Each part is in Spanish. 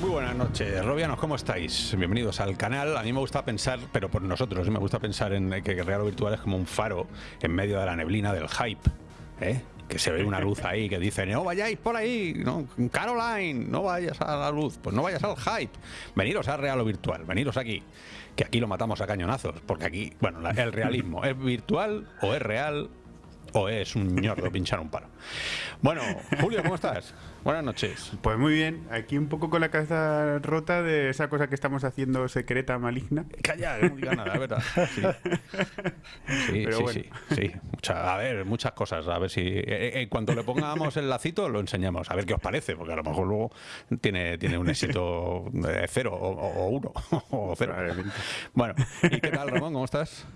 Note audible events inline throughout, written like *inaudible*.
muy buenas noches, Robianos, ¿cómo estáis? Bienvenidos al canal. A mí me gusta pensar, pero por nosotros, me gusta pensar en que Real Virtual es como un faro en medio de la neblina del hype. ¿eh? que se ve una luz ahí que dice, no vayáis por ahí, Caroline, no vayas a la luz, pues no vayas al hype, veniros a Real o Virtual, veniros aquí, que aquí lo matamos a cañonazos, porque aquí, bueno, el realismo es virtual o es real o es un ñordo pinchar un palo. Bueno, Julio, ¿cómo estás? *laughs* Buenas noches. Pues muy bien, aquí un poco con la cabeza rota de esa cosa que estamos haciendo secreta, maligna. Calla, no diga nada, ¿verdad? *laughs* Sí, sí, sí, sí, a ver, muchas cosas. A ver si eh, eh, en cuanto le pongamos el lacito lo enseñamos. A ver qué os parece, porque a lo mejor luego tiene, tiene un éxito de cero o, uno *laughs* o cero. Bueno, ¿y qué tal, Ramón? ¿Cómo estás?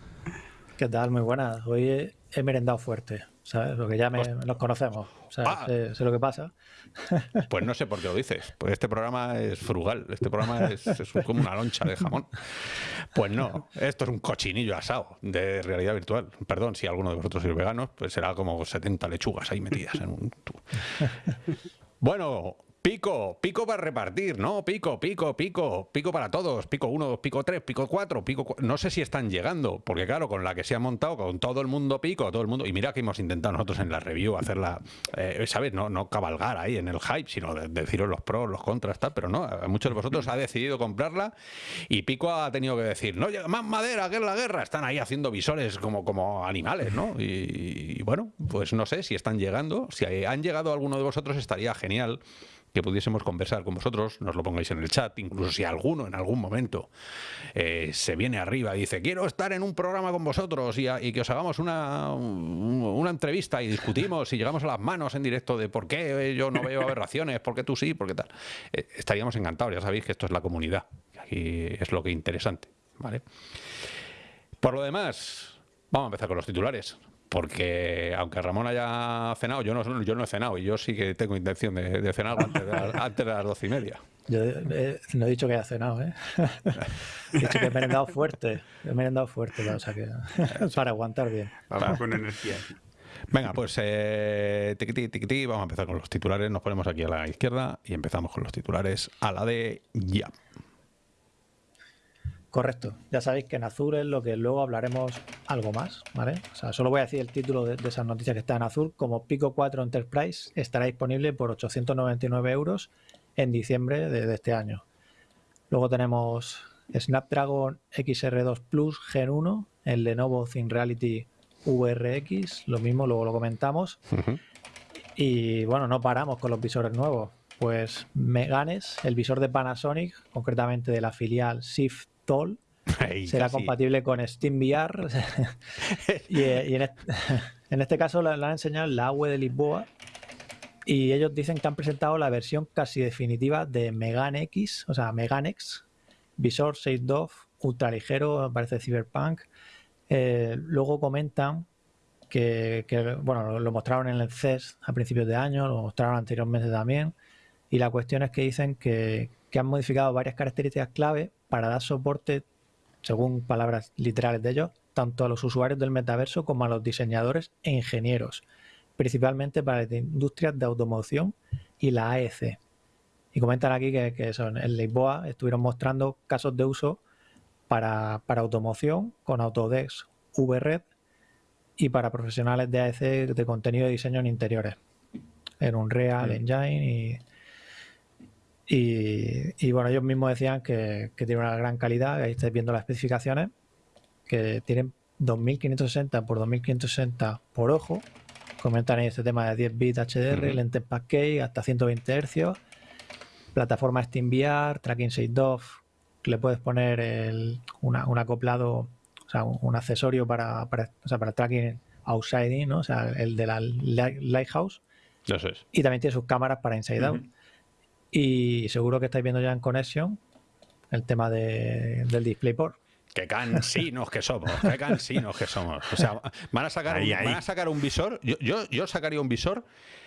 ¿Qué tal? Muy buenas. Hoy he merendado fuerte, ¿sabes? Porque ya nos conocemos, ah. sé, lo que pasa. *laughs* Pues no sé por qué lo dices. Pues este programa es frugal, este programa es, como una loncha de jamón. Pues no, esto es un cochinillo asado de realidad virtual. Perdón si alguno de vosotros es vegano, pues será como 70 lechugas ahí metidas en un... *laughs* Bueno, Pico, pico para repartir, ¿no? Pico, pico, pico, pico para todos, pico 1, pico 3, pico 4, pico No sé si están llegando, porque claro, con la que se ha montado, con todo el mundo pico, todo el mundo... Y mira que hemos intentado nosotros en la review hacerla, eh, ¿sabes? No, no cabalgar ahí en el hype, sino deciros los pros, los contras, tal, pero no, muchos de vosotros ha decidido comprarla y Pico ha tenido que decir, no llega más madera, que es la guerra. Están ahí haciendo visores como, como animales, ¿no? Y, y bueno, pues no sé si están llegando. Si han llegado alguno de vosotros estaría genial que pudiésemos conversar con vosotros, nos lo pongáis en el chat, incluso si alguno en algún momento eh, se viene arriba y dice, quiero estar en un programa con vosotros y, que os hagamos una, una entrevista y discutimos y llegamos a las manos en directo de por qué yo no veo aberraciones, por qué tú sí, por qué tal. Eh, estaríamos encantados, ya sabéis que esto es la comunidad, aquí es lo que es interesante. ¿vale? Por lo demás, vamos a empezar con los titulares porque aunque Ramón haya cenado, yo no, yo no he cenado y yo sí que tengo intención de, cenar antes de, *laughs* antes de, las doce y media. Yo eh, no he dicho que haya cenado, ¿eh? *laughs* he dicho que he merendado fuerte, he merendado fuerte, o sea que, *laughs* para aguantar bien. Vamos con energía. Venga, pues eh, vamos a empezar con los titulares, nos ponemos aquí a la izquierda y empezamos con los titulares a la de ya. Correcto. Ya sabéis que en azul es lo que luego hablaremos algo más, ¿vale? O sea, solo voy a decir el título de, esas noticias que está en azul. Como Pico 4 Enterprise estará disponible por 899 euros en diciembre de, este año. Luego tenemos Snapdragon XR2 Plus Gen 1, el Lenovo ThinReality VRX, lo mismo, luego lo comentamos. Y bueno, no paramos con los visores nuevos. Pues Meganes, el visor de Panasonic, concretamente de la filial Shift será compatible con SteamVR. *laughs* y, y *laughs* en, este, caso la, han enseñado en la web de Lisboa. Y ellos dicen que han presentado la versión casi definitiva de Megan X, o sea, Megan X, visor 6 DOF, ultra ligero, parece Cyberpunk. Eh, luego comentan que, bueno, lo mostraron en el CES a principios de año, lo mostraron anteriormente también. Y la cuestión es que dicen que, que han modificado varias características clave para dar soporte, según palabras literales de ellos, tanto a los usuarios del metaverso como a los diseñadores e ingenieros, principalmente para las industrias de automoción y la AEC. Y comentan aquí que, son, en Lisboa estuvieron mostrando casos de uso para, automoción con Autodesk VRED y para profesionales de AEC de contenido de diseño en interiores, en Unreal mm. Engine y y, bueno, ellos mismos decían que, que tiene una gran calidad, ahí estáis viendo las especificaciones, que tienen 2560 por 2560 por ojo. Comentan ahí este tema de 10 bits HDR, lentes package hasta 120 Hz, plataforma SteamVR, tracking 6 DOF, le puedes poner el, un acoplado, o sea, un, accesorio para, para, o sea, para tracking outside ¿no? o sea, el de la Lighthouse. Eso es. Y también tiene sus cámaras para inside out. Y seguro que estáis viendo ya en Connection el tema de, del DisplayPort. Qué cansinos que somos, qué cansinos que somos. O sea, van a sacar, un, Van a sacar un visor. Yo, yo, yo, sacaría un visor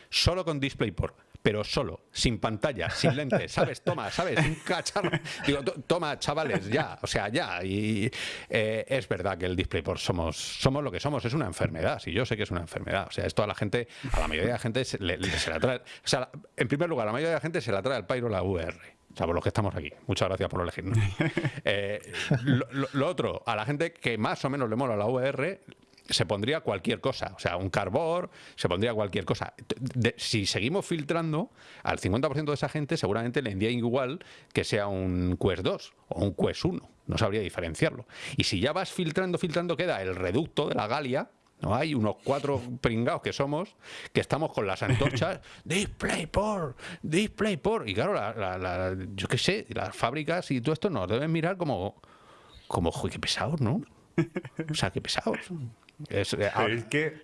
solo con DisplayPort. Pero solo, sin pantalla, sin *laughs* lentes, ¿sabes? Toma, ¿sabes? Un cacharro. Digo, toma, chavales, ya, o sea, ya. Y eh, es verdad que el DisplayPort somos, somos lo que somos, es una enfermedad, si yo sé que es una enfermedad. O sea, esto a la gente, a la mayoría de la gente se, le, la trae. O sea, en primer lugar, a la mayoría de la gente se la trae el Pyro la VR. O sea, por los que estamos aquí. Muchas gracias por elegirnos. *laughs* Eh, lo, otro, a la gente que más o menos le mola la VR, se pondría cualquier cosa, o sea, un carbor, se pondría cualquier cosa. si seguimos filtrando, al 50% de esa gente seguramente le envía igual que sea un Quest 2 o un Quest 1, no sabría diferenciarlo. Y si ya vas filtrando, filtrando, queda el reducto de la Galia, ¿no? Hay unos cuatro pringados que somos, que estamos con las antorchas, *laughs* DisplayPort, DisplayPort. Y claro, la, yo qué sé, las fábricas y todo esto nos deben mirar como, como, qué pesados, ¿no? O sea, qué pesados. Es, eh, es que,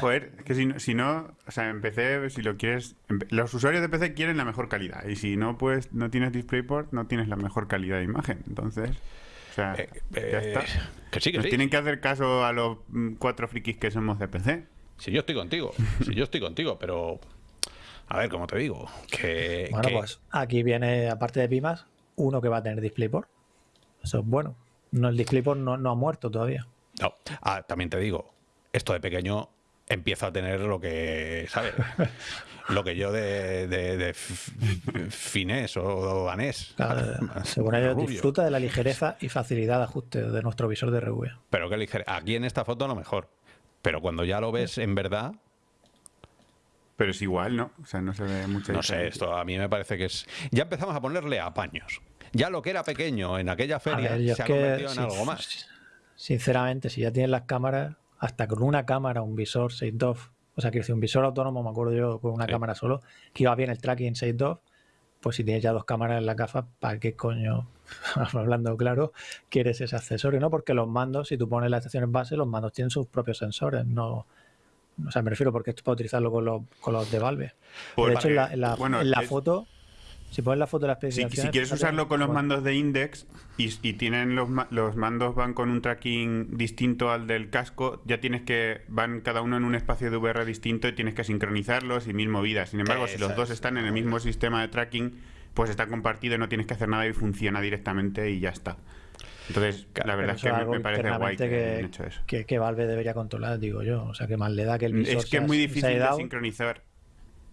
joder, que si, si, no, o sea, en PC, si lo quieres, los usuarios de PC quieren la mejor calidad y si no, pues no tienes DisplayPort, no tienes la mejor calidad de imagen. Entonces, o sea, eh, ya está. Eh, que sí, que sí. tienen que hacer caso a los mm, cuatro frikis que somos de PC. Si yo estoy contigo, si yo estoy contigo, pero a ver, como te digo, que... Bueno, pues aquí viene, aparte de Pimas, uno que va a tener DisplayPort. Eso es bueno. No, el DisplayPort no, no ha muerto todavía. No, ah, también te digo, esto de pequeño empieza a tener lo que, ¿sabes? *laughs* lo que yo de, de, finés o danés. según ellos, disfruta de la ligereza y facilidad de ajuste de nuestro visor de RV. Pero qué ligereza. Aquí en esta foto lo mejor. Pero cuando ya lo ves en verdad. Pero es igual, ¿no? O sea, no se ve mucho. No sé, esto a mí me parece que es. Ya empezamos a ponerle apaños. Ya lo que era pequeño en aquella feria se ha convertido en algo más sinceramente, si ya tienes las cámaras, hasta con una cámara, un visor 6 o sea, quiero decir, un visor autónomo, me acuerdo yo, con una cámara solo, que iba bien el tracking 6 pues si tienes ya dos cámaras en la gafa, ¿para qué coño, *laughs* hablando claro, quieres ese accesorio? ¿no? Porque los mandos, si tú pones las estaciones base, los mandos tienen sus propios sensores, no... O sea, me refiero porque esto es para utilizarlo con los, con los de Valve. Pues de hecho, en la, la foto si pones la foto de la especificaciones... Si, quieres usarlo con los mandos de Index y, tienen los, los mandos van con un tracking distinto al del casco, ya tienes que... van cada uno en un espacio de VR distinto y tienes que sincronizarlos y mil movidas. Sin embargo, si los dos están en el mismo sistema de tracking, pues está compartido y no tienes que hacer nada y funciona directamente y ya está. Entonces, la verdad es que me, parece guay que, hecho eso. Que, Valve debería controlar, digo yo. O sea, que más le da que el visor Es que es muy difícil de sincronizar.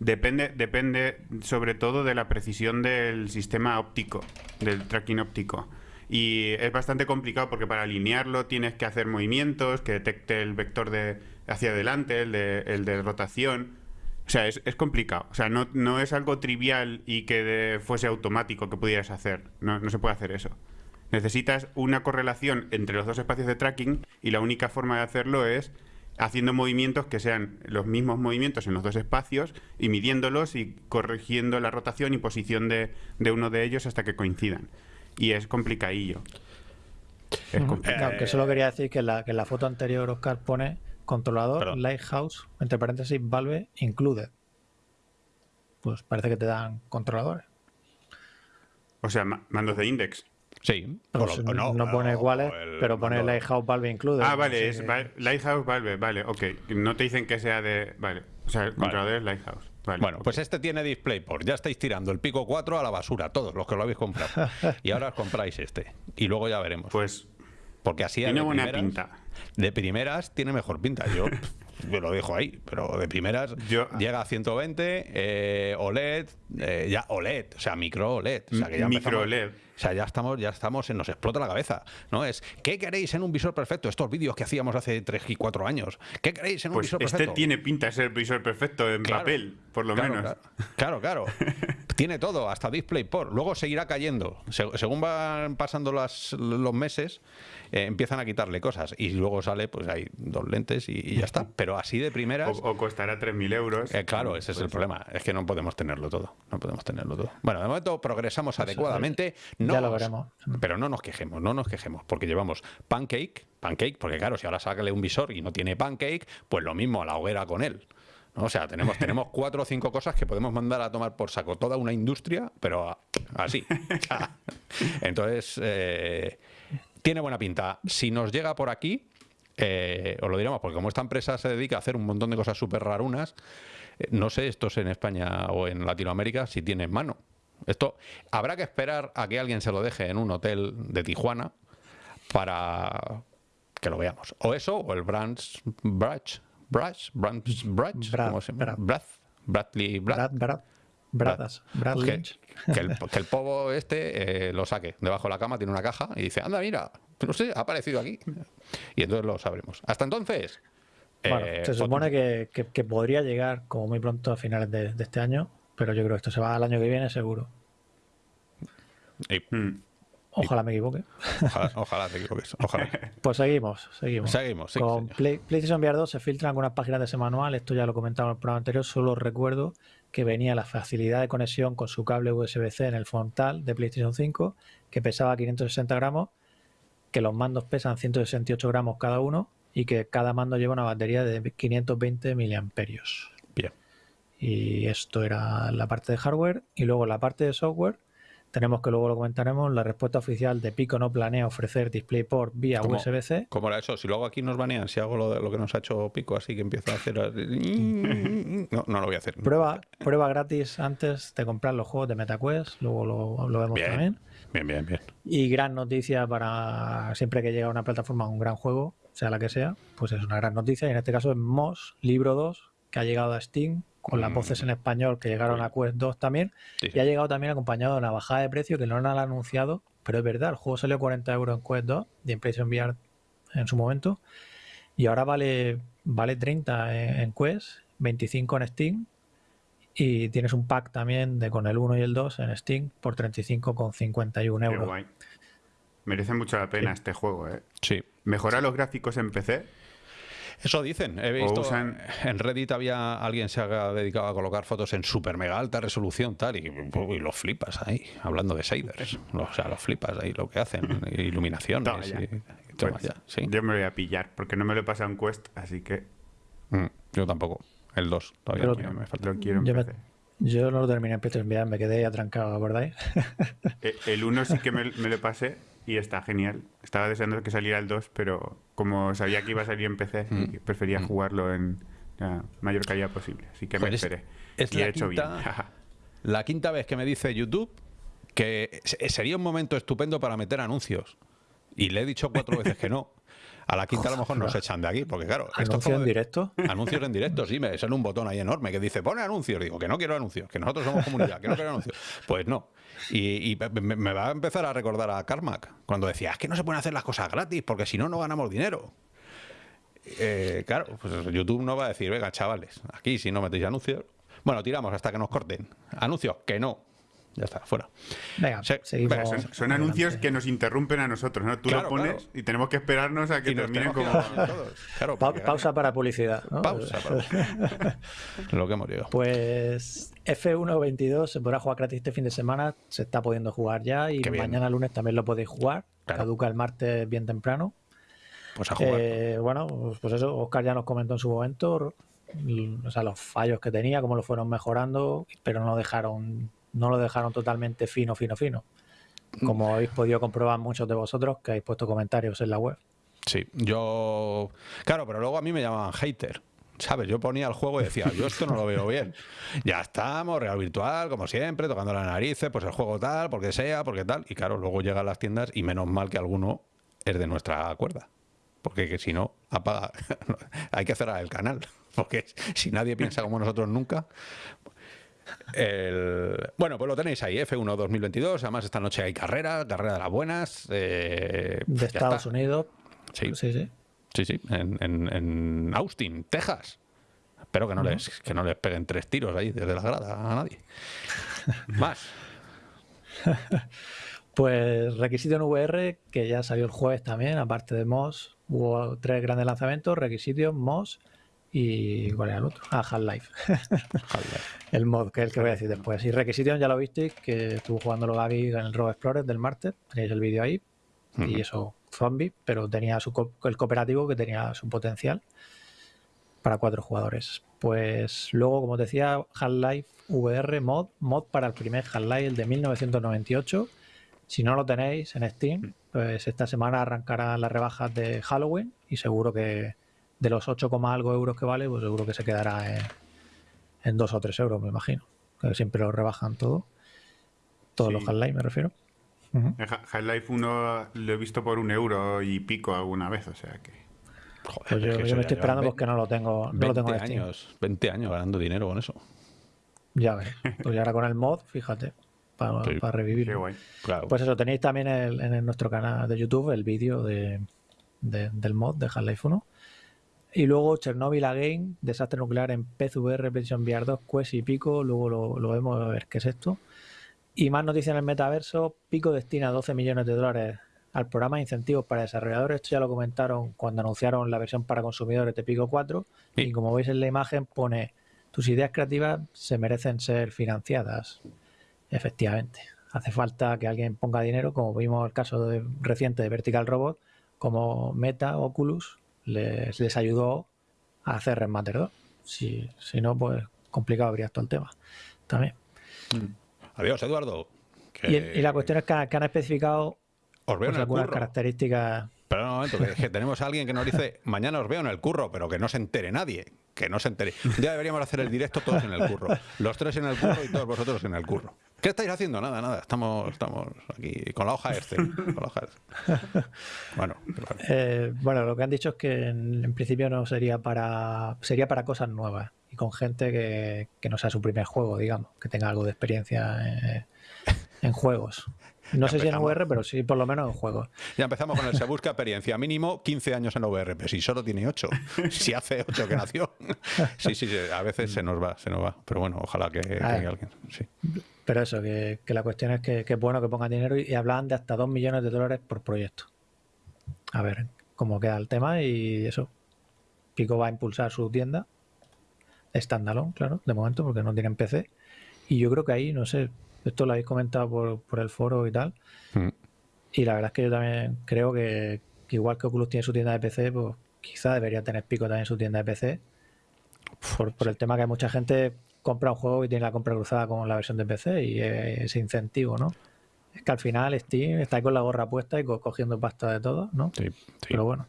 Depende, depende sobre todo de la precisión del sistema óptico, del tracking óptico. Y es bastante complicado porque para alinearlo tienes que hacer movimientos, que detecte el vector de hacia adelante, el de, el de rotación. O sea, es, complicado. O sea, no, no, es algo trivial y que fuese automático que pudieras hacer. No, no se puede hacer eso. Necesitas una correlación entre los dos espacios de tracking y la única forma de hacerlo es haciendo movimientos que sean los mismos movimientos en los dos espacios y midiéndolos y corrigiendo la rotación y posición de, uno de ellos hasta que coincidan. Y es complicadillo. Es complicado. que solo quería decir que en la, que la foto anterior Oscar pone controlador Lighthouse, entre paréntesis, Valve Included. Pues parece que te dan controladores. O sea, mandos de index. Sí, no, no, pone iguales, pero pone Lighthouse Valve incluido. Ah, vale, es Lighthouse Valve, vale, ok. No te dicen que sea de. Vale, o sea, el controlador es Lighthouse. Vale, bueno, pues este tiene DisplayPort. Ya estáis tirando el Pico 4 a la basura, todos los que lo habéis comprado. *laughs* y ahora os compráis este. Y luego ya veremos. Pues. Porque así tiene buena pinta. De primeras tiene mejor pinta. Yo *laughs* yo lo dejo ahí, pero de primeras llega a 120, eh, OLED, eh, ya OLED, o sea, micro OLED. O sea, que ya micro OLED. O sea, ya estamos, ya estamos, nos explota la cabeza, ¿no? Es, ¿qué queréis en un visor perfecto? Estos vídeos que hacíamos hace 3 y 4 años. ¿Qué queréis en un pues visor este perfecto? Este tiene pinta de ser el visor perfecto en papel, por lo menos. Claro, claro. *laughs* tiene todo, hasta DisplayPort. Luego seguirá cayendo. según van pasando las, los meses, eh, empiezan a quitarle cosas y luego sale, pues hay dos lentes y, ya está. *laughs* Pero así de primeras... O, costará 3.000 euros. Eh, claro, ese es el pues problema. Es que no podemos tenerlo todo. No podemos tenerlo todo. Bueno, de momento progresamos adecuadamente. No ya lo veremos. Pero no nos quejemos, no nos quejemos, porque llevamos Pancake, Pancake, porque claro, si ahora sácale un visor y no tiene Pancake, pues lo mismo a la hoguera con él. O sea, tenemos, tenemos *laughs* cuatro o cinco cosas que podemos mandar a tomar por saco toda una industria, pero así. *laughs* Entonces, eh, tiene buena pinta. Si nos llega por aquí, eh, os lo diremos, porque como esta empresa se dedica a hacer un montón de cosas súper rarunas, Eh, No sé estos en España o en Latinoamérica si tienen mano. Esto habrá que esperar a que alguien se lo deje en un hotel de Tijuana para que lo veamos. O eso, o el Brands Brush, Brush, Brands Brad, ¿cómo se llama? Brad. Brad, Bradley Brad. Brad, Brad, Bradas, Brad que, que el, que el povo este eh, lo saque debajo de la cama, tiene una caja y dice, anda, mira, no sé, ha aparecido aquí. Y entonces lo sabremos. Hasta entonces... Bueno, eh, se supone que, que- que podría llegar como muy pronto a finales de, de este año, pero yo creo que esto se va al año que viene seguro. y- Mm. Ojalá me equivoque. ojalá, ojalá te equivoques. Ojalá. Pues seguimos, seguimos. Seguimos, sí, Con. Play- PlayStation VR 2 se filtran algunas páginas de ese manual, esto ya lo comentaba en el programa anterior, solo recuerdo que venía la facilidad de conexión con su cable USB-C en el frontal de PlayStation 5, que pesaba 560 gramos, que los mandos pesan 168 gramos cada uno y que cada mando lleva una batería de 520 miliamperios. Y esto era la parte de hardware. Y luego la parte de software, tenemos que luego lo comentaremos, la respuesta oficial de Pico no planea ofrecer DisplayPort vía. USB-C. ¿Cómo era eso? Si luego aquí nos banean, si hago lo, de- lo que nos ha hecho Pico, así que empiezo a hacer... No, no lo voy a hacer. Prueba, prueba gratis antes de comprar los juegos de MetaQuest, luego lo, lo vemos Bien. también. Bien, bien, bien. Y gran noticia para siempre que llega a una plataforma un gran juego, sea la que sea, pues es una gran noticia. Y en este caso es Moss, libro 2, que ha llegado a Steam, con las Mm. voces en español que llegaron a Quest 2 también. Sí, sí. Y ha llegado también acompañado de una bajada de precio que no han anunciado, pero es verdad, el juego salió 40 euros en Quest 2 y en PlayStation VR en su momento. Y ahora vale, vale 30 en, en Quest, 25 en Steam. Y tienes un pack también de con el 1 y el 2 en Steam por 35,51 Qué euros. guay. Merece mucho la pena este juego, ¿eh? Sí. Mejora los gráficos en PC. Eso dicen. He visto usan- en Reddit había alguien se ha dedicado a colocar fotos en super mega alta resolución tal y, y lo flipas ahí, hablando de shaders. O sea, lo flipas ahí lo que hacen, *laughs* iluminaciones Toma ya. y, y toma Pues, ya, sí. Yo me voy a pillar, porque no me lo he pasado en Quest, así que Mm, yo tampoco. El 2 todavía Pero- me, me falta. lo quiero en Yo me, PC. yo no lo terminé en VR, me quedé atrancado, ¿acordáis? Eh, El 1 sí que me, me lo pasé y está genial. Estaba deseando que saliera el 2, pero como sabía que iba a salir en PC, Mm. prefería jugarlo en la mayor calidad posible. Así que me Pues es- esperé. es y la he hecho quinta- bien. *laughs* La quinta vez que me dice YouTube que se- sería un momento estupendo para meter anuncios. Y le he dicho cuatro veces que no. A la quinta a lo mejor nos echan de aquí, porque claro, esto es Anuncio como en directo. Anuncios en directo, sí, me sale un botón ahí enorme que dice pone anuncios. Digo que no quiero anuncios, que nosotros somos comunidad, que no quiero anuncios. Pues no. Y, y me, me va a empezar a recordar a Carmack cuando decía es que no se pueden hacer las cosas gratis porque si no, no ganamos dinero. Eh, claro, pues YouTube no va a decir, venga, chavales, aquí si no metéis anuncios. Bueno, tiramos hasta que nos corten. Anuncios, que no. Ya está, fuera. Venga, Sí, seguimos. venga, Son, anuncios que nos interrumpen a nosotros, ¿no? Tú Claro, lo pones claro. y tenemos que esperarnos a que Y terminen como... todos. *laughs* Claro, Pa- porque pausa para publicidad. ¿no? Pausa. para- *laughs* Lo que hemos llegado. Pues F122 se podrá jugar gratis este fin de semana, se está pudiendo jugar ya y mañana lunes también lo podéis jugar. Claro. Caduca el martes bien temprano. Pues a jugar. Eh, bueno, pues- eso, Oscar ya nos comentó en su momento, o sea, los fallos que tenía, cómo lo fueron mejorando, pero no dejaron, no lo dejaron totalmente fino, fino, fino. Como habéis podido comprobar muchos de vosotros que habéis puesto comentarios en la web. Sí, yo. Claro, pero luego a mí me llamaban hater. ¿Sabes? Yo ponía el juego y decía, yo esto no lo veo bien. *laughs* Ya estamos, Real Virtual, como siempre, tocando las narices, pues el juego tal, porque sea, porque tal. Y claro, luego llegan las tiendas y menos mal que alguno es de nuestra cuerda. Porque que si no, apaga. *laughs* Hay que cerrar el canal. *laughs* Porque si nadie piensa como nosotros nunca. El- Bueno, pues lo tenéis ahí, F1 2022. Además, esta noche hay carrera, carrera de las buenas. eh, De ya Estados está. Unidos. Sí. sí, sí. Sí, sí, en, en- en Austin, Texas. Espero que no, les, que no les peguen tres tiros ahí desde la grada a nadie. *laughs* Más. *laughs* Pues requisito en VR, que ya salió el jueves también, aparte de Moss, hubo tres grandes lanzamientos, requisitos, Moss y ¿cuál era el otro? Ah, *laughs* Half-Life. el mod, que es el que voy a decir después. Y requisitos ya lo visteis, que estuvo jugándolo Gaby en el Robo Explorer del martes, tenéis el vídeo ahí, y eso, zombie, pero tenía su co- el cooperativo que tenía su potencial para cuatro jugadores. Pues luego, como te decía, Half-Life VR mod, mod para el primer Half-Life, el de 1998. Si no lo tenéis en Steam, pues esta semana arrancarán las rebajas de Halloween y seguro que de los 8, algo euros que vale, pues seguro que se quedará en, en 2 o 3 euros, me imagino. Que siempre lo rebajan todo. Todos Sí. los Half-Life, me refiero. El Ha- Half-Life 1 lo he visto por un euro y pico alguna vez, o sea que. Joder, Pues es yo, que yo eso me estoy esperando porque no lo tengo, no lo tengo 20 en Steam. años, 20 años ganando dinero con eso. Ya ves. Pues y ahora con el mod, fíjate, para, Sí. para revivir. Qué guay. Claro. Pues eso, tenéis también el- en el- nuestro canal de YouTube el vídeo de, de- del mod de Half-Life 1. Y luego Chernobyl Again, desastre nuclear en PSVR, PlayStation VR 2, Quest y Pico. Luego lo, lo vemos a ver qué es esto. Y más noticias en el metaverso. Pico destina 12 millones de dólares al programa de incentivos para desarrolladores. Esto ya lo comentaron cuando anunciaron la versión para consumidores de Pico 4. Sí. Y como veis en la imagen pone, tus ideas creativas se merecen ser financiadas. Efectivamente. Hace falta que alguien ponga dinero, como vimos el caso de- reciente de Vertical Robot, como Meta, Oculus, les, les ayudó a hacer Remaster 2. Si, si no, pues complicado habría todo el tema. También. Adiós, Eduardo. Que Y, y la cuestión es que, que han especificado pues, algunas curro. características. Pero un momento, que, tenemos a alguien que nos dice, mañana os veo en el curro, pero que no se entere nadie. Que no se entere. Día deberíamos hacer el directo todos en el curro. Los tres en el curro y todos vosotros en el curro. ¿Qué estáis haciendo? Nada, nada. Estamos, estamos aquí con la hoja hoja Excel. Bueno, eh, bueno, lo que han dicho es que en, en principio no sería para sería para cosas nuevas y con gente que, que no sea su primer juego, digamos, que tenga algo de experiencia eh, en juegos. No sé si en. VR, pero sí por lo menos en juegos. Ya empezamos con el se busca experiencia mínimo 15 años en OVR, pero si solo tiene 8, *laughs* si hace 8 que nació. Sí, sí, sí, a veces se nos va, se nos va. Pero bueno, ojalá que, que Ah. alguien. Sí. Pero eso, que, que la cuestión es que, que es bueno que pongan dinero y, y hablaban de hasta 2 millones de dólares por proyecto. A ver cómo queda el tema y eso. Pico va a impulsar su tienda. Standalone, claro, de momento, porque no tienen PC. Y yo creo que ahí, no sé, esto lo habéis comentado por, por el foro y tal. Mm. Y la verdad es que yo también creo que, que igual que Oculus tiene su tienda de PC, pues quizá debería tener Pico también su tienda de PC. Por, por el tema que mucha gente compra un juego y tiene la compra cruzada con la versión de PC y ese incentivo, ¿no? Es que al final Steam está ahí con la gorra puesta y co- cogiendo pasta de todo, ¿no? Sí, sí. Pero bueno,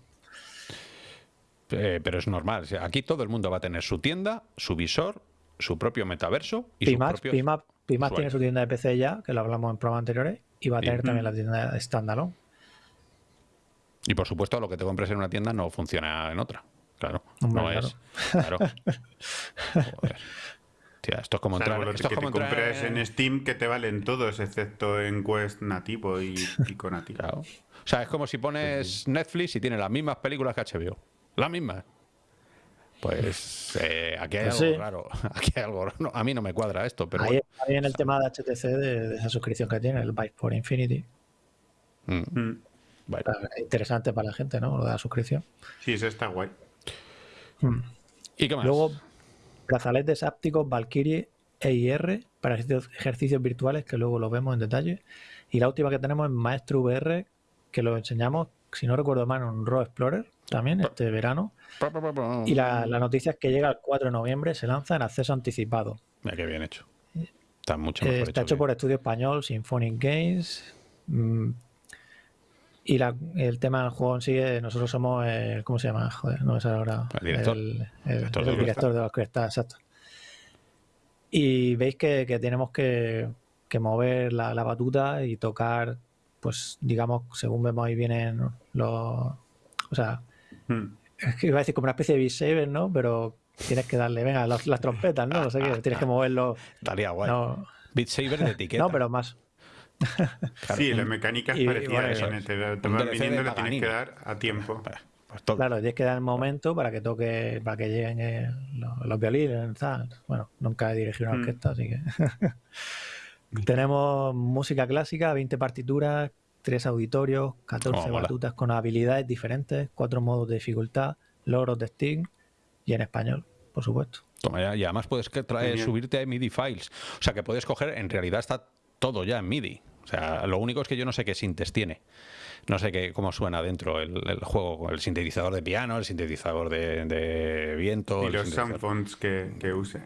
Eh, pero es normal. aquí todo el mundo va a tener su tienda, su visor, su propio metaverso y propios. Pimax, Pimax tiene su tienda de PC ya, que lo hablamos en programas anteriores, y va a Sí. tener también Mm. la tienda de standalone. Y por supuesto, lo que te compres en una tienda no funciona en otra. Claro. Hombre, no es. Claro. Joder. Tía, esto es como entrar. Salvo los Esto que es como te entrar compres en Steam que te valen todos, excepto en Quest nativo y Pico nativo. Claro. O sea, es como si pones Netflix y tiene las mismas películas que HBO. Las mismas. Pues eh, aquí hay Pues algo sí. raro. *laughs* Aquí hay algo raro. No, a mí no me cuadra esto, pero Ahí bueno. está bien el tema de HTC, de, de esa suscripción que tiene, el Byte for Infinity. Mm, Mm. bueno. Interesante para la gente, ¿no? Lo de la suscripción. Sí, eso está guay. ¿Y qué más? Luego, brazaletes ápticos Valkyrie EIR para ejercicios, virtuales, que luego lo vemos en detalle. Y la última que tenemos es Maestro VR, que lo enseñamos, si no recuerdo mal, en un Raw Explorer también este verano. Y la, la noticia es que llega el 4 de noviembre, se lanza en acceso anticipado. Mira qué bien hecho. Está mucho Eh, mejor está hecho que- por estudio español, Symphonic Games. mm, y la- el tema del juego en sí, eh, nosotros somos, el- ¿cómo se llama? Joder, no me sale ahora. El director. El, el- Director de el orquesta. director de la orquesta, exacto. Y veis que, que tenemos que, que mover la, la batuta y tocar, pues digamos, según vemos ahí vienen los... O sea, Mm. *laughs* iba a decir como una especie de beat saber, ¿no? Pero tienes que darle, venga, las, las trompetas, ¿no? No sé qué, tienes que moverlo. Estaría guay. No, Beat Saber de *laughs* etiqueta. no, pero más. Claro, sí, un- la mecánica es y- parecida bueno, a eso. eso es. Te, te van viniendo lo tienes que dar a tiempo. Pues todo. Claro, tienes que dar el momento para que toque, para que lleguen eh, los, los violines, tal. Bueno, nunca he dirigido una Mm. orquesta, así que. *laughs* Tenemos música clásica, 20 partituras, 3 auditorios, 14 Oh, batutas con habilidades diferentes, 4 modos de dificultad, logros de Steam y en español, por supuesto. Toma ya, y además puedes que subirte a MIDI files. O sea que puedes coger, en realidad está todo ya en MIDI. O sea, lo único es que yo no sé qué sintes tiene. No sé qué, cómo suena dentro el, el juego, el sintetizador de piano, el sintetizador de, de viento. Y los sintetizador- sound fonts que, que use.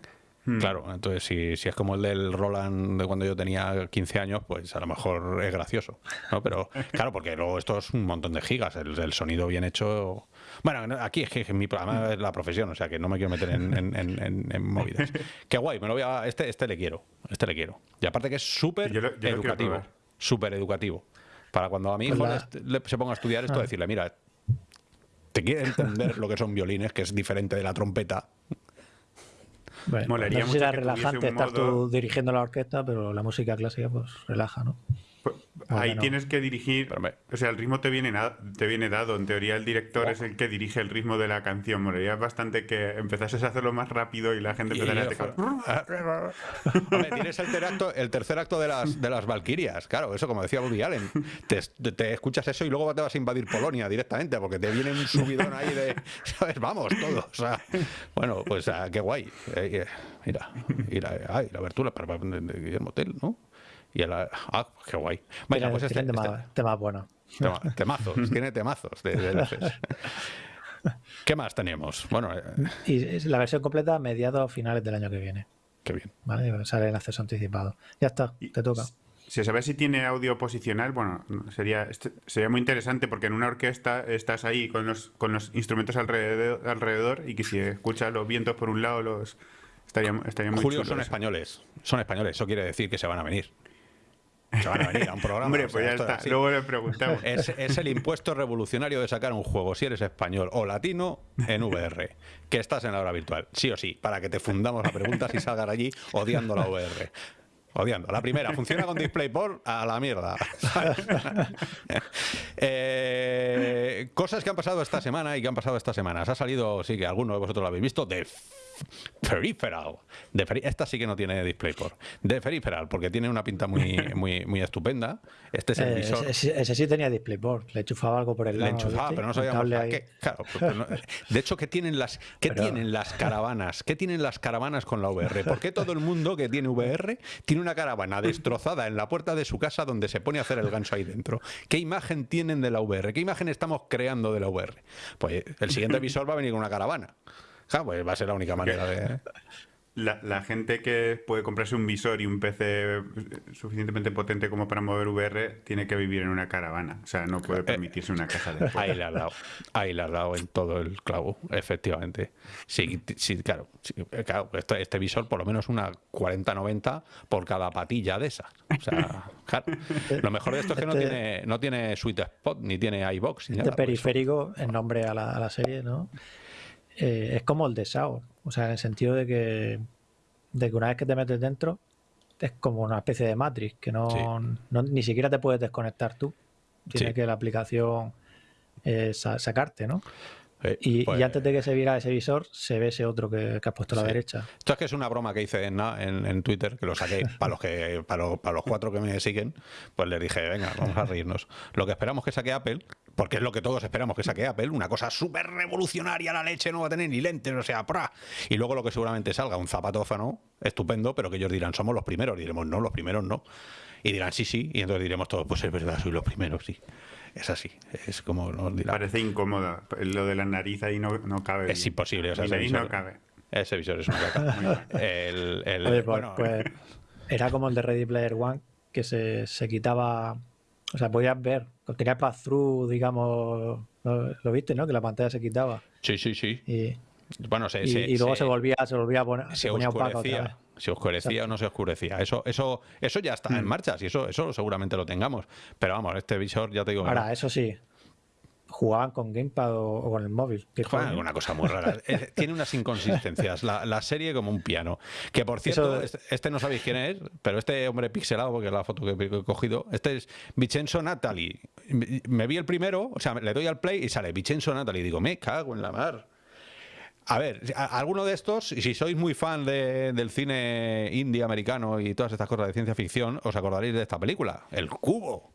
Hmm. Claro, entonces si, si es como el del Roland de cuando yo tenía 15 años, pues a lo mejor es gracioso. ¿no? Pero *laughs* claro, porque luego esto es un montón de gigas, el, el sonido bien hecho. Bueno, no, aquí es que mi programa es la profesión, o sea que no me quiero meter en, en, en- en- en movidas. *laughs* Qué guay, me lo voy a. Este, este le quiero, este le quiero. Y aparte que es súper educativo. Súper educativo. Para cuando a mi hijo le- se ponga a estudiar esto, Ah. decirle, mira, te quiere entender lo que son violines, que es diferente de la trompeta. Bueno, Molaría no sé si era relajante estar modo- tú dirigiendo la orquesta, pero la música clásica pues relaja, ¿no? Pues, Ahí tienes que dirigir, me- o sea, el ritmo te viene, te viene dado. En teoría, el director es el que dirige el ritmo de la canción. Molaría bastante que empezases a hacerlo más rápido y la gente empezara a. Hombre, tienes el tercer acto, el tercer acto de las de las Valquirias, claro, eso como decía Woody Allen. Te, te- te escuchas eso y luego te vas a invadir Polonia directamente, porque te viene un subidón ahí de, *laughs* ¿sabes? Vamos, todos. O sea, bueno, pues ah, qué guay. Eh, eh, mira, mira, ay, la abertura para, Guillermo Tell, ¿no? Y el, ah, qué guay. Tiene- pues este, este- temas, temas buenos. tema- temazos, tiene temazos de, de. *laughs* ¿Qué más tenemos? Bueno, eh, Y es la versión completa a mediados finales del año que viene. qué bien. ¿Vale? Sale en acceso anticipado. Ya está, Y- te toca. Si sabes si tiene audio posicional, bueno, sería, este- sería muy interesante porque en una orquesta estás ahí con los, con los instrumentos alrededor, alrededor y que si escuchas los vientos por un lado, los estaría, estaría muy Julio chulo son eso. españoles, son españoles, eso quiere decir que se van a venir. Se van a venir a un programa. Hombre, o sea, ya esto es está. así. Luego le preguntamos. Es, es el impuesto revolucionario de sacar un juego, si eres español o latino, en VR. Que estás en la hora virtual, sí o sí, para que te fundamos la pregunta y salgas allí odiando la VR. Odiando. La primera, funciona con DisplayPort a la mierda. *laughs* Eh, cosas que han pasado esta semana y que han pasado estas semanas. Ha salido, sí que alguno de vosotros lo habéis visto, de Peripheral. De Peri- esta sí que no tiene DisplayPort. De Peripheral, porque tiene una pinta muy, *laughs* muy, muy estupenda. Este es el Eh, visor. ese, ese sí tenía DisplayPort. Le enchufaba algo por el Le lado. enchufaba, ¿viste? pero no sabíamos a qué. Claro, no- de hecho, ¿qué tienen las qué Pero- tienen las caravanas? ¿Qué tienen las caravanas con la VR? ¿Por qué todo el mundo que tiene VR tiene una caravana destrozada en la puerta de su casa donde se pone a hacer el ganso ahí dentro? ¿Qué imagen tienen de la VR? ¿Qué imagen estamos creando de la VR? Pues el siguiente visor va a venir con una caravana. Claro, pues va a ser la única manera de. *laughs* La, la gente que puede comprarse un visor y un PC suficientemente potente como para mover VR tiene que vivir en una caravana. O sea, no puede permitirse una casa de *laughs* Ahí le has dado, ahí le has dado en todo el clavo, efectivamente. Sí, sí claro, sí, eh, claro, este, este visor por lo menos una 40-90 por cada patilla de esas. O sea, *laughs* claro. Lo mejor de esto es que no Este- tiene, no tiene Sweet Spot, ni tiene iBox, ni Este nada. periférico, en nombre a la, a la serie, ¿no? Eh, es como el de Sao. O sea, en el sentido de que, de que una vez que te metes dentro, es como una especie de Matrix, que no, Sí. no- ni siquiera te puedes desconectar tú. Tiene Sí. que la aplicación eh, sa- sacarte, ¿no? Eh, Y, y pues, antes de que se viera ese visor, se ve ese otro que, que has puesto a la Sí. derecha. Esto es que es una broma que hice en, na- en, en Twitter, que lo saqué *laughs* para los que para los, para los cuatro que me siguen, pues les dije, venga, vamos a reírnos. Lo que esperamos que saque Apple, porque es lo que todos esperamos que saque Apple, una cosa súper revolucionaria, la leche no va a tener ni lentes, o sea, ¡pra! Y luego lo que seguramente salga, un zapatófano, estupendo, pero que ellos dirán, somos los primeros, diremos, no, los primeros no. Y dirán, sí, sí, y entonces diremos todos, pues es verdad, soy los primeros, sí. Es así, es como nos dirán. Parece incómodo. Lo de la nariz ahí no, no cabe. Es imposible, o sea, nariz no cabe. Ese visor es una caca. *laughs* El, el- Oye, pues, bueno, pues, *laughs* era como el de Ready Player One, que se, se quitaba. O sea, podías ver, tenía pass-through, digamos. Lo, lo viste, ¿no? Que la pantalla se quitaba. sí, sí, sí. Y, Bueno, se, y, se- y luego se- se, volvía, se volvía a poner, se, ponía otra vez. se oscurecía o no se oscurecía. Eso, eso, eso ya está en Mm. marcha, y eso, eso seguramente lo tengamos. Pero vamos, este visor ya te digo, Ahora, no. eso sí, jugaban con Gamepad o, o con el móvil. coño. una cosa muy rara. Eh, *laughs* Tiene unas inconsistencias. La, la serie como un piano. Que por cierto, Eso- este, este no sabéis quién es, pero este hombre pixelado, porque es la foto que he cogido, este es Vincenzo Natali. Me- vi el primero, o sea, le doy al play y sale Vincenzo Natali. Digo, me cago en la mar. A ver, alguno de estos, y si sois muy fan de- del cine indie americano y todas estas cosas de ciencia ficción, os acordaréis de esta película, El Cubo.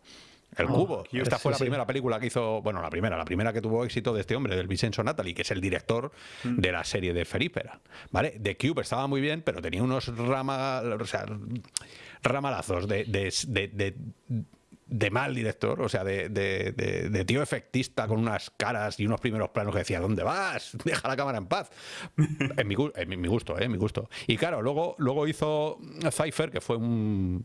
El Cubo. Esta fue Sí, la sí. primera película que hizo, bueno, la primera, la primera que tuvo éxito de este hombre, del Vincenzo Natali, que es el director de la serie de Feripera. ¿Vale? The Cube estaba muy bien, pero tenía unos rama, o sea, ramalazos de, de, de- de- de mal director, o sea, de, de- de- de tío efectista con unas caras y unos primeros planos que decía, ¿dónde vas? *laughs* Deja la cámara en paz. *laughs* en, mi, en mi gusto, ¿eh? En mi gusto. Y claro, luego, luego hizo Cypher, que fue un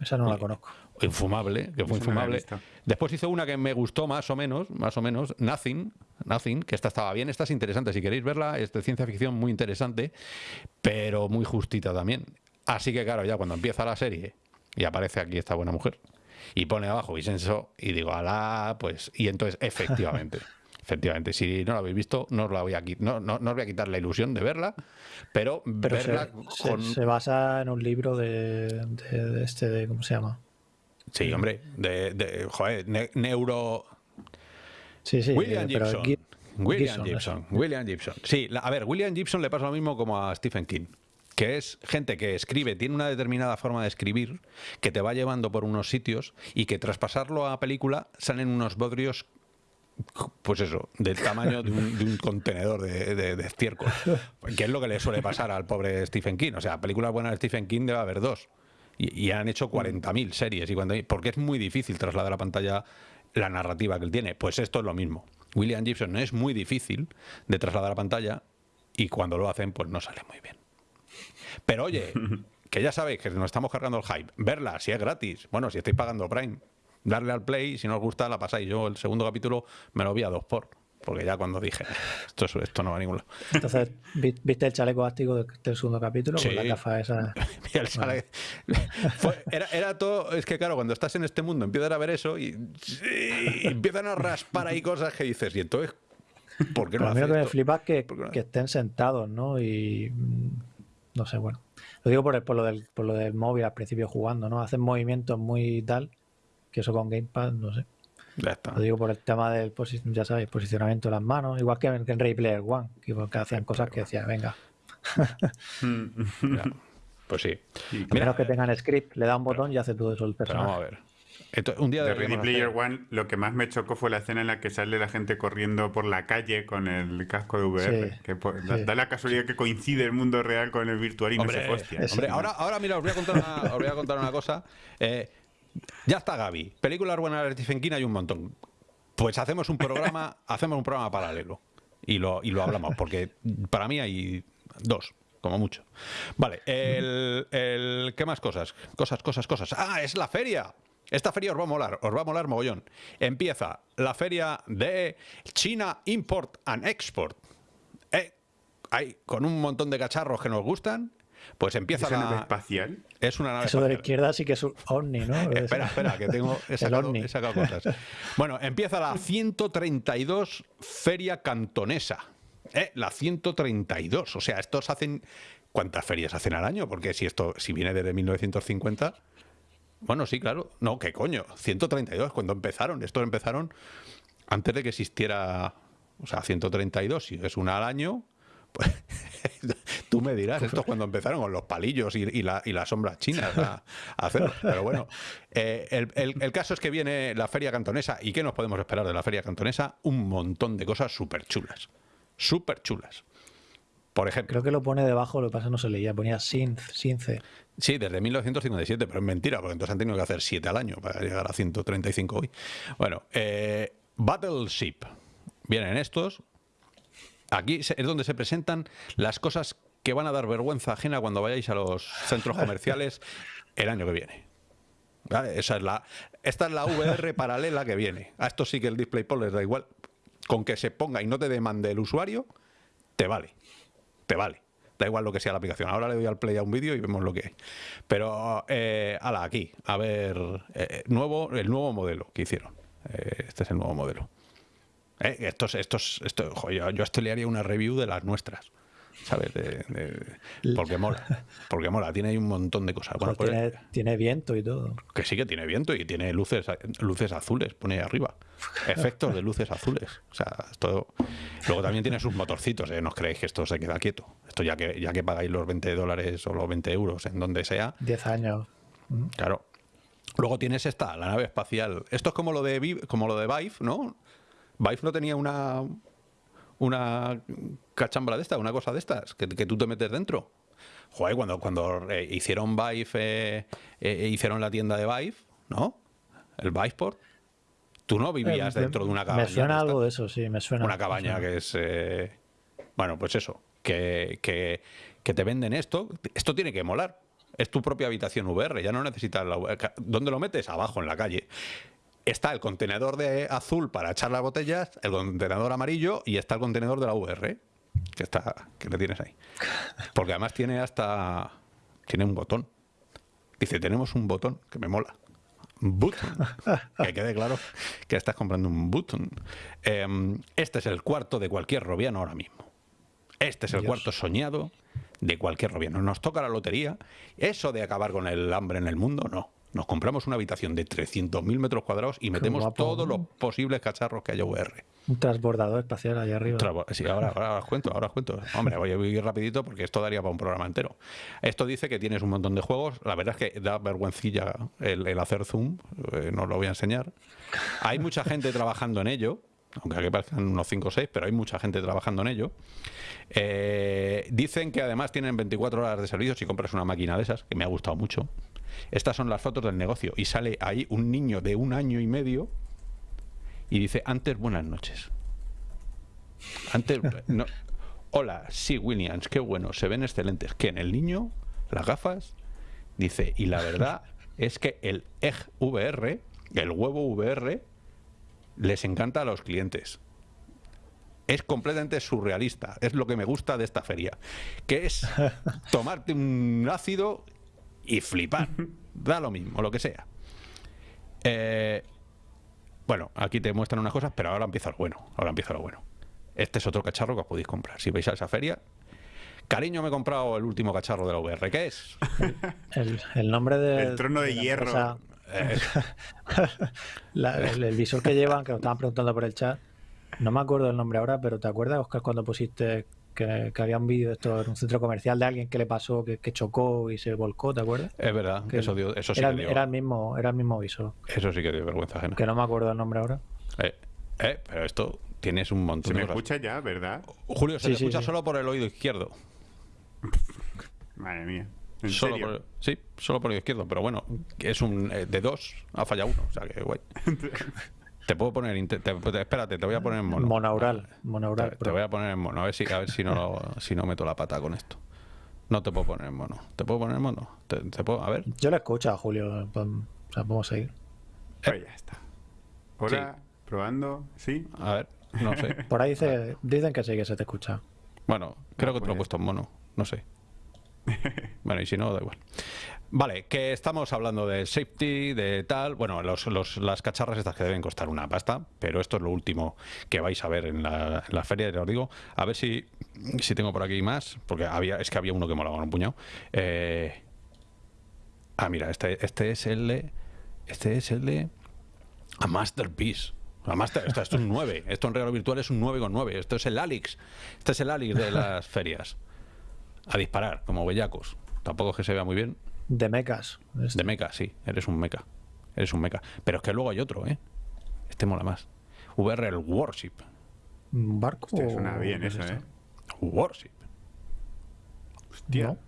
Esa no la conozco. Infumable, que fue infumable. Después hizo una que me gustó más o menos, más o menos, Nothing, Nothing, que esta estaba bien, esta es interesante, si queréis verla, es de ciencia ficción muy interesante, pero muy justita también. Así que claro, ya cuando empieza la serie y aparece aquí esta buena mujer y pone abajo Vicenzo y digo, alá, pues, y entonces efectivamente. *laughs* Efectivamente, si no la habéis visto, no os la voy a no, no, no os voy a quitar la ilusión de verla, pero, Pero se, verla se- con se basa en un libro de, de- de este, de, ¿cómo se llama? Sí, hombre, de, de joder, ne- neuro Sí, sí. William eh, Gibson. Gi- William Gibson. William Gibson. Sí, la- a ver, William Gibson le pasa lo mismo como a Stephen King. Que es gente que escribe, tiene una determinada forma de escribir, que te va llevando por unos sitios y que tras pasarlo a película salen unos bodrios, pues eso, del tamaño de un, de un contenedor de, de- de estiércol. Que es lo que le suele pasar al pobre Stephen King. O sea, películas buenas de Stephen King debe haber dos. Y, y han hecho 40.000 series. Y cuando, porque es muy difícil trasladar a la pantalla la narrativa que él tiene. Pues esto es lo mismo. William Gibson es muy difícil de trasladar a la pantalla y cuando lo hacen, pues no sale muy bien. Pero oye, *laughs* que ya sabéis que nos estamos cargando el hype. Verla, si es gratis. Bueno, si estáis pagando Prime, darle al play, si no os gusta, la pasáis. Yo el segundo capítulo me lo vi a dos por. Porque ya cuando dije, esto, es- esto no va a ningún lado. Entonces, vi- ¿viste el chaleco áctico del, del segundo capítulo? Sí. Con la gafa esa. *laughs* Fue- era, era todo. Es que, claro, cuando estás en este mundo empiezan a ver eso y, y empiezan a raspar ahí cosas que dices, y entonces, ¿por qué no Pero mí hace lo que me flipa es que, que estén sentados, ¿no? Y mm, no sé, bueno. Lo digo por, el- por, lo del, por lo del móvil al principio jugando, ¿no? Hacen movimientos muy tal, que eso con Gamepad, no sé. Ya está. Lo digo por el tema del, ya sabéis, posicionamiento de las manos, igual que en, que en Ready Player One, que, que hacían cosas que decía, venga, Mm. *laughs* Pues sí. a menos que tengan script, le da un botón y hace todo eso el pero vamos a personaje. ver. Esto- un día De Ready Player hacer- One, lo que más me chocó fue la escena en la que sale la gente corriendo por la calle con el casco de VR. Sí, que da, sí. da la casualidad que coincide el mundo real con el virtual y no Hombre, se hostia. es- hombre, ahora, ahora mira, os voy a contar una, os voy a contar una cosa. Eh, ya está Gaby. Películas buenas de Stephen hay un montón. Pues hacemos un programa, *laughs* hacemos un programa paralelo. Y lo, y lo hablamos, porque para mí hay dos, como mucho. Vale, el, el- ¿qué más cosas? Cosas, cosas, cosas. Ah, es la feria. Esta feria os va a molar, os va a molar mogollón. Empieza la feria de China Import and Export. Eh, hay, con un montón de cacharros que nos gustan, pues empieza ¿Es una nave la... espacial? Es una nave Eso de la izquierda sí que es un ovni, ¿no? Espera, espera, que tengo he sacado, ovni. he sacado cosas. Bueno, empieza la 132 Feria Cantonesa. ¿Eh? La 132. O sea, estos hacen. ¿Cuántas ferias hacen al año? Porque si esto, si viene desde 1950. Bueno, sí, claro. No, ¿qué coño? 132, cuando empezaron. Estos empezaron antes de que existiera. O sea, 132, si es una al año. Pues *laughs* tú me dirás, esto es cuando empezaron con los palillos y, y la- y las sombras chinas a, a hacerlo. Pero bueno, eh, el, el- el caso es que viene la feria cantonesa. ¿Y qué nos podemos esperar de la feria cantonesa? Un montón de cosas súper chulas. Súper chulas. Por ejemplo, Creo que lo pone debajo, lo que pasa no se leía, ponía synth, synth. Sí, desde 1957, pero es mentira, porque entonces han tenido que hacer 7 al año para llegar a 135 hoy. Bueno, eh, Battleship. Vienen estos. Aquí es donde se presentan las cosas que van a dar vergüenza ajena cuando vayáis a los centros *laughs* comerciales el año que viene. ¿Vale? Esa es la, esta es la VR paralela que viene. A esto sí que el DisplayPort les da igual. Con que se ponga y no te demande el usuario, te vale. Te vale. Da igual lo que sea la aplicación. Ahora le doy al play a un vídeo y vemos lo que hay. Pero, eh, ala, aquí. A ver, eh, nuevo, el nuevo modelo que hicieron. Eh, este es el nuevo modelo. Eh, estos, estos, esto, jo, yo, a esto le haría una review de las nuestras. ¿Sabes? De- de- porque mola. Porque mola. Tiene ahí un montón de cosas. Bueno, pues, tiene, tiene viento y todo. que sí que tiene viento y tiene luces, luces azules, pone ahí arriba. Efectos de luces azules. O sea, esto. Luego también tiene sus motorcitos, ¿eh? No os creéis que esto se queda quieto. Esto ya que, ya que pagáis los 20 dólares o los 20 euros en donde sea, 10 años. Claro. Luego tienes esta, la nave espacial. Esto es como lo de como lo de Vive, ¿no? Vive no tenía una una cachambra de esta, una cosa de estas, que, que tú te metes dentro. Joder, cuando, cuando eh, hicieron Vive, eh, eh, hicieron la tienda de Vive, ¿no? El Viceport. Tú no vivías Eh, dentro de una cabaña. Me suena algo de eso, sí, me suena. Una cabaña suena. que es. eh, bueno, pues eso. Que, que, que te venden esto. Esto tiene que molar. Es tu propia habitación VR. Ya no necesitas la VR. ¿Dónde lo metes? Abajo, en la calle. Está el contenedor de azul para echar las botellas, el contenedor amarillo y está el contenedor de la VR. Que está. que le tienes ahí. Porque además tiene hasta. Tiene un botón. Dice, tenemos un botón que me mola. Button. *laughs* Que quede claro que estás comprando un button. Em, este es el cuarto de cualquier robiano ahora mismo. Este es el Dios. cuarto soñado de cualquier robiano. Nos toca la lotería. Eso de acabar con el hambre en el mundo, no. Nos compramos una habitación de 300.000 metros cuadrados y metemos guapo. todos los posibles cacharros que haya VR. Un transbordador espacial allá arriba. Sí, ahora, ahora os cuento, ahora os cuento. Hombre, voy a ir rapidito porque esto daría para un programa entero. Esto dice que tienes un montón de juegos. La verdad es que da vergüencilla el, el hacer zoom. eh, no os lo voy a enseñar. Hay mucha gente trabajando en ello. Aunque aquí parezcan unos 5 o 6, pero hay mucha gente trabajando en ello. Eh, dicen que además tienen 24 horas de servicio si compras una máquina de esas, que me ha gustado mucho. Estas son las fotos del negocio. Y sale ahí un niño de un año y medio y dice, antes buenas noches. Antes, *laughs* no. Hola, sí, Williams, qué bueno, se ven excelentes. Que en el niño, las gafas, dice, y la verdad *laughs* es que el EG VR, el huevo VR, les encanta a los clientes. Es completamente surrealista, es lo que me gusta de esta feria, que es *laughs* tomarte un ácido y flipar. Da lo mismo, lo que sea. Eh, bueno, aquí te muestran unas cosas, pero ahora empieza lo bueno. Ahora empieza lo bueno. Este es otro cacharro que os podéis comprar. Si vais a esa feria. Cariño, me he comprado el último cacharro de la VR. ¿Qué es? *laughs* El, el nombre de. El trono de hierro. empresa- Eh, *laughs* la- el, el visor que llevan, que nos estaban preguntando por el chat. No me acuerdo el nombre ahora, pero ¿te acuerdas, Oscar, cuando pusiste que, que había un vídeo de esto en un centro comercial de alguien que le pasó, que, que chocó y se volcó, ¿te acuerdas? es verdad, Que eso, dio- eso sí era, que dio, era el mismo, era el mismo visor. eso sí que dio vergüenza ajena. Que no me acuerdo el nombre ahora. Eh, eh, pero esto tienes un montón Se me de cosas. escucha ya, ¿verdad? Julio, se Sí, te sí, escucha sí. solo por el oído izquierdo. Madre mía. ¿En Solo serio? por, sí, solo por el izquierdo, pero bueno, es un eh, de dos, ha fallado uno, o sea que guay. *laughs* te puedo poner, te- te- espérate, te voy a poner en mono. Monaural. Monaural. Te, voy a poner en mono, a ver si, a ver si no lo- si no meto la pata con esto. No te puedo poner en mono. ¿Te puedo poner en mono? ¿Te, te puedo? A ver. Yo lo escucho a Julio. pues, O sea, podemos seguir. Pues ya está. Hola, probando, ¿sí? A ver, no sé. *laughs* Por ahí dice, dicen que sí, que se te escucha. Bueno, creo que te lo he pues- puesto en mono. No sé. *laughs* Bueno, y si no, da igual. Vale, que estamos hablando de safety, de tal. Bueno, los, las cacharras estas que deben costar una pasta, pero esto es lo último que vais a ver en la, la feria, ya os digo. A ver si, si tengo por aquí más, porque había, es que había uno que molaba un puñado. Eh, ah, mira, este, este es el de. Este es el de. A Masterpiece. A Master, esto, es un 9. Esto en regalo virtual es un 9,9. Esto es el Alix. Este es el Alix de las ferias. A disparar, como bellacos. Tampoco es que se vea muy bien. De mecas. De meca, sí. Eres un meca. Eres un meca. Pero es que luego hay otro, ¿eh? Este mola más. VR el Warship. ¿Un barco? Hostia, suena bien es eso, esto? ¿eh? Warship. Hostia. No.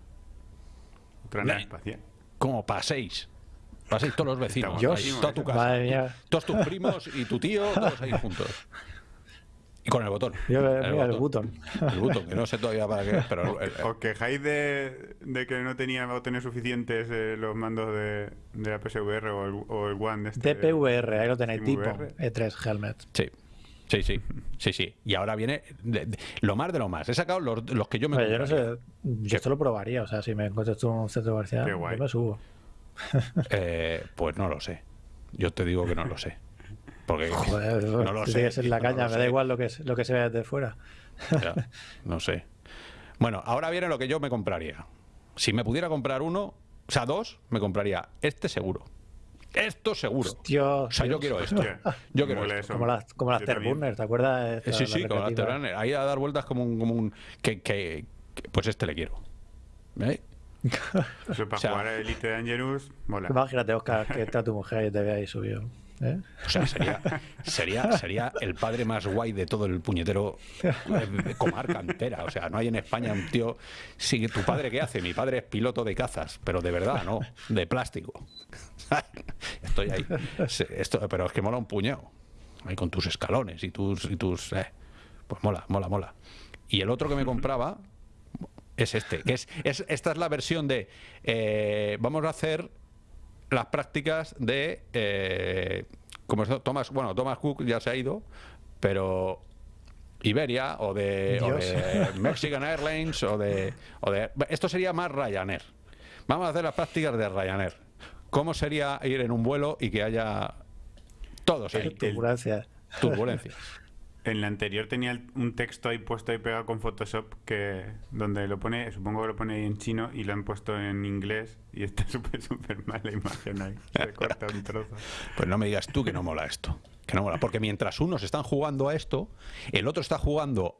Otra nave espacial. Como paséis. Paséis todos los vecinos. Guapísimo toda tu casa. Madre mía. Todos tus primos y tu tío, todos ahí juntos. Y con el botón. Yo, mira, el button. El botón, que no sé todavía para qué es, pero el- el- ¿Os quejáis de, de que no tenía botones suficientes eh, los mandos de, de la PSVR o el, o el One de este? DPVR, ahí lo tenéis, tipo SteamVR? E3 Helmet. Sí, sí, sí, sí, sí. Y ahora viene de- de- lo más de lo más. He sacado los, los que yo me Oye, yo no sé, yo esto lo probaría, o sea, si me encuentras tú en un centro comercial, yo me subo. Eh, pues no lo sé. Yo te digo que no lo sé. Porque Joder, no lo sé. en la no caña, lo me da igual lo que, lo que se vea desde fuera. Ya, no sé. Bueno, ahora viene lo que yo me compraría. Si me pudiera comprar uno, o sea, dos, me compraría este seguro. Esto seguro. Dios, O sea, yo quiero esto. *laughs* Yo quiero esto. eso. como las, como las ¿te acuerdas? Eh, Esta, Sí, sí, con la recreativa? Afterburner. Ahí a dar vueltas como un... Como un que, que- que- pues este le quiero. ¿Eh? Eso para O sea- jugar a Elite Dangerous, mola. Imagínate, Oscar, que está tu mujer y te ve ahí subido. ¿Eh? O sea, sería, sería, sería el padre más guay de todo el puñetero eh, comarca entera. O sea, no hay en España un tío. Sí, ¿tu padre qué hace? Mi padre es piloto de cazas, pero de verdad, no, de plástico. Esto *laughs* estoy ahí. Esto, pero es que mola un puñado. Ahí con tus escalones y tus. Y tus eh, pues mola, mola, mola. Y el otro que me compraba es este, que es, es esta es la versión de eh, vamos a hacer las prácticas de eh, como es Thomas, bueno, Thomas Cook ya se ha ido, pero Iberia o de, o de Mexican Airlines o de, o de esto sería más Ryanair. Vamos a hacer las prácticas de Ryanair. ¿Cómo sería ir en un vuelo y que haya todos ahí? Turbulencia. Turbulencias. En la anterior tenía un texto ahí puesto ahí pegado con Photoshop que donde lo pone, supongo que lo pone ahí en chino y lo han puesto en inglés y está *laughs* súper súper mal la imagen ahí. Se corta un trozo. Pues no me digas tú que no mola esto. Que no mola. Porque mientras unos están jugando a esto, el otro está jugando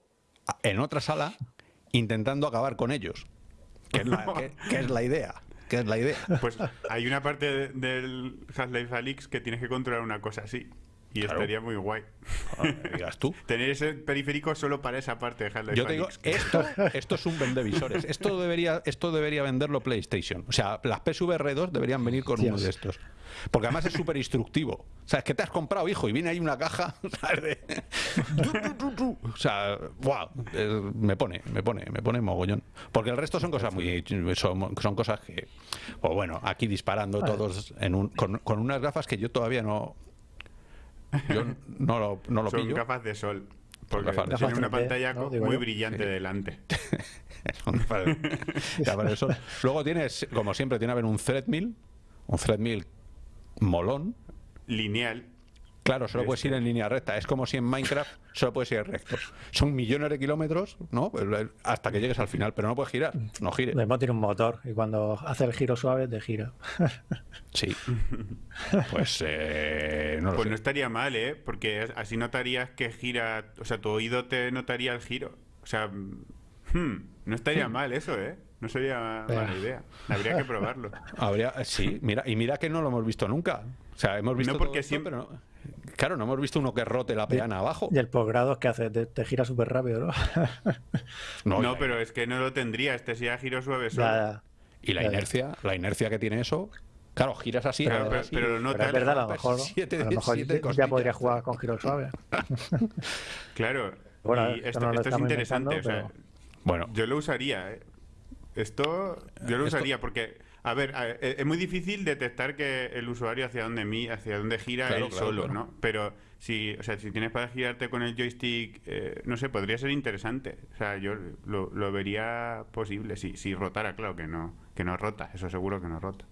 en otra sala intentando acabar con ellos. Que es la, *laughs* que- que es la idea. Que es la idea. Pues hay una parte de- del Half-Life Alyx que tienes que controlar una cosa así. Y Claro. estaría muy guay. Me digas tú. *laughs* Tener ese periférico solo para esa parte de Half-Life Yo te digo, *laughs* esto, esto es un vendevisores. Esto debería, esto debería venderlo PlayStation. O sea, las PSVR 2 deberían venir con uno de estos. Porque además es súper instructivo. O sea, es que te has comprado, hijo, y viene ahí una caja. *laughs* O sea, wow, eh, me pone, me pone, me pone mogollón. Porque el resto son cosas muy, son, son cosas que, o bueno, aquí disparando todos en un, con, con unas gafas que yo todavía no, yo no lo, no lo Son pillo. gafas de sol. Porque gafas de tiene sol. una Gafas 3D, pantalla muy yo. brillante delante. Son gafas de- gafas de sol. Luego tienes, como siempre, tiene que haber un threadmill, un threadmill molón. Lineal. Claro, solo puedes ir en línea recta. Es como si en Minecraft *laughs* solo puedes ir recto. Son millones de kilómetros, ¿no? Hasta que llegues al final, pero no puedes girar. No gires. Además tiene un motor y cuando hace el giro suave te gira. *laughs* Sí. *laughs* Pues eh, no lo Pues sé. no estaría mal, ¿eh? Porque así notarías que gira. O sea, tu oído te notaría el giro. O sea, hmm, no estaría mal eso, ¿eh? No sería Pero- mala idea. Habría que probarlo. Habría, sí, mira, y mira que no lo hemos visto nunca. O sea, hemos visto No, porque todo esto, siempre- pero no- claro, no hemos visto uno que rote la peana abajo. Y el posgrado es que hace, te, te gira súper rápido, ¿no? *laughs* No, No, pero es que no lo tendría. Este sería giro suave solo. Ya, ya. Y la Ya, ya. inercia, la inercia que tiene eso, claro, giras así, Pero- pero- así. pero lo Pero es verdad, a lo mejor, *laughs* siete- a lo mejor siete ya podría jugar con giro suave. *laughs* Claro. Bueno, y esto esto, no lo esto es interesante. inventando, o sea, Bueno, Yo lo usaría, ¿eh? Esto yo lo Esto- usaría porque, a ver, a- e- es muy difícil detectar que el usuario hacia dónde mi, hacia dónde gira Claro, él claro, solo, claro. ¿no? Pero si, o sea, si tienes para girarte con el joystick, eh, no sé, podría ser interesante. O sea, yo lo, lo vería posible si, si rotara, claro que no, que no rota, eso seguro que no rota.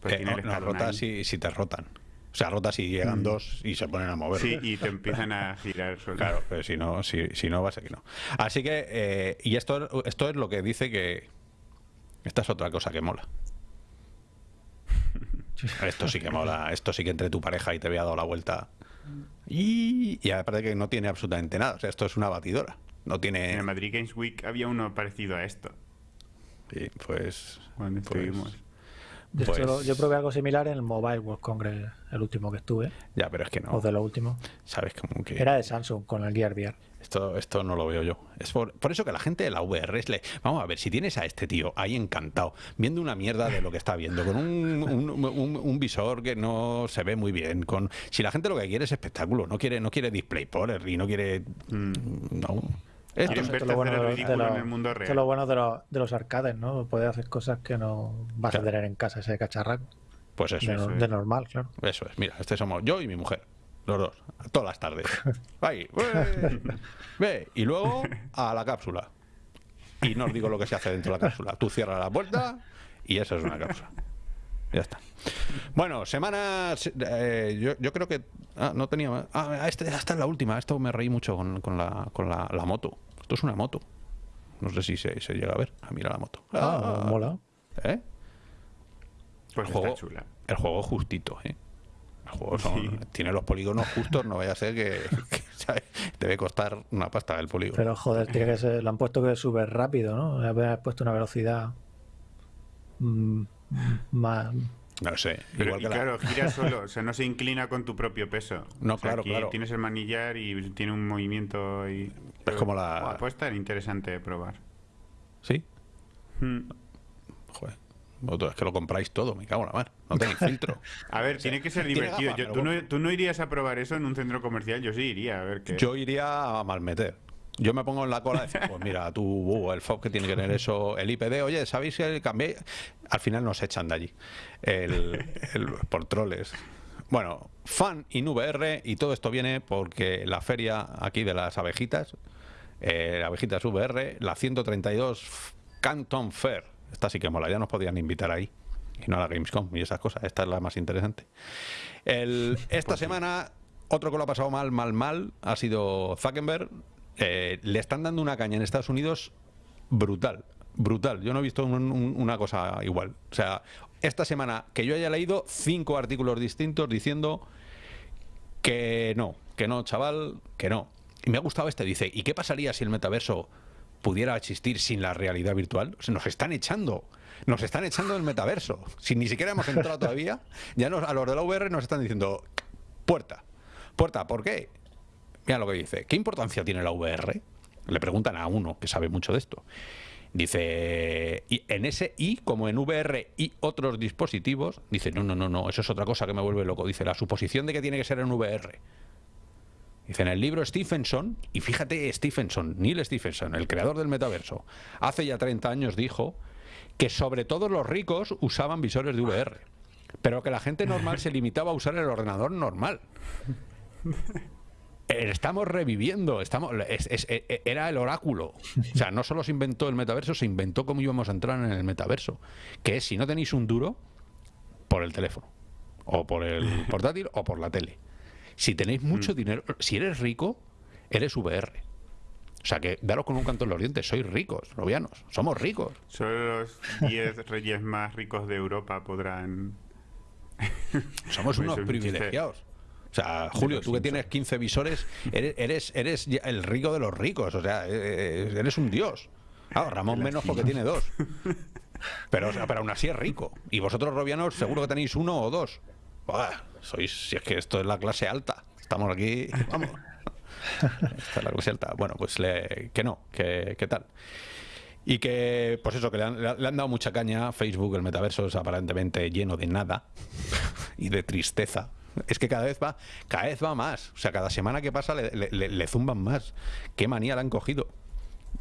Pues eh, no, rota si, si te rotan. O sea, rota si llegan dos y se ponen a mover. Sí, y te empiezan a *laughs* girar solo. Claro, pero si no, si, si no va a ser que no. Así que, eh, y esto, esto es lo que dice que. Esta es otra cosa que mola. *laughs* Esto sí que mola. Esto sí que entre tu pareja y te había dado la vuelta. Y, y aparte que no tiene absolutamente nada. O sea, esto es una batidora. No En tiene. el Madrid Games Week había uno parecido a esto, Sí, pues. cuando pues- estuvimos. Yo, Pues- yo probé algo similar en el Mobile World Congress, el último que estuve, Ya, pero es que no. o de los últimos. Sabes como que. Era de Samsung con el Gear VR. Esto, esto no lo veo yo. Es por, por eso que la gente de la VR es le... Vamos a ver, si tienes a este tío ahí encantado, viendo una mierda de lo que está viendo, con un, un- un- un visor que no se ve muy bien, con si la gente lo que quiere es espectáculo, no quiere, no quiere y no quiere... Mm. No. Esto es- Esto verte es lo bueno de, en los- el mundo esto es real. lo bueno de los, de los arcades, ¿no? Poder hacer cosas que no vas Claro. a tener en casa, ese cacharraco. pues eso, De, eso, no- es. de normal, claro. eso es. Mira, este somos yo y mi mujer. Los dos, todas las tardes. *laughs* Ahí, ¡ué! ve, y luego a la cápsula. Y no os digo lo que se hace dentro de la cápsula. Tú cierras la puerta y eso es una cápsula. Ya está. Bueno, semanas. eh, yo, yo creo que. Ah, no tenía. más. Ah, este, esta es la última. Esto me reí mucho con, con la, con la, la moto. Esto es una moto. No sé si se, se llega a ver. Ah, mira la moto. Ah, mola. ¿Eh? Pues el juego, chula. el juego justito, ¿eh? El juego son- Sí. tiene los polígonos justos, no vaya a ser que, *laughs* que, ¿sabes? debe costar una pasta el polígono. Pero joder, tiene que ser, lo han puesto que es súper rápido, ¿no? Haber puesto una velocidad mm, más. no sé, Pero, igual y que la- claro, gira *laughs* solo, o sea, no se inclina con tu propio peso. No, O sea, claro, aquí claro. Tienes el manillar y tiene un movimiento y... Es como la- Buah, puede estar interesante de probar. ¿Sí? Hmm. Joder. Vosotros es que lo compráis todo, me cago en la mar. no tenéis *laughs* filtro. A ver, tiene que ser divertido. ¿tú, no, irías a probar eso en un centro comercial? Yo sí iría, a ver qué. Yo iría a malmeter. Yo me pongo en la cola y decir, pues mira, tú, uh, el FOB que tiene que tener eso, el IPD, oye, ¿sabéis que cambié? Al final nos echan de allí, el, por troles. Bueno, fan in VR y todo esto viene porque la feria aquí de las abejitas, eh, abejitas VR, la 132 Canton Fair, esta sí que mola, ya nos podían invitar ahí y no a la Gamescom y esas cosas, esta es la más interesante. El, esta pues semana, otro que lo ha pasado mal, mal, mal, ha sido Zuckerberg. Eh, le están dando una caña en Estados Unidos brutal, brutal. Yo no he visto una cosa igual. O sea, esta semana que yo haya leído cinco artículos distintos diciendo que no, que no, chaval, que no. Y me ha gustado este, dice, ¿y qué pasaría si el metaverso pudiera existir sin la realidad virtual? O nos están echando, nos están echando el metaverso. Si ni siquiera hemos entrado todavía, ya nos, a los de la VR nos están diciendo, puerta, puerta, ¿por qué? Lo que dice, ¿qué importancia tiene la VR? Le preguntan a uno que sabe mucho de esto. Dice, y en ese I, como en VR y otros dispositivos, dice, no, no, no, no, eso es otra cosa que me vuelve loco. Dice, la suposición de que tiene que ser en VR. Dice, en el libro Stephenson, y fíjate Stephenson, Neil Stephenson, el creador del metaverso, hace ya 30 años dijo que sobre todo los ricos usaban visores de VR, pero que la gente normal se limitaba a usar el ordenador normal. Eh, estamos reviviendo, estamos, e, e, era el oráculo. O sea, no solo se inventó el metaverso, se inventó cómo íbamos a entrar en el metaverso. Que es, si no tenéis un duro, por el teléfono, o por el *laughs* portátil, o por la tele. Si tenéis mucho mm. dinero, si eres rico, eres VR. O sea que daros con un canto en los dientes, sois ricos, novianos, somos ricos. Solo los 10 reyes más ricos de Europa podrán... Somos *laughs* unos privilegiados. O sea, Julio, tú que tienes 15 visores, eres, eres, el rico de los ricos, o sea, eh, eh, eres un dios. Ramón menos porque tiene dos. Pero, pero aún así es rico. Y vosotros, robianos, seguro que tenéis uno o dos. sois, si es que esto es la clase alta. Estamos aquí, vamos. Esta es la clase alta. Bueno, pues que no, que, tal. Y que, pues eso, que le han, le han, dado mucha caña a Facebook, el metaverso es aparentemente lleno de nada y de tristeza. Es que cada vez va, cada vez va más. O sea, cada semana que pasa le, zumban más. Qué manía le han cogido.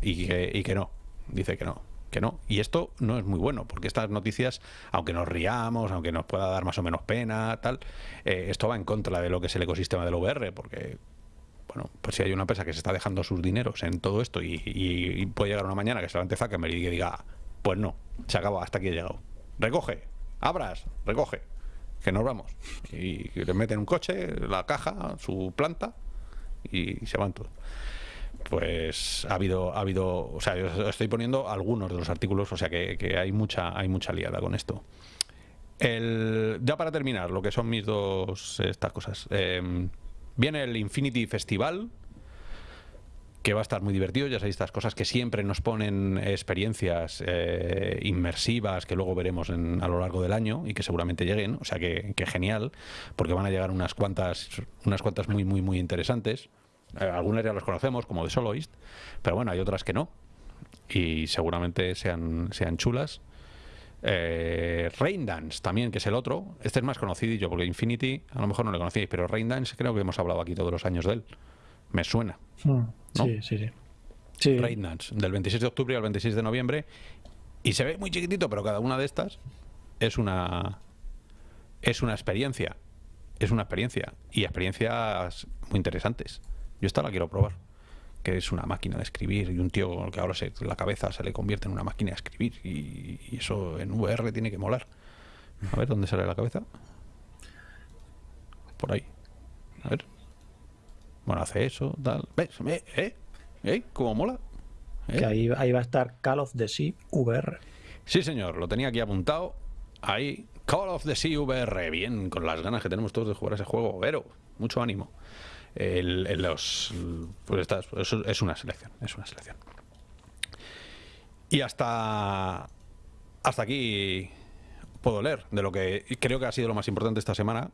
Y que, no. Dice que no que no. Y esto no es muy bueno, porque estas noticias, aunque nos riamos, aunque nos pueda dar más o menos pena, tal, eh, esto va en contra de lo que es el ecosistema del VR, porque, bueno, pues si hay una empresa que se está dejando sus dineros en todo esto y, puede llegar una mañana que se levante Zuckerberg y que diga, pues no, se acaba, hasta aquí he llegado. Recoge, abras, recoge que nos vamos. Y le meten un coche, la caja, su planta y se van todos. Pues ha habido, ha habido, o sea, yo estoy poniendo algunos de los artículos, o sea que, hay mucha, hay mucha liada con esto. El, ya para terminar, lo que son mis dos estas cosas. Eh, viene el Infinity Festival, que va a estar muy divertido. Ya sabéis, estas cosas que siempre nos ponen experiencias eh, inmersivas que luego veremos en, a lo largo del año y que seguramente lleguen. O sea que, genial, porque van a llegar unas cuantas, unas cuantas muy, muy, muy interesantes. Eh, algunas ya las conocemos, como de Soloist, pero bueno, hay otras que no. Y seguramente sean, sean chulas. Eh, Raindance también, que es el otro. Este es más conocido porque Infinity a lo mejor no le conocíais, pero Raindance creo que hemos hablado aquí todos los años de él. Me suena. Hmm. Sí, sí, sí. sí. del 26 de octubre al 26 de noviembre. Y se ve muy chiquitito, pero cada una de estas es una es una experiencia. Es una experiencia. Y experiencias muy interesantes. Yo esta la quiero probar. Que es una máquina de escribir y un tío que ahora se, la cabeza se le convierte en una máquina de escribir. Y, y eso en VR tiene que molar. A ver, ¿dónde sale la cabeza? Por ahí. A ver. Bueno, hace eso, tal. ¿Ves? ¿Eh? ¿Eh? ¿Cómo mola? ¿Eh? Que ahí, ahí va a estar Call of the Sea VR. Sí, señor, lo tenía aquí apuntado. Ahí, Call of the Sea VR. Bien, con las ganas que tenemos todos de jugar ese juego. Pero, mucho ánimo. El, los, pues es una selección, es una selección. Y hasta, hasta aquí puedo leer de lo que creo que ha sido lo más importante esta semana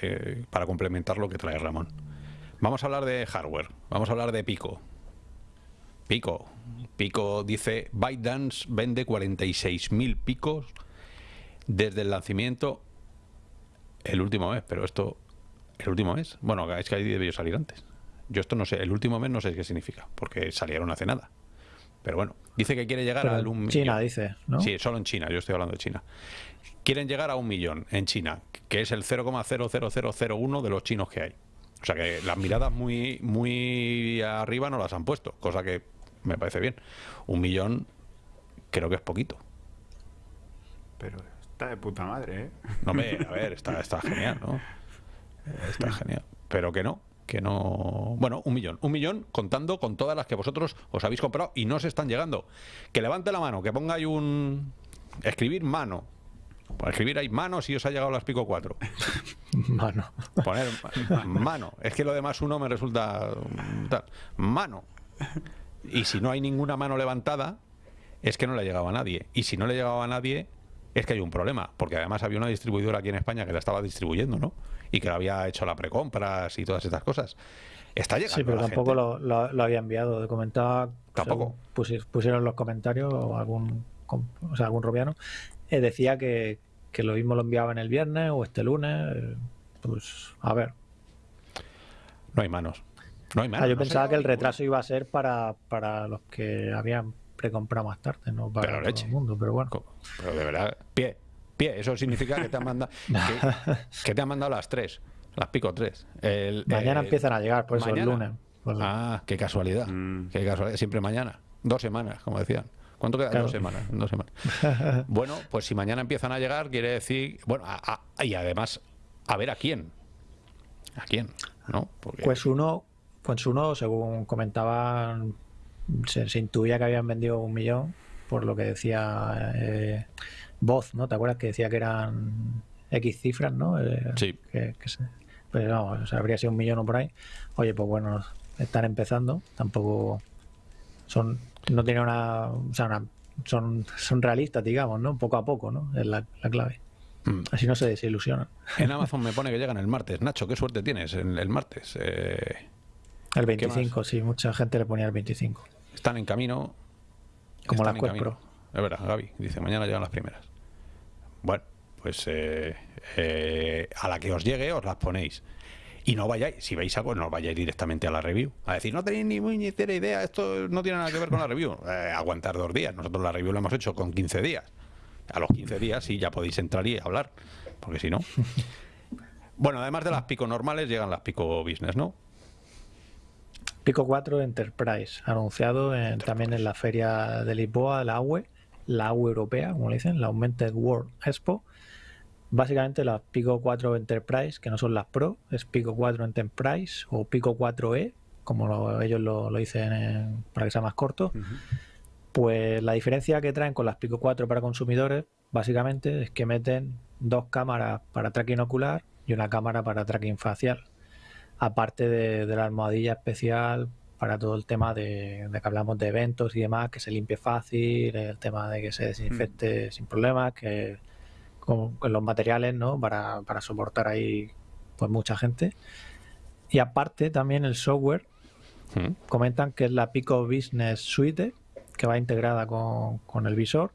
eh, para complementar lo que trae Ramón. Vamos a hablar de hardware, vamos a hablar de Pico. Pico. Pico dice, ByteDance vende 46.000 picos desde el lanzamiento El último mes, pero esto. ¿El último mes? Bueno, es que ahí debió salir antes. Yo esto no sé, el último mes no sé qué significa, porque salieron hace nada. Pero bueno, dice que quiere llegar Pero a en un China, millón. dice, ¿no? Sí, solo en China, yo estoy hablando de China. Quieren llegar a un millón en China, que es el 0,00001 de los chinos que hay. O sea que las miradas muy, muy arriba no las han puesto, cosa que me parece bien. Un millón creo que es poquito. Pero está de puta madre, ¿eh? No me, a ver, está, *laughs* está genial, ¿no? Está genial. Pero que no, que no. Bueno, un millón. Un millón contando con todas las que vosotros os habéis comprado y no se están llegando. Que levante la mano, que ponga ahí un. Escribir mano. Para escribir ahí mano si os ha llegado las pico 4. *laughs* Mano. Poner ma- mano. Es que lo demás uno me resulta. mm, tal. Mano. Y si no hay ninguna mano levantada, es que no le ha llegado a nadie. Y si no le llegaba a nadie, es que hay un problema. Porque además había una distribuidora aquí en España que la estaba distribuyendo, ¿no? Y que había hecho la precompras y todas estas cosas. Está llegando. Sí, pero la tampoco gente. lo, lo- lo había enviado. Comentaba. Tampoco. pusi- pusieron los comentarios o algún, o sea, algún robiano. Eh, decía que, que lo mismo lo enviaban el viernes o este lunes. eh, Pues a ver. No hay manos. No hay manos. Ah, yo no se pensaba que el retraso iba a ser para, para los que habían precomprado más tarde, no para Pero todo leche. el mundo. Pero bueno. Pero de verdad, pie, pie, eso significa que te han mandado *laughs* que, que te han mandado las tres, las pico tres. El- Mañana empiezan a llegar, por eso el lunes. Pues, Ah, qué casualidad. Mm. Qué casualidad. Siempre mañana. Dos semanas, como decían. ¿Cuánto queda? Claro. Dos semanas. Dos semanas. *laughs* bueno, pues si mañana empiezan a llegar, quiere decir. Bueno, a- a- y además, a ver a quién. ¿A quién? ¿No? Porque, Pues uno, pues uno, según comentaban, se, se intuía que habían vendido un millón, por lo que decía eh, Voz, ¿no? ¿Te acuerdas que decía que eran X cifras, ¿no? Eh, Sí. Que, que se- pero no, o sea, habría sido un millón o por ahí. Oye, pues bueno, están empezando, tampoco son, no tienen una, o sea, una- son, son realistas, digamos, ¿no? Poco a poco, ¿no? Es la, la clave. Mm. Así no se desilusionan. En *laughs* Amazon me pone que llegan el martes. Nacho, qué suerte tienes el, el martes. Eh, El ¿Qué más? 25, sí, mucha gente le ponía el 25. están en camino. Como las Quest. Es verdad, Gaby. Dice, mañana llegan las primeras. Bueno, pues eh, eh, a la que os llegue os las ponéis. Y no vayáis, si veis algo, no vayáis directamente a la review. A decir, no tenéis ni muy ni cero idea, esto no tiene nada que ver con la review. *laughs* Eh, aguantar dos días. Nosotros la review la hemos hecho con 15 días. A los 15 días sí ya podéis entrar y hablar. Porque si no. *laughs* Bueno, además de las pico normales, llegan las pico business, ¿no? Pico 4 Enterprise, anunciado en- también en la feria de Lisboa, la AUE, la AUE europea, como le dicen, la Augmented World Expo. Básicamente las Pico 4 Enterprise, que no son las Pro, es Pico 4 Enterprise o Pico 4E, como lo- ellos lo, lo dicen en- para que sea más corto. Pues la diferencia que traen con las Pico 4 para consumidores, básicamente, es que meten dos cámaras para tracking ocular y una cámara para tracking facial. Aparte de, de la almohadilla especial para todo el tema de, de que hablamos de eventos y demás, que se limpie fácil, el tema de que se desinfecte sin problemas, que con, con los materiales, ¿no? Para, para soportar ahí pues mucha gente. Y aparte también el software, Mm. comentan que es la Pico Business Suite, que va integrada con, con el visor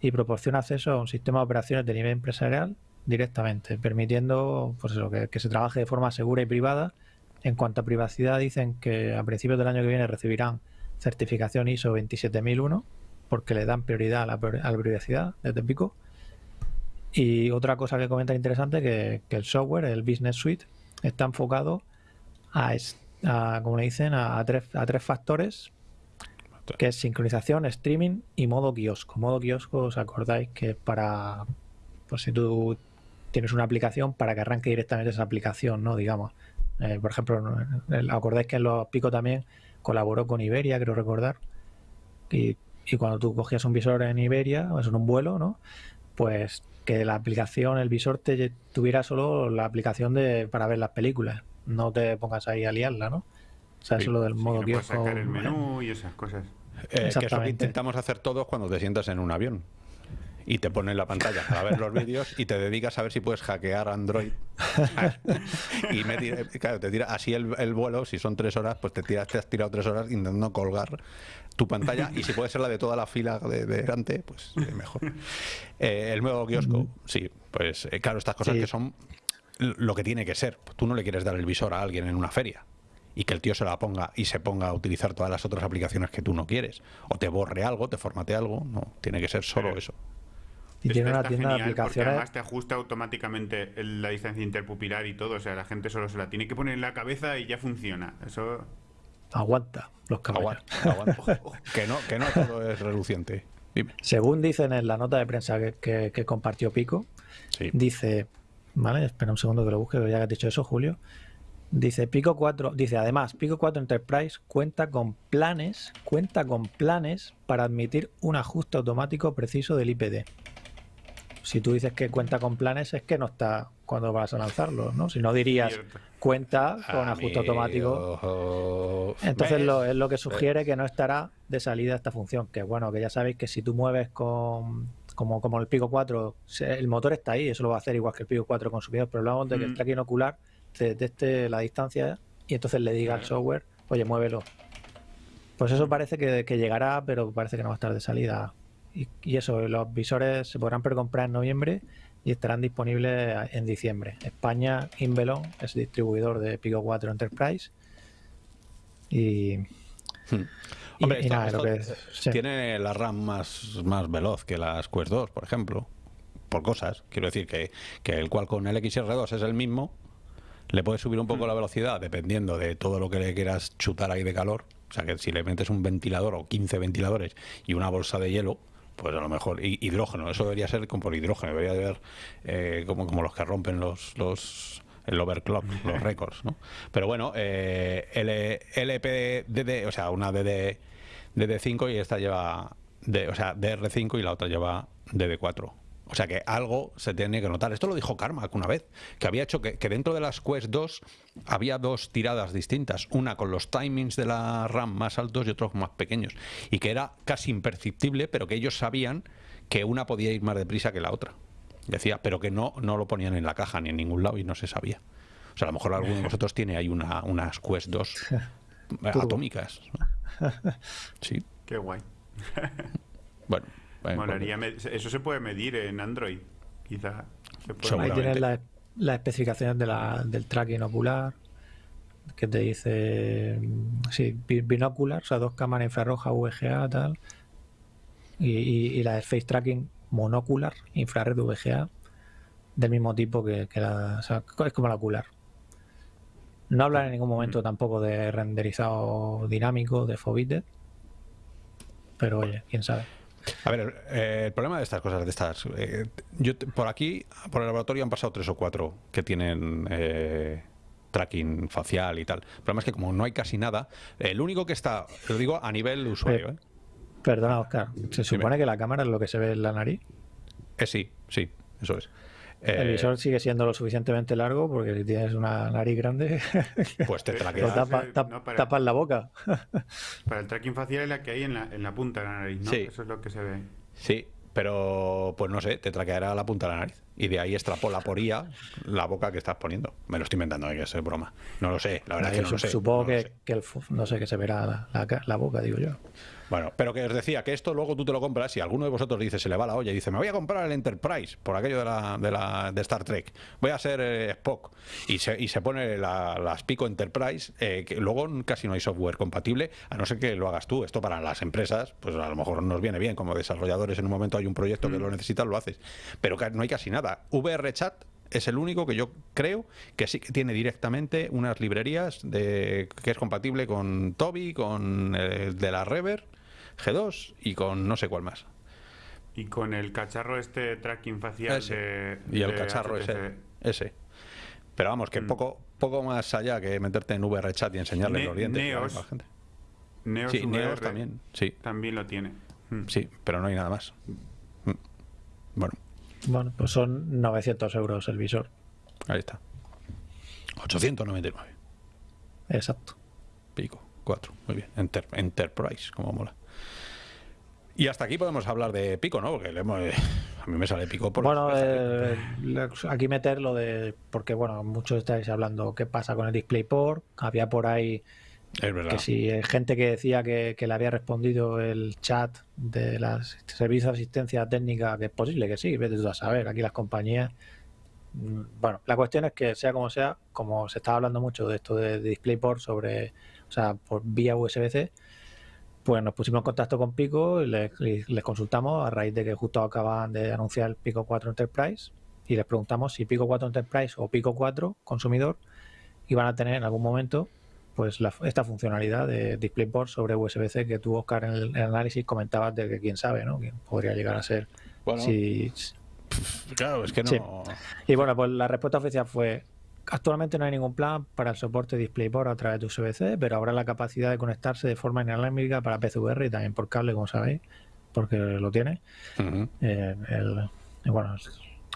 y proporciona acceso a un sistema de operaciones de nivel empresarial directamente, permitiendo pues eso, que, que se trabaje de forma segura y privada. En cuanto a privacidad, dicen que a principios del año que viene recibirán certificación ISO 27001 porque le dan prioridad a la, a la privacidad desde Pico. Y otra cosa que comenta interesante que, que el software, el Business Suite, está enfocado a, a, como le dicen, a, a tres, a tres factores que es sincronización, streaming y modo kiosco. Modo kiosco, os acordáis que es para, pues si tú tienes una aplicación, para que arranque directamente esa aplicación, ¿no? Digamos. Eh, por ejemplo, el- acordáis que en los Pico también colaboró con Iberia, creo recordar. Y, y cuando tú cogías un visor en Iberia, o en un vuelo, ¿no? Pues que la aplicación, el visor te tuviera solo la aplicación de para ver las películas. No te pongas ahí a liarla, ¿no? O sea, Sí, eso lo del Sí, modo kiosco. sacar el menú y esas cosas. Eh, que es lo que Exactamente. intentamos hacer todos cuando te sientas en un avión. Y te ponen la pantalla para ver los vídeos y te dedicas a ver si puedes hackear Android. *laughs* y me tira- claro, te tira así el, el vuelo, si son tres horas, pues te, tiras, te has tirado tres horas intentando colgar tu pantalla. Y si puede ser la de toda la fila de, de delante, pues eh, mejor. Eh, el nuevo kiosco, sí, pues eh, claro, estas cosas Sí. que son lo que tiene que ser. Tú no le quieres dar el visor a alguien en una feria y que el tío se la ponga y se ponga a utilizar todas las otras aplicaciones que tú no quieres. O te borre algo, te formate algo. No, tiene que ser solo eso. Y tiene una tienda de aplicaciones. además te ajusta automáticamente la distancia interpupilar y todo. O sea, la gente solo se la tiene que poner en la cabeza y ya funciona. Eso. Aguanta los caballos. *laughs* *laughs* que, no, que no todo es reluciente. Según dicen en la nota de prensa que, compartió Pico, dice. Vale, espera un segundo que lo busque, ya que has dicho eso, Julio. Dice Pico 4, dice además, Pico 4 Enterprise cuenta con planes, cuenta con planes para admitir un ajuste automático preciso del IPD. Si tú dices que cuenta con planes es que no está cuando vas a lanzarlo, ¿no? Si no dirías cuenta con ajuste automático. Entonces lo, es lo que sugiere que no estará de salida esta función, que bueno, que ya sabéis que si tú mueves con como, como el Pico 4, el motor está ahí, eso lo va a hacer igual que el Pico 4 consumidor, pero hablamos de que el mm. tracking ocular detecte la distancia y entonces le diga al software, oye, muévelo. Pues eso parece que, llegará, pero parece que no va a estar de salida. Y, eso, los visores se podrán precomprar en noviembre y estarán disponibles en diciembre. España, Invelon es distribuidor de Pico 4 Enterprise. Y, hmm. Hombre, tiene la RAM más, más veloz que las Quest 2, por ejemplo. Por cosas. Quiero decir que, que el cual con el XR2 es el mismo, le puedes subir un poco mm. la velocidad dependiendo de todo lo que le quieras chutar ahí de calor. O sea que si le metes un ventilador o 15 ventiladores y una bolsa de hielo, pues a lo mejor hidrógeno, eso debería ser como por hidrógeno, debería de ver eh, como, como los que rompen los, los el overclock, los récords, ¿no? Pero bueno, eh, LPDD, o sea, una DD, DD5 y esta lleva, de, o sea, DR5 y la otra lleva DD4. O sea que algo se tiene que notar. Esto lo dijo Carmack una vez, que había hecho que, dentro de las Quest 2 había dos tiradas distintas, una con los timings de la RAM más altos y otros más pequeños, y que era casi imperceptible, pero que ellos sabían que una podía ir más deprisa que la otra. Decía, pero que no, no lo ponían en la caja ni en ningún lado y no se sabía. O sea, a lo mejor alguno de vosotros tiene ahí una, unas Quest 2 *laughs* atómicas. Sí. Qué guay. Bueno, eso se puede medir en Android, quizás. Ahí tienes las la especificaciones de la, del tracking ocular, que te dice, sí, binocular, o sea, dos cámaras infrarroja, VGA, tal, y, la de face tracking monocular, infrared VGA, del mismo tipo que, la, o sea, es como la ocular. No hablan en ningún momento mm. tampoco de renderizado dinámico, de Forbidden, pero oye, quién sabe. A ver, eh, el problema de estas cosas, de estas, eh, yo por aquí, por el laboratorio han pasado tres o cuatro que tienen eh, tracking facial y tal. El problema es que como no hay casi nada, el único que está, lo digo a nivel usuario. Perdona, Oscar, ¿se supone que la cámara es lo que se ve en la nariz? sí, sí, eso es. El eh, visor sigue siendo lo suficientemente largo porque si tienes una nariz grande, *laughs* pues te tapas la boca. *laughs* Para el tracking facial es la que hay en la, en la punta de la nariz, ¿no? Eso es lo que se ve. Sí, pero pues no sé, te traqueará la punta de la nariz. Y de ahí extrapola por IA la boca que estás poniendo. Me lo estoy inventando, hay que ser broma. No lo sé, la verdad es que no lo sé. Supongo que, el, no sé, que se verá la, la boca, digo yo. Bueno, pero que os decía que esto luego tú te lo compras y alguno de vosotros dice, se le va la olla y dice, me voy a comprar el Enterprise por aquello de, la, de, la, de Star Trek, voy a ser eh, Spock y se, y se pone las Pico Enterprise, eh, que luego casi no hay software compatible, a no ser que lo hagas tú. Esto para las empresas, pues a lo mejor nos viene bien, como desarrolladores en un momento hay un proyecto que mm. lo necesitas, lo haces. Pero no hay casi nada. VRChat es el único que yo creo que sí que tiene directamente unas librerías de, que es compatible con Toby, con el de la Rever G2 y con no sé cuál más. Y con el cacharro este tracking facial Y el cacharro ese, ese. Pero vamos, que mm. poco, poco más allá que meterte en VRChat y enseñarle los dientes a la gente. Neos, sí, Neos también, sí. También lo tiene. Mm. Sí, pero no hay nada más. Mm. Bueno. Bueno, pues son 900 euros el visor. Ahí está. 899. Exacto. Pico, 4. Muy bien. Enterprise, como mola. Y hasta aquí podemos hablar de pico, ¿no? Porque a mí me sale pico por... Bueno, eh, aquí meter lo de... Porque, bueno, muchos estáis hablando qué pasa con el DisplayPort. Había por ahí que si hay gente que decía que, le había respondido el chat de las servicios de asistencia técnica, que es posible que sí, vete tú a saber. Aquí las compañías Mm, bueno, la cuestión es que sea como sea, como se estaba hablando mucho de esto de DisplayPort sobre, o sea, por vía USB-C, pues nos pusimos en contacto con Pico y les, consultamos a raíz de que justo acaban de anunciar el Pico 4 Enterprise y les preguntamos si Pico 4 Enterprise o Pico 4 consumidor iban a tener en algún momento pues esta funcionalidad de DisplayPort sobre USB-C que tú, Oscar, en el, análisis comentabas de que quién sabe, ¿no? Quién podría llegar a ser. Bueno, claro, es que no. Y bueno, pues la respuesta oficial fue Actualmente no hay ningún plan para el soporte DisplayPort a través de USB-C, pero habrá la capacidad de conectarse de forma inalámbrica para PCVR y también por cable, como sabéis, porque lo tiene. Eh, bueno,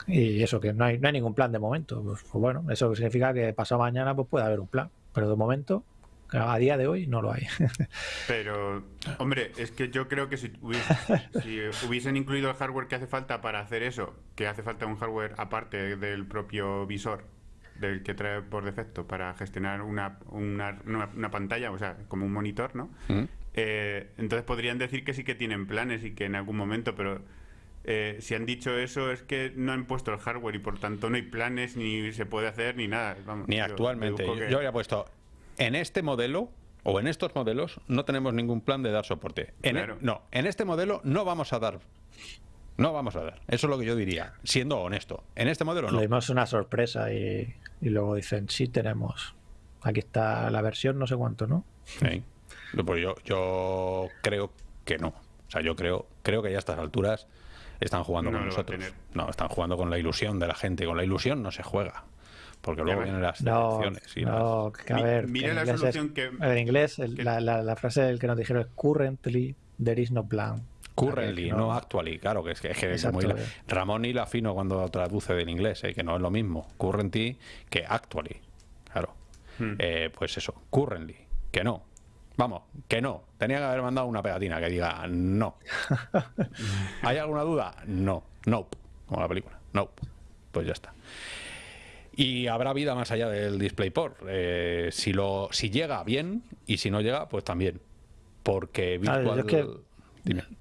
y eso, que no hay, no hay ningún plan de momento. Pues, pues, bueno, eso significa que pasado mañana pues puede haber un plan, pero de momento a día de hoy no lo hay. *laughs* Pero, hombre, es que yo creo que si, *laughs* si, hubiesen incluido el hardware que hace falta para hacer eso, que hace falta un hardware aparte del propio visor, del que trae por defecto para gestionar una, una, una, pantalla, o sea, como un monitor, ¿no? Mm. Eh, entonces podrían decir que sí que tienen planes y que en algún momento, pero eh, si han dicho eso es que no han puesto el hardware y por tanto no hay planes, ni se puede hacer, ni nada. ni actualmente. Yo, habría puesto, en este modelo o en estos modelos no tenemos ningún plan de dar soporte. En e- no, en este modelo no vamos a dar no vamos a dar. Eso es lo que yo diría, siendo honesto. En este modelo no. Le dimos una sorpresa y, luego dicen, sí tenemos. Aquí está la versión no sé cuánto, ¿no? Sí. Pues yo, yo creo que no. O sea, yo creo, creo que ya a estas alturas están jugando con nosotros. No, están jugando con la ilusión de la gente. Con la ilusión no se juega. Porque luego vienen las no, no, a ver, Mira la solución que... En inglés, la, la, frase del que nos dijeron es currently there is no plan. Currently, no, actually, claro, que es que, es, muy... Ramón la fino cuando traduce del inglés, eh, que no es lo mismo. Currently que actually, claro. Hmm. Eh, pues eso, currently, que no. Vamos, que no. Tenía que haber mandado una pegatina que diga no. *laughs* ¿Hay alguna duda? No. Nope. Como la película. Nope. Pues ya está. Y habrá vida más allá del DisplayPort. Eh, si, lo, si llega bien y si no llega, pues también. Porque Virtual...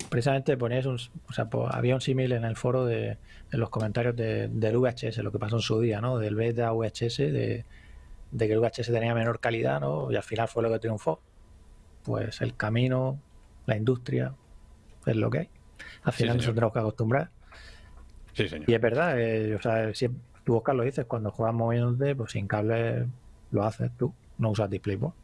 Precisamente ponías un, o sea, había un símil en el foro de, en los comentarios de, del VHS, lo que pasó en su día, ¿no? Del beta VHS, de, de, que el VHS tenía menor calidad, ¿no? Y al final fue lo que triunfó. Pues el camino, la industria, es lo que hay. Al final nosotros tenemos que acostumbrar. Sí, señor. Y es verdad, eh, o sea, si tú, Oscar, lo dices, cuando juegas moviéndote, pues sin cable lo haces tú, no usas DisplayPort.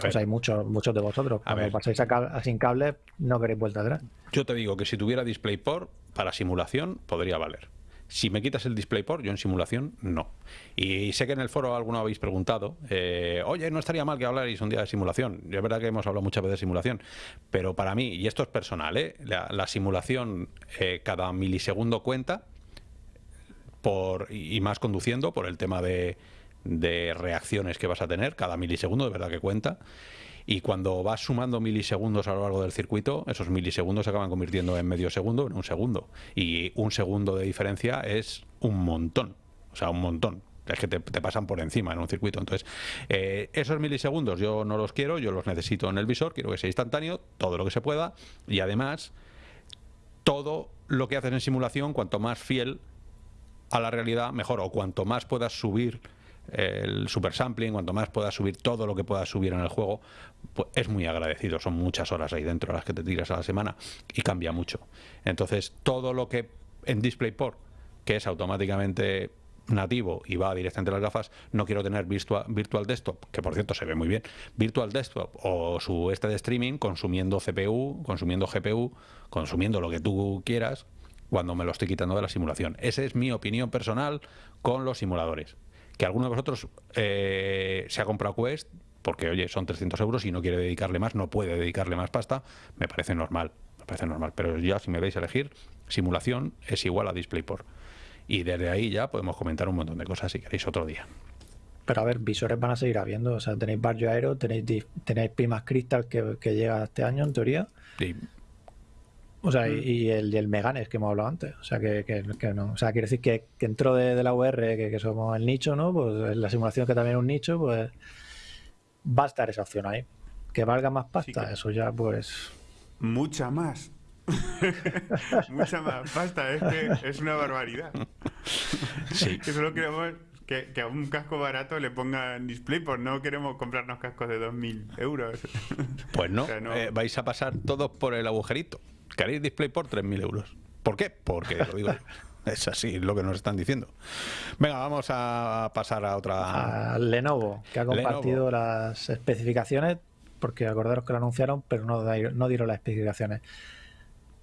Pues hay muchos, muchos de vosotros. Cuando pasáis a, sin cable, no queréis vuelta atrás. Yo te digo que si tuviera DisplayPort, para simulación podría valer. Si me quitas el DisplayPort, yo en simulación no. Y sé que en el foro alguno habéis preguntado, eh, oye, no estaría mal que hablarais un día de simulación. Yo es verdad que hemos hablado muchas veces de simulación, pero para mí, y esto es personal, ¿eh? la, simulación eh, cada milisegundo cuenta, por, y más conduciendo por el tema de, de reacciones que vas a tener, cada milisegundo, de verdad que cuenta. Y cuando vas sumando milisegundos a lo largo del circuito, esos milisegundos se acaban convirtiendo en medio segundo, en un segundo. Y un segundo de diferencia es un montón. O sea, un montón. Es que te, pasan por encima en un circuito. Entonces, eh, esos milisegundos yo no los quiero, yo los necesito en el visor, quiero que sea instantáneo, todo lo que se pueda. Y además, todo lo que haces en simulación, cuanto más fiel a la realidad, mejor. O cuanto más puedas subir el super sampling, cuanto más puedas subir todo lo que puedas subir en el juego, pues es muy agradecido. Son muchas horas ahí dentro las que te tiras a la semana y cambia mucho. Entonces, todo lo que en DisplayPort, que es automáticamente nativo y va directamente a las gafas, no quiero tener virtual, virtual Desktop, que por cierto se ve muy bien, Virtual Desktop o su este de streaming consumiendo CPU, consumiendo GPU, consumiendo lo que tú quieras cuando me lo estoy quitando de la simulación. Esa es mi opinión personal con los simuladores que alguno de vosotros eh, se ha comprado Quest porque, oye, son 300 euros y no quiere dedicarle más, no puede dedicarle más pasta, me parece normal, me parece normal. Pero ya si me veis a elegir, simulación es igual a DisplayPort. Y desde ahí ya podemos comentar un montón de cosas si queréis otro día. Pero a ver, visores van a seguir habiendo. O sea, tenéis Barrio Aero, tenéis, tenéis Pimas Crystal que, que llega este año, en teoría. Sí. O sea, mm. y, el, el, Meganes que hemos hablado antes. O sea, que, que, no. O sea, quiere decir que, que dentro de, la UR, que, somos el nicho, ¿no? Pues la simulación que también es un nicho, pues va a estar esa opción ahí. Que valga más pasta, eso ya, pues. Mucha más. *laughs* Mucha más pasta, es que es una barbaridad. Sí. *laughs* que solo queremos que, que, a un casco barato le pongan display, pues no queremos comprarnos cascos de 2.000 euros. Pues no, *laughs* o sea, no... Eh, vais a pasar todos por el agujerito. Queréis display por 3.000 euros. ¿Por qué? Porque lo digo yo. *laughs* Es así lo que nos están diciendo. Venga, vamos a pasar a otra. A Lenovo, que ha compartido Lenovo. las especificaciones, porque acordaros que lo anunciaron, pero no, no dieron las especificaciones.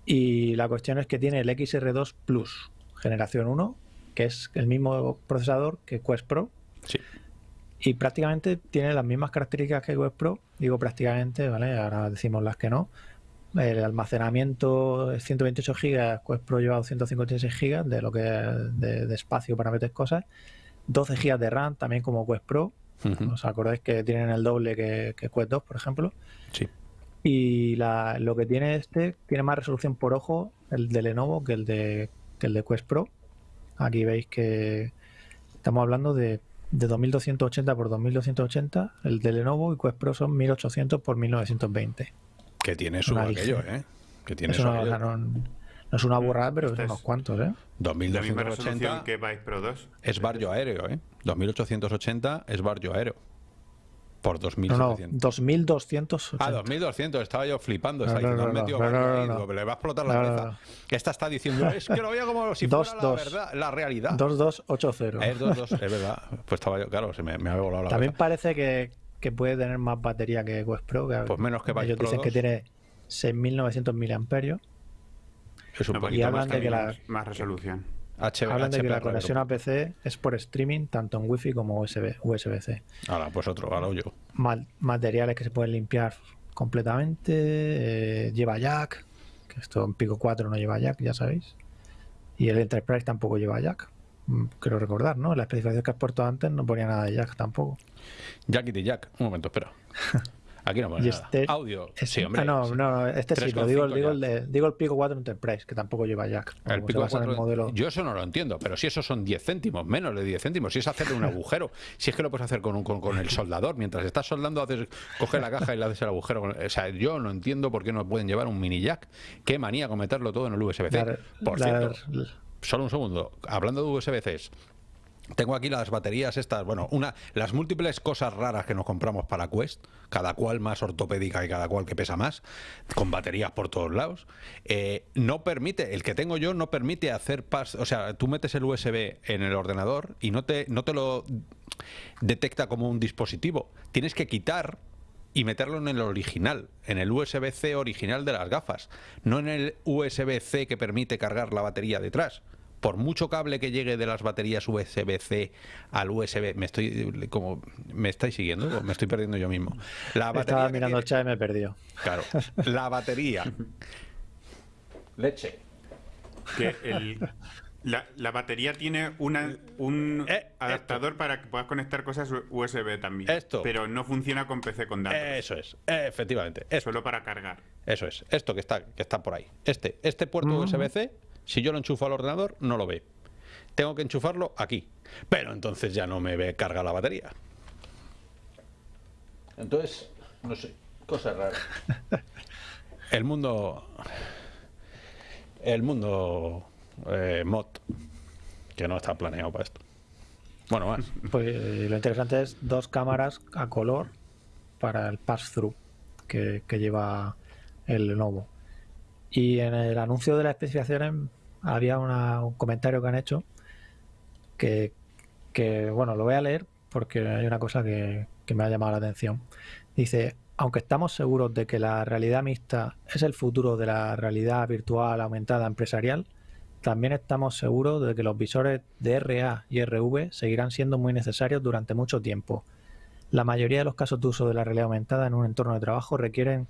Y la cuestión es que tiene el XR2 Plus, generación 1, que es el mismo procesador que Quest Pro. Sí. Y prácticamente tiene las mismas características que Quest Pro. Digo prácticamente, ¿vale? Ahora decimos las que no el almacenamiento es 128 GB, Quest Pro lleva 256 GB de lo que de, de, espacio para meter cosas, 12 GB de RAM también como Quest Pro. Uh -huh. ¿Os acordáis que tienen el doble que, que Quest 2, por ejemplo? Sí. Y la, lo que tiene este tiene más resolución por ojo el de Lenovo que el de, que el de Quest Pro. Aquí veis que estamos hablando de, de 2280 por 2280, el de Lenovo y Quest Pro son 1800 por 1920. Que tiene su aquello, ¿eh? Que tiene es una, no, no, es una burrada, pero es unos cuantos, ¿eh? 2280 que Vice Pro 2. Es barrio aéreo, ¿eh? 2880 es barrio aéreo. Por 2700. No, no, 2280. Ah, 2200, estaba yo flipando. Está no, no, metido no, le va a explotar la cabeza. Esta está diciendo, es que lo veía como si dos, fuera dos. la verdad, la realidad. 2280. Es 22, es verdad. Pues estaba yo, claro, se me, me había volado la También cabeza. parece que, que puede tener más batería que Quest Pro. Que pues menos que Vice Ellos Pro dicen 2. que tiene 6.900 miliamperios. Es un No, poquito y hablan más, de que la, más, resolución. HB, hablan de que la conexión a PC es por streaming tanto en Wi-Fi como USB, USB-C. Ahora, pues otro, ahora yo. Ma- materiales que se pueden limpiar completamente. eh, lleva jack. Que esto en Pico 4 no lleva jack, ya sabéis. Y el Enterprise tampoco lleva jack. Mm, Creo recordar, ¿no? La especificación que has puesto antes no ponía nada de jack tampoco. Jackity Jack. Un momento, espera. *laughs* Aquí no pone Y nada. este- Audio. Es- Sí, hombre. ah, no, no, no, este sí, lo 3,5 digo, digo, el de- digo el Pico 4 Enterprise, que tampoco lleva jack. El pico basa en 4, el modelo. Yo eso no lo entiendo, pero si esos son 10 céntimos, menos de 10 céntimos, si es hacerle un *laughs* agujero, si es que lo puedes hacer con, un- con, con el soldador, mientras estás soldando, haces, coges la caja y le haces el agujero. o sea, yo no entiendo por qué no pueden llevar un mini jack. Qué manía con meterlo todo en el USB-C. Por la- cierto, solo un segundo, hablando de USB-Cs. Tengo aquí las baterías estas, bueno, una, las múltiples cosas raras que nos compramos para Quest, cada cual más ortopédica y cada cual que pesa más, con baterías por todos lados. Eh, no permite, el que tengo yo no permite hacer pas, o sea, tú metes el USB en el ordenador y no te, no te lo detecta como un dispositivo. Tienes que quitar y meterlo en el original, en el USB-C original de las gafas, no en el USB-C que permite cargar la batería detrás. Por mucho cable que llegue de las baterías USB-C al USB, me estoy como me estáis siguiendo, o me estoy perdiendo yo mismo. La batería Estaba mirando el chat y me perdió. Claro, la batería. Leche. Que el- la, la batería tiene una, un Eh, adaptador para que puedas conectar cosas USB también. Esto. Pero no funciona con PC con datos. Eso es, efectivamente. Esto, Solo para cargar. eso es, esto que está, que está por ahí. Este, este puerto Mm. USB-C, si yo lo enchufo al ordenador, no lo ve. Tengo que enchufarlo aquí. Pero entonces ya no me ve carga la batería. Entonces, no sé, cosas raras. *laughs* El mundo. El mundo eh, mod, que no está planeado para esto. Bueno, más. *laughs* Pues eh, lo interesante es dos cámaras a color para el pass-through que, que lleva el Lenovo. Y en el anuncio de las especificaciones había una- un comentario que han hecho que, que, bueno, lo voy a leer porque hay una cosa que, que me ha llamado la atención. Dice, aunque estamos seguros de que la realidad mixta es el futuro de la realidad virtual aumentada empresarial, también estamos seguros de que los visores de RA y RV seguirán siendo muy necesarios durante mucho tiempo. La mayoría de los casos de uso de la realidad aumentada en un entorno de trabajo requieren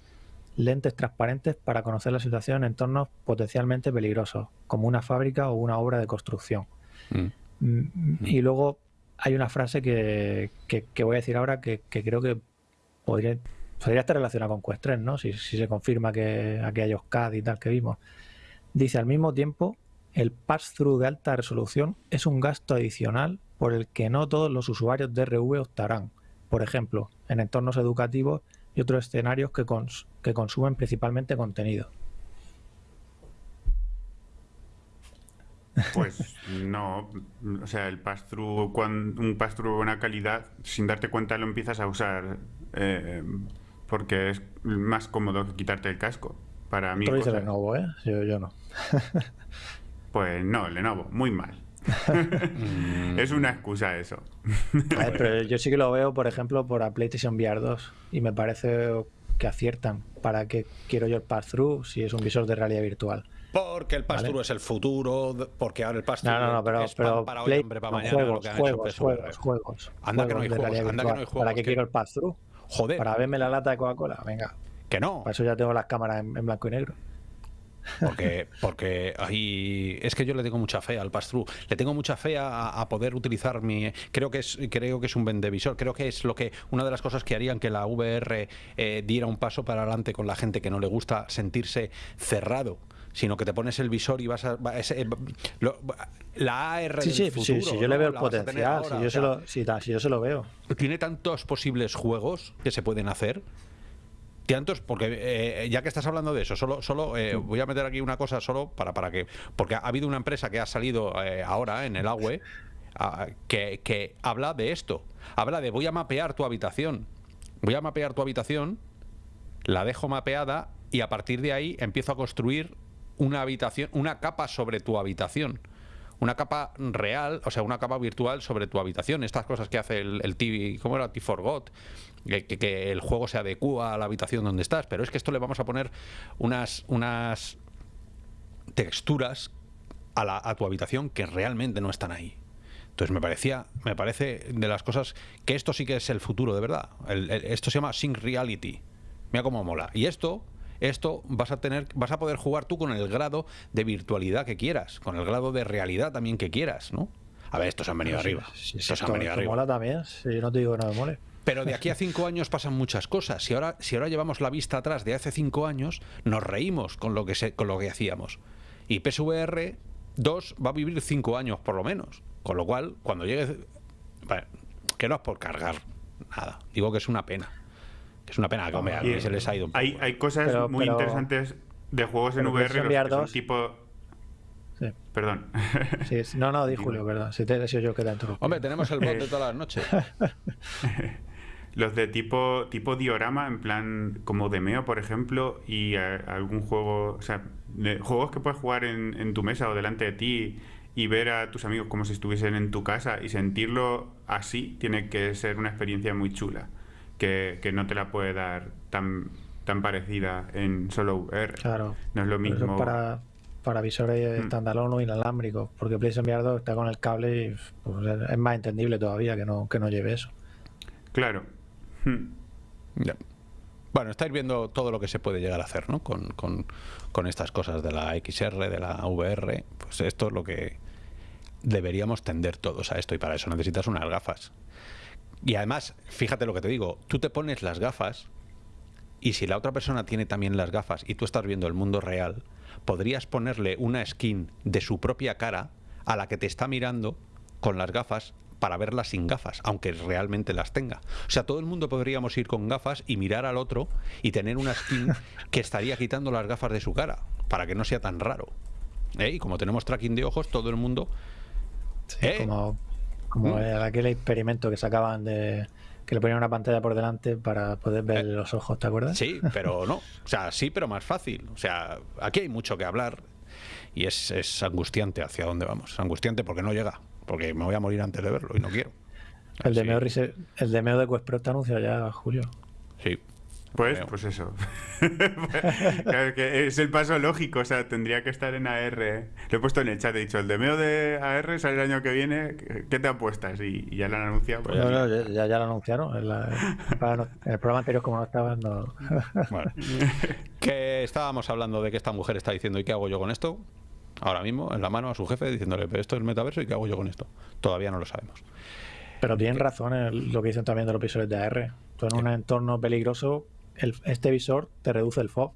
lentes transparentes para conocer la situación en entornos potencialmente peligrosos, como una fábrica o una obra de construcción. Mm. Mm, Y luego hay una frase que, que- que voy a decir ahora que, que creo que podría, podría estar relacionada con Quest 3, ¿no? Si, si se confirma que aquellos CAD y tal que vimos. Dice, al mismo tiempo, el pass-through de alta resolución es un gasto adicional por el que no todos los usuarios de RV optarán. Por ejemplo, en entornos educativos y otros escenarios que, cons que consumen principalmente contenido. Pues no, o sea, el pass-through, un pass-through de buena calidad, sin darte cuenta lo empiezas a usar eh, porque es más cómodo que quitarte el casco. Para mí. Tú dices Lenovo, ¿eh? Yo, yo no. *laughs* pues no, Lenovo, muy mal. *laughs* es una excusa eso. pero yo sí que lo veo, por ejemplo, por a PlayStation VR 2 y me parece que aciertan. ¿Para qué quiero yo el pass-through si es un visor de realidad virtual? Porque el pass-through es el futuro, porque ahora el pass-through no, no, pero, es pero para hoy, hombre, para mañana. Juegos, juegos, juegos, juegos, Anda, que no hay juegos, anda que no hay juegos. ¿Para qué quiero el pass-through? Joder. Para verme la lata de Coca-Cola, venga. Que no. Para eso ya tengo las cámaras en, blanco y negro. Porque, porque ahí es que yo le tengo mucha fe al pass-through. Le tengo mucha fe a, poder utilizar mi. Creo que es, creo que es un vendevisor. Creo que es lo que una de las cosas que harían que la VR eh, diera un paso para adelante con la gente que no le gusta sentirse cerrado sino que te pones el visor y vas a... Eh, la AR sí, sí, Sí, sí, yo le veo el potencial, si, yo se lo, si, yo se lo veo. Tiene tantos posibles juegos que se pueden hacer tantos porque eh, ya que estás hablando de eso solo solo eh, voy a meter aquí una cosa solo para para que porque ha habido una empresa que ha salido ahora en el AWE que, que habla de esto habla de voy a mapear tu habitación voy a mapear tu habitación la dejo mapeada y a partir de ahí empiezo a construir una habitación, una capa sobre tu habitación. Una capa real, o sea, una capa virtual sobre tu habitación. Estas cosas que hace el, el TV, ¿cómo era? T-Forgot, que, que, el juego se adecua a la habitación donde estás. Pero es que esto le vamos a poner unas, unas texturas a, la, a tu habitación que realmente no están ahí. Entonces me parecía, me parece de las cosas que esto sí que es el futuro de verdad. esto se llama Sync Reality. Mira cómo mola. Y esto esto vas a tener, vas a poder jugar tú con el grado de virtualidad que quieras, con el grado de realidad también que quieras, ¿no? A ver, estos han venido arriba. estos han venido arriba. mola también, si no te digo que no me mole. Pero de aquí a cinco años pasan muchas cosas. Si ahora, si ahora llevamos la vista atrás de hace cinco años, nos reímos con lo que, se, con lo que hacíamos. Y PSVR 2 va a vivir cinco años por lo menos. Con lo cual, cuando llegue... que no es por cargar nada. Digo que es una pena es una pena que se les ha ido un poco. Hay, hay cosas muy interesantes de juegos en VR los tipo... Sí. Perdón. Sí, no, no, di *laughs* Julio, perdón. Si te he yo que te Hombre, tenemos el bot de todas las noches. *laughs* los de tipo tipo diorama, en plan como Demeo, por ejemplo, y algún juego, o sea, juegos que puedes jugar en, en, tu mesa o delante de ti y ver a tus amigos como si estuviesen en tu casa y sentirlo así, tiene que ser una experiencia muy chula que, no te la puede dar tan, tan parecida en solo VR. Claro. No es lo mismo. para, para visores mm. o inalámbricos, porque PlayStation VR está con el cable y pues, es más entendible todavía que no, que no lleve eso. Claro. Hmm. Bueno, estáis viendo todo lo que se puede llegar a hacer ¿no? con, con, con estas cosas de la XR, de la VR. Pues esto es lo que deberíamos tender todos a esto y para eso necesitas unas gafas y además, fíjate lo que te digo, tú te pones las gafas y si la otra persona tiene también las gafas y tú estás viendo el mundo real, podrías ponerle una skin de su propia cara a la que te está mirando con las gafas para verlas sin gafas, aunque realmente las tenga. O sea, todo el mundo podríamos ir con gafas y mirar al otro y tener una skin *laughs* que estaría quitando las gafas de su cara, para que no sea tan raro. ¿Eh? Y como tenemos tracking de ojos, todo el mundo... ¿eh? como como ¿Mm? aquel experimento que sacaban de que le ponían una pantalla por delante para poder ver eh, los ojos, ¿te acuerdas? Sí, pero no. *laughs* O sea, sí, pero más fácil. O sea, aquí hay mucho que hablar y es, es angustiante hacia dónde vamos. Angustiante porque no llega, porque me voy a morir antes de verlo y no quiero. El de, Meo, el de Meo de Quest Pro está anunciado ya, Julio. Sí, pues, pues eso. *laughs* claro que es el paso lógico, o sea, tendría que estar en AR. Lo he puesto en el chat, he dicho, el demeo de AR sale el año que viene, ¿qué te apuestas? Y, ya lo han anunciado. Pues no, no, ya, ya, lo anunciaron. En, el programa anterior, como no estaba, no. Bueno. *laughs* Que estábamos hablando de que esta mujer está diciendo, ¿y qué hago yo con esto? Ahora mismo, en la mano a su jefe, diciéndole, pero esto es metaverso, ¿y qué hago yo con esto? Todavía no lo sabemos. Pero tienen razón lo que dicen también de los episodios de AR. Tú en un entorno peligroso este visor te reduce el FOB.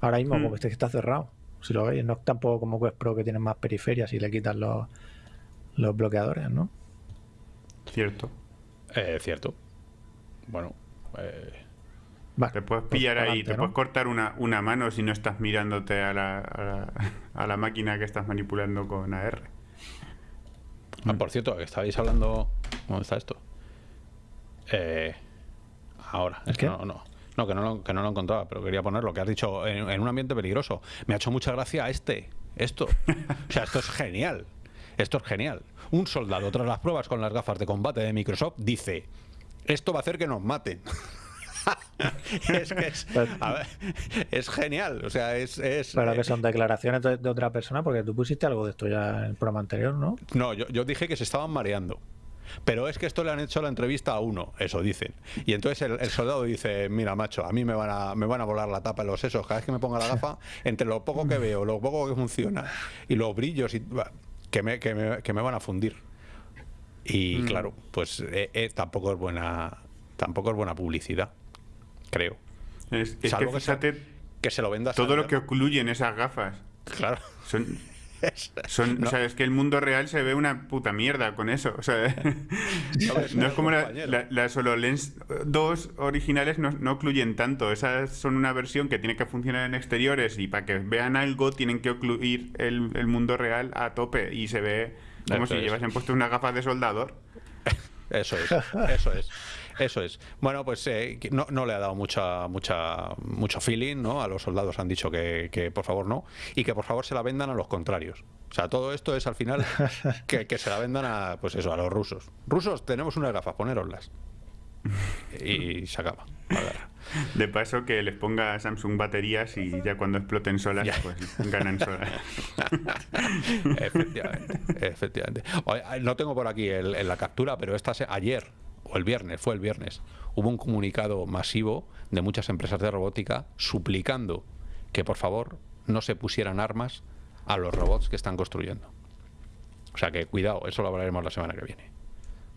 Ahora mismo, como hmm. este está cerrado. Si lo veis, no es tampoco como Quest Pro que tiene más periferias y le quitan los, los bloqueadores, ¿no? Cierto. Eh, cierto. Bueno, eh, te puedes pues pillar ahí, adelante, te ¿no? puedes cortar una, una mano si no estás mirándote a la, a la, a la máquina que estás manipulando con AR. Ah, por cierto, estabais hablando. ¿Dónde está esto? Eh, ahora, es que no. No, que no, lo, que no lo encontraba, pero quería ponerlo, que has dicho en, en un ambiente peligroso. Me ha hecho mucha gracia este, esto. O sea, esto es genial. Esto es genial. Un soldado, tras las pruebas con las gafas de combate de Microsoft, dice: Esto va a hacer que nos maten. Es que es, a ver, es genial. O sea, es. es Pero que eh, son declaraciones de, de otra persona, porque tú pusiste algo de esto ya en el programa anterior, ¿no? No, yo, yo dije que se estaban mareando. Pero es que esto le han hecho la entrevista a uno, eso dicen. Y entonces el, el soldado dice, mira, macho, a mí me van a, me van a volar la tapa en los sesos. Cada vez que me ponga la gafa, entre lo poco que veo, lo poco que funciona y los brillos, y, que, me, que, me, que me van a fundir. Y Mm. claro, pues eh, eh, tampoco es buena tampoco es buena publicidad, creo. Es, es que Salvo que se- fíjate Que se lo vendas todo lo que ocluyen esas gafas. Claro. Son, *laughs* Es- son, no, O sea, es que el mundo real se ve una puta mierda con eso. O sea, *laughs* *laughs* No, es no un es como la- compañero. la- las HoloLens 2 originales no, no ocluyen tanto. Esas son una versión que tiene que funcionar en exteriores y para que vean algo tienen que ocluir el, el mundo real a tope y se ve como Eso si llevasen puesto unas gafas de soldador. Eso es, eso es, eso es. Bueno, pues eh, no, no le ha dado mucha, mucha, mucho feeling, ¿no? A los soldados han dicho que, que por favor no y que por favor se la vendan a los contrarios. O sea, todo esto es al final *laughs* que, que se la vendan a, pues eso, a los rusos. Rusos, tenemos unas gafas, ponéroslas. Y se acaba. *laughs* De paso que les ponga Samsung baterías y ya cuando exploten solas, Ya. pues ganan solas. *laughs* Efectivamente, efectivamente. Oye, No tengo por aquí el- la captura, pero esta se- ayer o el viernes, fue el viernes, hubo un comunicado masivo de muchas empresas de robótica suplicando que por favor no se pusieran armas a los robots que están construyendo. O sea que cuidado, eso lo hablaremos la semana que viene.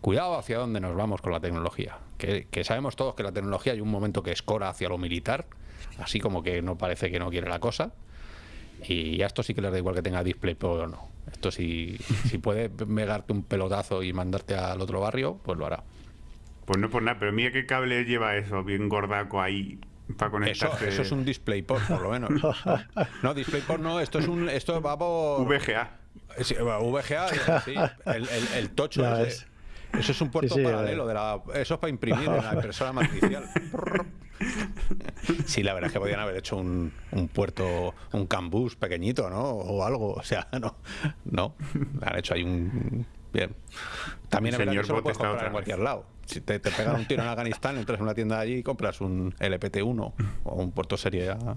Cuidado hacia dónde nos vamos con la tecnología. Que, que sabemos todos que la tecnología hay un momento que escora hacia lo militar, así como que no parece que no quiere la cosa. Y a esto sí que les da igual que tenga DisplayPort o no. Esto si, si puede pegarte un pelotazo y mandarte al otro barrio, pues lo hará. Pues no por nada, pero mira qué cable lleva eso, bien gordaco ahí para conectarse. eso es un DisplayPort, por lo menos. *laughs* No, DisplayPort no, esto es un esto va por VGA. Sí, bueno, VGA, sí, el, el, el tocho ese. Eso es un puerto Sí, sí, paralelo de la. Eso es para imprimir en la *laughs* impresora matricial. Sí, la verdad es que podían haber hecho un, un puerto, un cambus pequeñito, ¿no? O algo. O sea, no. No. Han hecho ahí un. Bien. También es verdad que lo puedes comprar en cualquier vez. lado. Si te, te pegan un tiro en Afganistán, *laughs* entras en una tienda allí y compras un LPT1 o un puerto serie A. *laughs*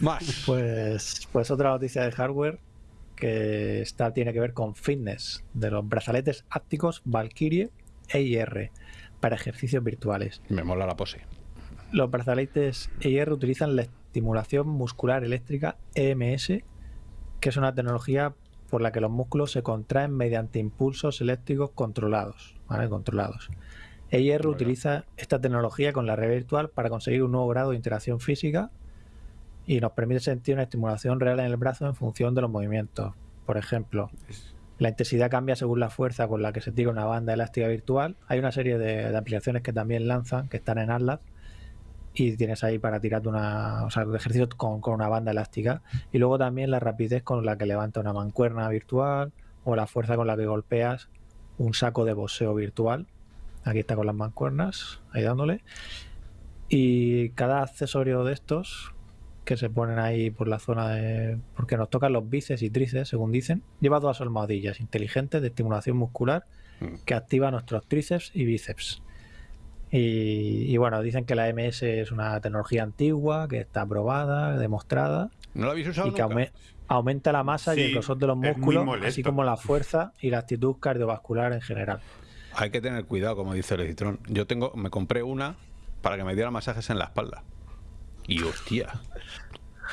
Más. Pues, pues otra noticia de hardware que está, tiene que ver con fitness de los brazaletes ápticos Valkyrie EIR para ejercicios virtuales. Me mola la pose. Los brazaletes EIR utilizan la estimulación muscular eléctrica EMS, que es una tecnología por la que los músculos se contraen mediante impulsos eléctricos controlados. ¿vale? controlados. EIR utiliza esta tecnología con la realidad virtual para conseguir un nuevo grado de interacción física y nos permite sentir una estimulación real en el brazo en función de los movimientos. Por ejemplo, la intensidad cambia según la fuerza con la que se tira una banda elástica virtual. Hay una serie de, de aplicaciones que también lanzan, que están en Atlas, y tienes ahí para tirarte una, o sea, ejercicio con, con una banda elástica. Y luego también la rapidez con la que levanta una mancuerna virtual o la fuerza con la que golpeas un saco de boxeo virtual. Aquí está con las mancuernas, ahí dándole. Y cada accesorio de estos que se ponen ahí por la zona de. porque nos tocan los bíceps y tríceps, según dicen, lleva dos almohadillas inteligentes de estimulación muscular Mm. que activa nuestros tríceps y bíceps. Y, y bueno, dicen que la MS es una tecnología antigua, que está probada, demostrada, ¿No lo habéis usado y que nunca? aume- aumenta la masa y el grosor de los músculos, así como la fuerza y la actitud cardiovascular en general. Hay que tener cuidado, como dice el editrón. Yo tengo, me compré una para que me diera masajes en la espalda. Y hostia.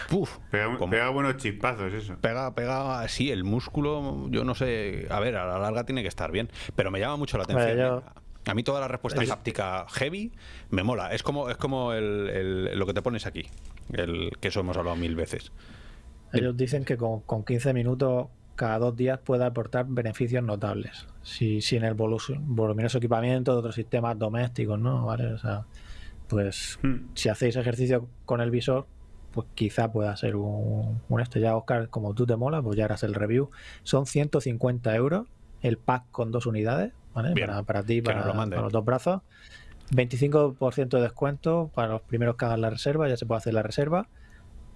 Puf. Pega, un- como- pega buenos chispazos eso. Pega, pega así, el músculo, yo no sé, a ver, a la larga tiene que estar bien, pero me llama mucho la atención. Bueno, yo- A mí toda la respuesta Es- háptica heavy me mola, es como, es como el, el- lo que te pones aquí, el, que eso hemos hablado mil veces. Ellos dicen que con, con 15 minutos cada dos días puede aportar beneficios notables. Si, si en el voluminoso equipamiento de otros sistemas domésticos, ¿no? ¿Vale? O sea, pues hmm. si hacéis ejercicio con el visor, pues quizá pueda ser un, un este. Ya, Oscar, como tú te mola, pues ya harás el review. Son 150 euros el pack con dos unidades, ¿vale? para, para, ti, para, para los dos brazos. 25% de descuento para los primeros que hagan la reserva, ya se puede hacer la reserva.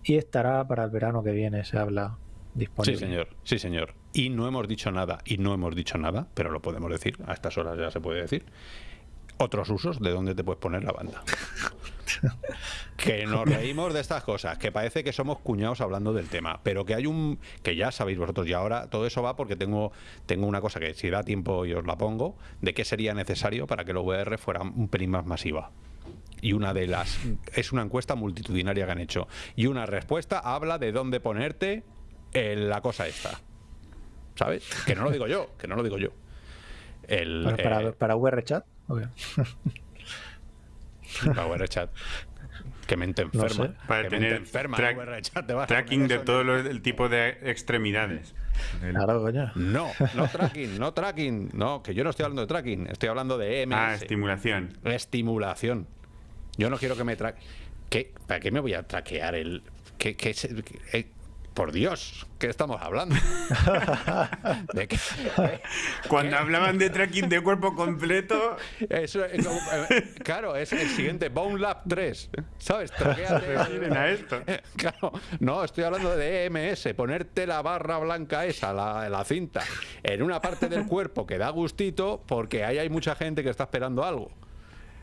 Y estará para el verano que viene, se habla disponible. Sí, señor, sí, señor. Y no hemos dicho nada, y no hemos dicho nada, pero lo podemos decir, a estas horas ya se puede decir. Otros usos de dónde te puedes poner la banda. *laughs* *laughs* que nos reímos de estas cosas, que parece que somos cuñados hablando del tema, pero que hay un, que ya sabéis vosotros, y ahora todo eso va porque tengo, tengo una cosa que si da tiempo y os la pongo, de qué sería necesario para que el VR fuera un pelín más masiva. Y una de las es una encuesta multitudinaria que han hecho y una respuesta habla de dónde ponerte en la cosa esta ¿sabes? que no lo digo yo que no lo digo yo. El, para, eh, para, VR chat *laughs* *laughs* Chat. Que mente enferma. Para tener enferma, tracking de todo el tipo de extremidades. No, no *laughs* tracking, no tracking. No, que yo no estoy hablando de tracking, estoy hablando de EMS. Ah, estimulación. Estimulación. Yo no quiero que me traque. ¿Para qué me voy a traquear el.? ¿Qué, qué, por Dios, ¿qué estamos hablando? *laughs* Cuando hablaban de tracking de cuerpo completo. Eso, eh, claro, es el siguiente, Bone Lab 3. ¿Sabes? a esto. *laughs* Claro, no, estoy hablando de EMS, ponerte la barra blanca esa, la, la cinta, en una parte del cuerpo que da gustito, porque ahí hay mucha gente que está esperando algo.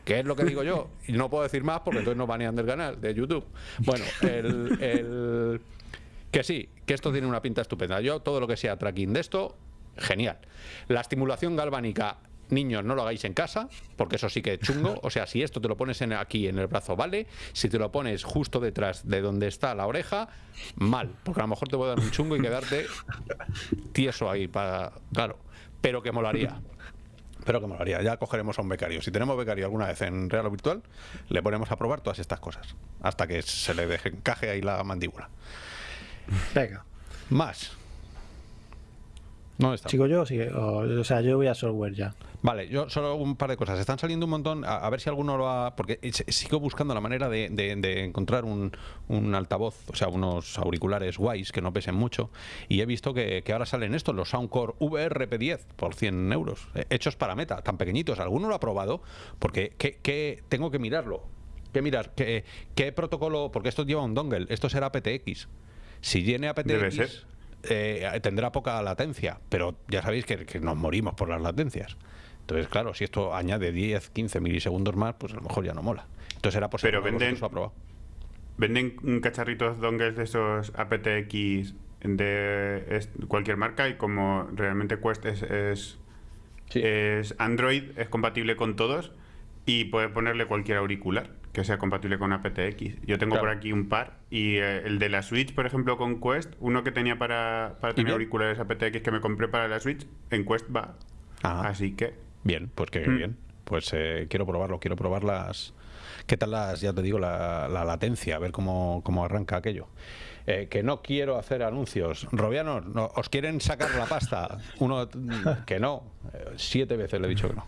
¿Qué es lo que digo yo? Y no puedo decir más porque entonces no banean del canal de YouTube. Bueno, el que sí, que esto tiene una pinta estupenda. Yo todo lo que sea tracking de esto, genial. La estimulación galvánica niños, no lo hagáis en casa, porque eso sí que es chungo. *laughs* O sea, si esto te lo pones en, aquí en el brazo, vale. Si te lo pones justo detrás de donde está la oreja, mal. Porque a lo mejor te voy a dar un chungo y quedarte tieso ahí para. Claro. Pero que molaría. Pero que molaría. Ya cogeremos a un becario. Si tenemos becario alguna vez en Real o Virtual, le ponemos a probar todas estas cosas. Hasta que se le deje, encaje ahí la mandíbula. Venga. Más. No está. ¿Sigo yo? Sí, o, sea, yo voy a software ya. Vale, yo solo un par de cosas. Están saliendo un montón, a, ver si alguno lo ha... Porque sigo buscando la manera de, encontrar un, altavoz, o sea, unos auriculares guays que no pesen mucho. Y he visto que, ahora salen estos, los Soundcore VRP10 por 100 euros, eh, hechos para meta, tan pequeñitos. ¿Alguno lo ha probado? Porque ¿qué, tengo que mirarlo. ¿Qué mirar? ¿Qué, ¿Qué protocolo? Porque esto lleva un dongle, esto será PTX. Si tiene aptX, eh, tendrá poca latencia, pero ya sabéis que, nos morimos por las latencias. Entonces, claro, si esto añade 10, 15 milisegundos más, pues a lo mejor ya no mola. Entonces era posible pero venden, venden cacharritos dongles de esos aptX de cualquier marca y como realmente Quest es, es, es Android, es compatible con todos y puede ponerle cualquier auricular que sea compatible con aptX. Yo tengo por aquí un par y eh, el de la Switch, por ejemplo, con Quest, uno que tenía para, para tener auriculares aptX que me compré para la Switch, en Quest va. Así que... Bien, pues que mm. bien. Pues eh, quiero probarlo, quiero probar las... ¿Qué tal las, ya te digo, la, latencia? A ver cómo, cómo arranca aquello. Eh, que no quiero hacer anuncios. Robianos, no, ¿os quieren sacar la pasta? Uno que no. siete veces le he dicho que no.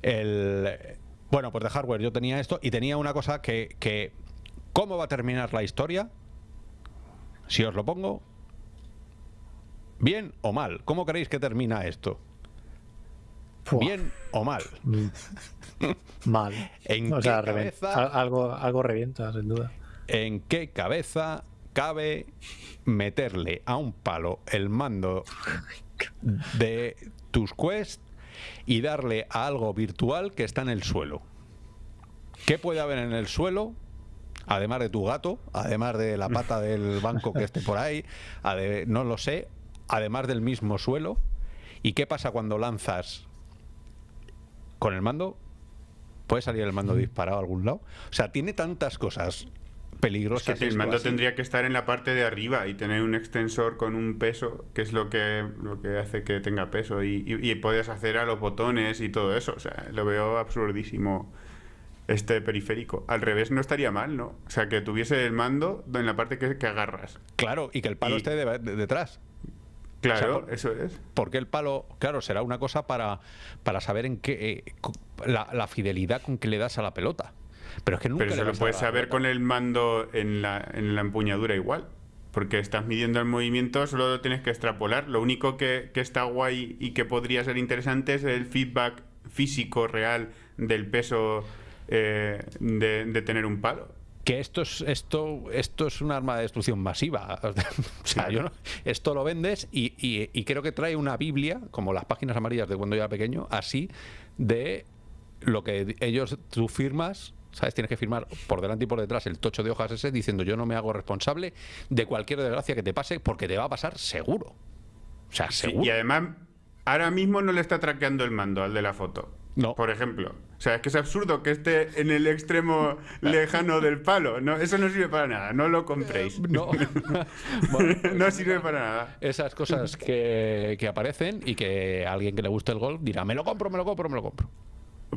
El, bueno, pues de hardware yo tenía esto y tenía una cosa que, ¿cómo va a terminar la historia? Si os lo pongo, ¿bien o mal? ¿Cómo creéis que termina esto? ¿Bien o mal? *laughs* mal. ¿En qué cabeza, algo, algo revienta, sin duda. ¿En qué cabeza cabe meterle a un palo el mando de tus Quest y darle a algo virtual que está en el suelo. ¿Qué puede haber en el suelo? Además de tu gato, además de la pata *laughs* del banco que esté por ahí, no lo sé, además del mismo suelo. ¿Y qué pasa cuando lanzas con el mando? ¿Puede salir el mando disparado a algún lado? O sea, tiene tantas cosas peligrosas. que el mando tendría que estar en la parte de arriba y tener un extensor con un peso, que es lo que, lo que hace que tenga peso. Y, y, puedes hacer a los botones y todo eso. O sea, lo veo absurdísimo este periférico. Al revés no estaría mal, ¿no? O sea, que tuviese el mando en la parte que, que agarras. Claro, y que el palo esté detrás. Claro, eso es. Porque el palo, claro, será una cosa para, para saber en qué eh, la, fidelidad con que le das a la pelota. Pero es que nunca Pero se lo puedes saber con el mando en la, en la empuñadura igual. Porque estás midiendo el movimiento, solo lo tienes que extrapolar. Lo único que, que está guay y que podría ser interesante es el feedback físico real del peso eh, de, tener un palo. Que esto es, esto, esto es un arma de destrucción masiva. *laughs* o sea, yo esto lo vendes y, y, creo que trae una Biblia, como las páginas amarillas de cuando yo era pequeño, así de lo que ellos, tú firmas, ¿sabes? Tienes que firmar por delante y por detrás el tocho de hojas ese diciendo yo no me hago responsable de cualquier desgracia que te pase porque te va a pasar seguro. O sea, seguro. y además, ahora mismo no le está traqueando el mando al de la foto. No. Por ejemplo. O sea, es que es absurdo que esté en el extremo lejano del palo. No, eso no sirve para nada. No lo compréis. No. *laughs* no sirve para nada. Esas cosas que, que aparecen y que alguien que le guste el golf dirá, me lo compro, me lo compro, me lo compro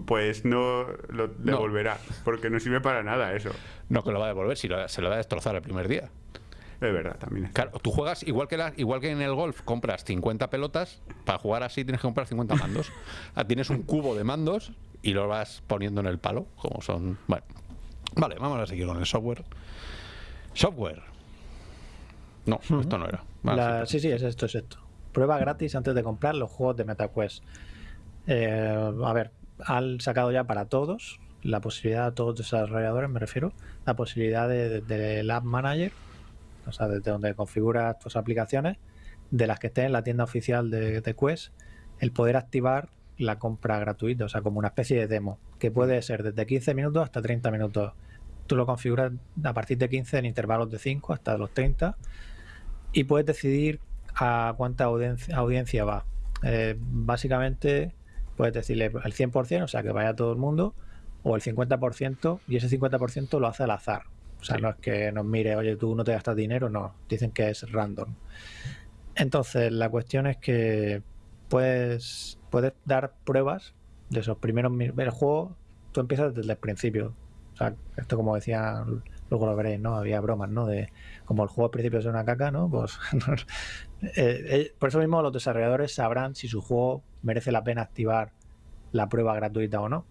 pues no lo devolverá, porque no sirve para nada eso. No que lo va a devolver, si se lo va a destrozar el primer día. Es verdad, también. Claro, tú juegas igual que, la, igual que en el golf, compras 50 pelotas, para jugar así tienes que comprar 50 mandos. *laughs* Ah, tienes un cubo de mandos y lo vas poniendo en el palo, como son... Bueno, vale, vamos a seguir con el software. Software. No, esto no era. sí, sí, es esto, es esto. Prueba gratis antes de comprar los juegos de MetaQuest. Eh, a ver, han sacado ya para todos la posibilidad, a todos los desarrolladores me refiero, la posibilidad del de, App Manager, o sea, desde donde configuras tus aplicaciones, de las que estén en la tienda oficial de, Quest, el poder activar la compra gratuita, o sea, como una especie de demo, que puede ser desde 15 minutos hasta 30 minutos. Tú lo configuras a partir de 15 en intervalos de 5 hasta los 30 y puedes decidir a cuánta audiencia, va. Eh, básicamente puedes decirle el 100%, o sea, que vaya todo el mundo, o el 50%, y ese 50% lo hace al azar. O sea, no es que nos mire, oye, tú no te gastas dinero, no, dicen que es random. Entonces, la cuestión es que puedes, puedes dar pruebas de esos primeros el juego, tú empiezas desde el principio. O sea, esto como decía, luego lo veréis, ¿no? Había bromas, ¿no? De como el juego al principio es una caca, ¿no? Pues *laughs* eh, eh, por eso mismo los desarrolladores sabrán si su juego merece la pena activar la prueba gratuita o no.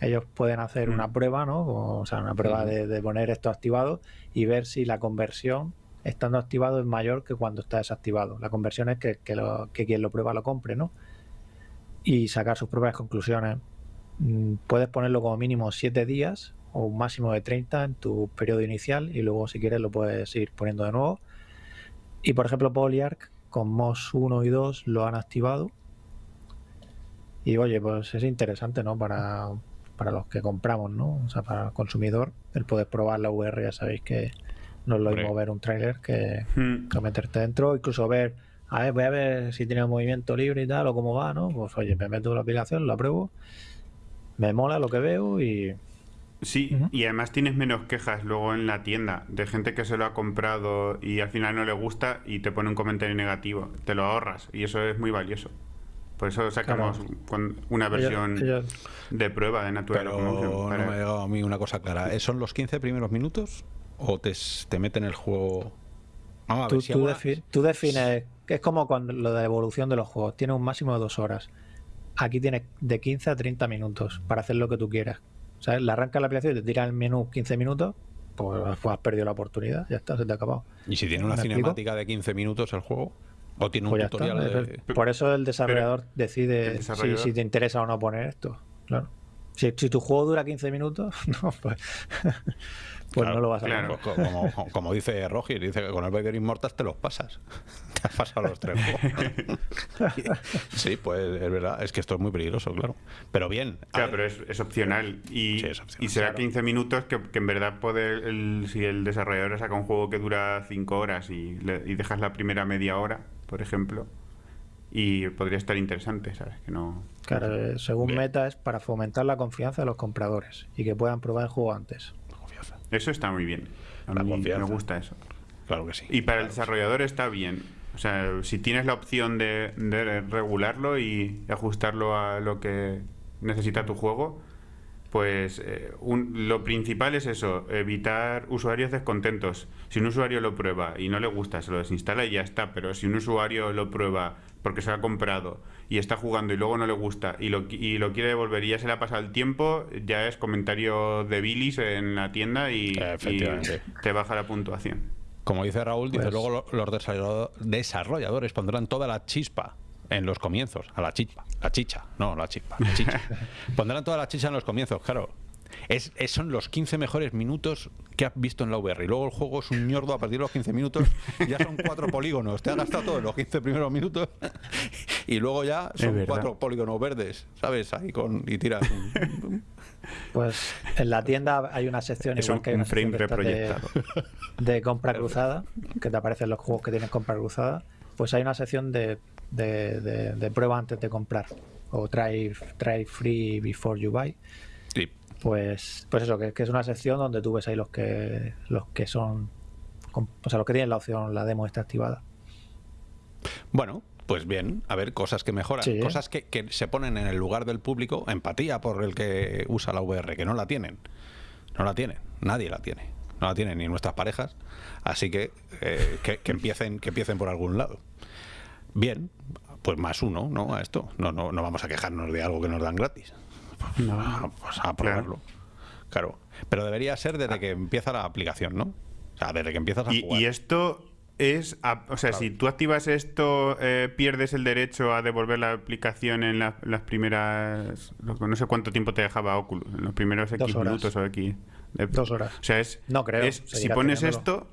Ellos pueden hacer una mm. prueba, ¿no? O sea, una prueba de, poner esto activado y ver si la conversión estando activado es mayor que cuando está desactivado. La conversión es que, que, quien lo prueba lo compre, ¿no? Y sacar sus propias conclusiones. Mm, puedes ponerlo como mínimo 7 días o un máximo de 30 en tu periodo inicial y luego si quieres lo puedes ir poniendo de nuevo. Y por ejemplo Polyarc con MOS 1 y 2 lo han activado y oye, pues es interesante, ¿no? Para, para los que compramos, ¿no? O sea, para el consumidor, el poder probar la VR, ya sabéis que no es lo mismo ver un tráiler que, hmm. que, meterte dentro, incluso ver, a ver, voy a ver si tiene movimiento libre y tal, o cómo va, ¿no? Pues oye, me meto en la aplicación, la pruebo, me mola lo que veo y... Sí, y además tienes menos quejas luego en la tienda de gente que se lo ha comprado y al final no le gusta y te pone un comentario negativo. Te lo ahorras y eso es muy valioso. Por eso sacamos una versión de prueba de Natural Pero no me ha llegado a mí una cosa clara. ¿Son los 15 primeros minutos o te, te meten el juego? tú, tú, defines, es como cuando lo de evolución de los juegos, tiene un máximo de dos horas. Aquí tienes de 15 a 30 minutos para hacer lo que tú quieras. O sea, le arranca la aplicación y te tira el menú 15 minutos, pues, pues, has perdido la oportunidad, ya está, se te ha acabado. ¿Y si tiene una cinemática de 15 minutos el juego? O tiene un pues tutorial Por eso el desarrollador decide Si, te interesa o no poner esto. Claro. Si, tu juego dura 15 minutos, *laughs* no, pues, *laughs* pues no lo vas a claro. como, como, dice Roger, dice que con el Vader Immortals te los pasas. *laughs* Te has pasado los tres sí, pues es verdad. Es que esto es muy peligroso, claro. Pero bien. Claro, pero es, opcional. Y, y será 15 minutos que, en verdad puede si el desarrollador saca un juego que dura 5 horas y, y dejas la primera media hora por ejemplo, y podría estar interesante, ¿sabes? Que no... Claro, eh, según Meta es para fomentar la confianza de los compradores y que puedan probar el juego antes. Eso está muy bien. A mí me gusta eso. Claro que sí. Y para el desarrollador está bien. O sea, si tienes la opción de, regularlo y ajustarlo a lo que necesita tu juego, pues eh, un- lo principal es eso, evitar usuarios descontentos. Si un usuario lo prueba y no le gusta, se lo desinstala y ya está. Pero si un usuario lo prueba porque se lo ha comprado y está jugando y luego no le gusta y lo, qui- y lo quiere devolver y ya se le ha pasado el tiempo, ya es comentario de bilis en la tienda y, te baja la puntuación. Como dice Raúl, dice Pues- luego lo- los desarrollado- desarrolladores pondrán toda la chispa en los comienzos, a la chispa, la chicha, no la chispa, la chicha. *laughs* pondrán toda la chicha en los comienzos, claro. Es, es- son los 15 mejores minutos que has visto en la VR. Y luego el juego es un ñordo a partir de los 15 minutos. Ya son cuatro polígonos. Te has gastado todos los 15 primeros minutos. *laughs* Y luego ya son cuatro polígonos verdes, ¿sabes? Ahí con. Y tiras. un- Pues en la tienda hay una sección Es igual un, que hay un una frame estas de- reproyectado. de compra cruzada, que te aparecen los juegos que tienen compra cruzada, pues hay una sección de, de, de- de prueba antes de comprar. O try, try free before you buy. Sí. Pues, pues eso, que, que es una sección donde tú ves ahí los que los que son o sea, los que tienen la opción, la demo está activada. Bueno, pues bien, a ver, cosas que mejoran, Sí. cosas que, que se ponen en el lugar del público, empatía por el que usa la VR, que no la tienen. No la tienen, nadie la tiene. No la tienen ni nuestras parejas, así que, eh, que, que empiecen, que empiecen por algún lado. Bien, pues más uno, ¿no? A esto. No, no, no vamos a quejarnos de algo que nos dan gratis. No. Pues a probarlo. Claro. Pero debería ser desde que empieza la aplicación, ¿no? O sea, desde que empiezas a Y, jugar. y esto es, a- o sea, si tú activas esto, eh, pierdes el derecho a devolver la aplicación en la- las primeras, no sé cuánto tiempo te dejaba Oculus, en los primeros X Dos horas. minutos o X. de- Dos horas. O sea, es, No creo, es- si pones teniéndolo. esto,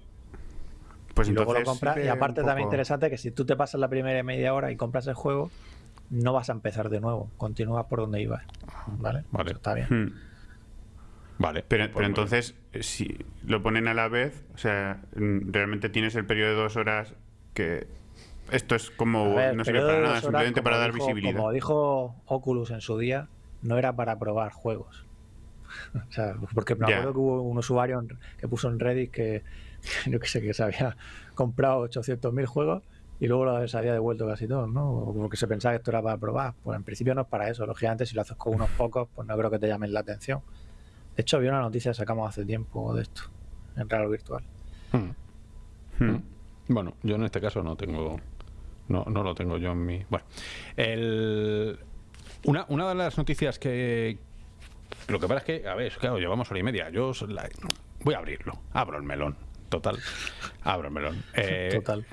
pues y luego lo compras. Y aparte también interesante que si tú te pasas la primera media hora y compras el juego, no vas a empezar de nuevo. Continúas por donde ibas. ¿Vale? Vale. Eso está bien. Hmm. Vale. Pero, pues pero entonces, eh, si lo ponen a la vez, o sea, mm, realmente tienes el periodo de dos horas que esto es como ver, no sirve para nada, horas, simplemente para dar dijo- visibilidad. Como dijo Oculus en su día, no era para probar juegos. *laughs* o sea, porque me acuerdo que hubo un usuario que puso en Reddit que, *laughs* yo que sé, que se había comprado 800.000 juegos y luego los se había devuelto casi todos, ¿no? O Porque se pensaba que esto era para probar. Pues en principio no es para eso. Lógicamente, si lo haces con unos *laughs* pocos, pues no creo que te llamen la atención. De hecho, había una noticia que sacamos hace tiempo de esto, en Real Virtual. bien. Hmm. Hmm. Bueno, yo en este caso no tengo. No, no lo tengo yo en mi. Bueno. El, una, una de las noticias que. Lo que pasa es que, a ver, claro, llevamos hora y media. Yo la- voy a abrirlo. Abro el melón. Total. Abro el melón. Eh, Total.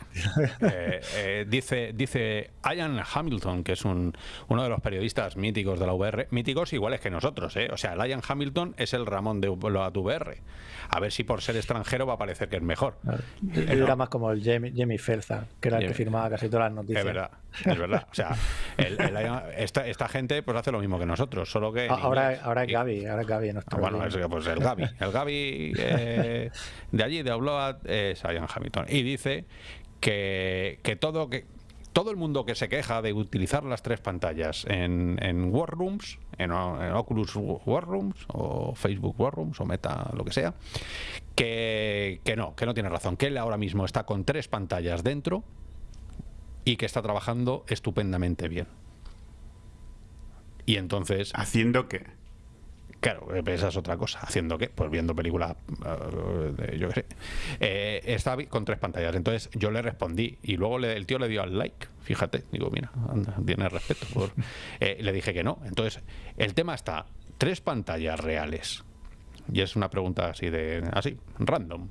eh, eh, dice, dice Ian Hamilton, que es un, uno de los periodistas míticos de la VR, míticos iguales que nosotros, ¿eh? O sea, el Ian Hamilton es el Ramón de la VR. A ver si por ser extranjero va a parecer que es mejor. Eh, no. era más como el Jamie, Jamie Felza, que era el que firmaba casi todas las noticias. Es verdad, es verdad. O sea, el- esta, esta gente pues hace lo mismo que nosotros, solo que. Ah, ahora, inglés. ahora es Gaby, ahora es Gaby. nuestro Ah, bueno, es, pues el Gaby. El Gaby eh, de allí, de Upload, es Ian Hamilton. Y dice que, que todo que todo el mundo que se queja de utilizar las tres pantallas en, en War Rooms, en, en Oculus War Rooms, o Facebook War Rooms, o Meta, lo que sea, que, que no, que no tiene razón, que él ahora mismo está con tres pantallas dentro y que está trabajando estupendamente bien. Y entonces Haciendo que. Claro, eh, esa es otra cosa. ¿Haciendo qué? Pues viendo películas, eh, yo qué sé. Eh, está con tres pantallas. Entonces yo le respondí y luego le- el tío le dio al like. Fíjate, digo, mira, anda, tiene respeto. por- *laughs* Eh, le dije que no. Entonces, el tema está, tres pantallas reales. Y es una pregunta así de, así, random.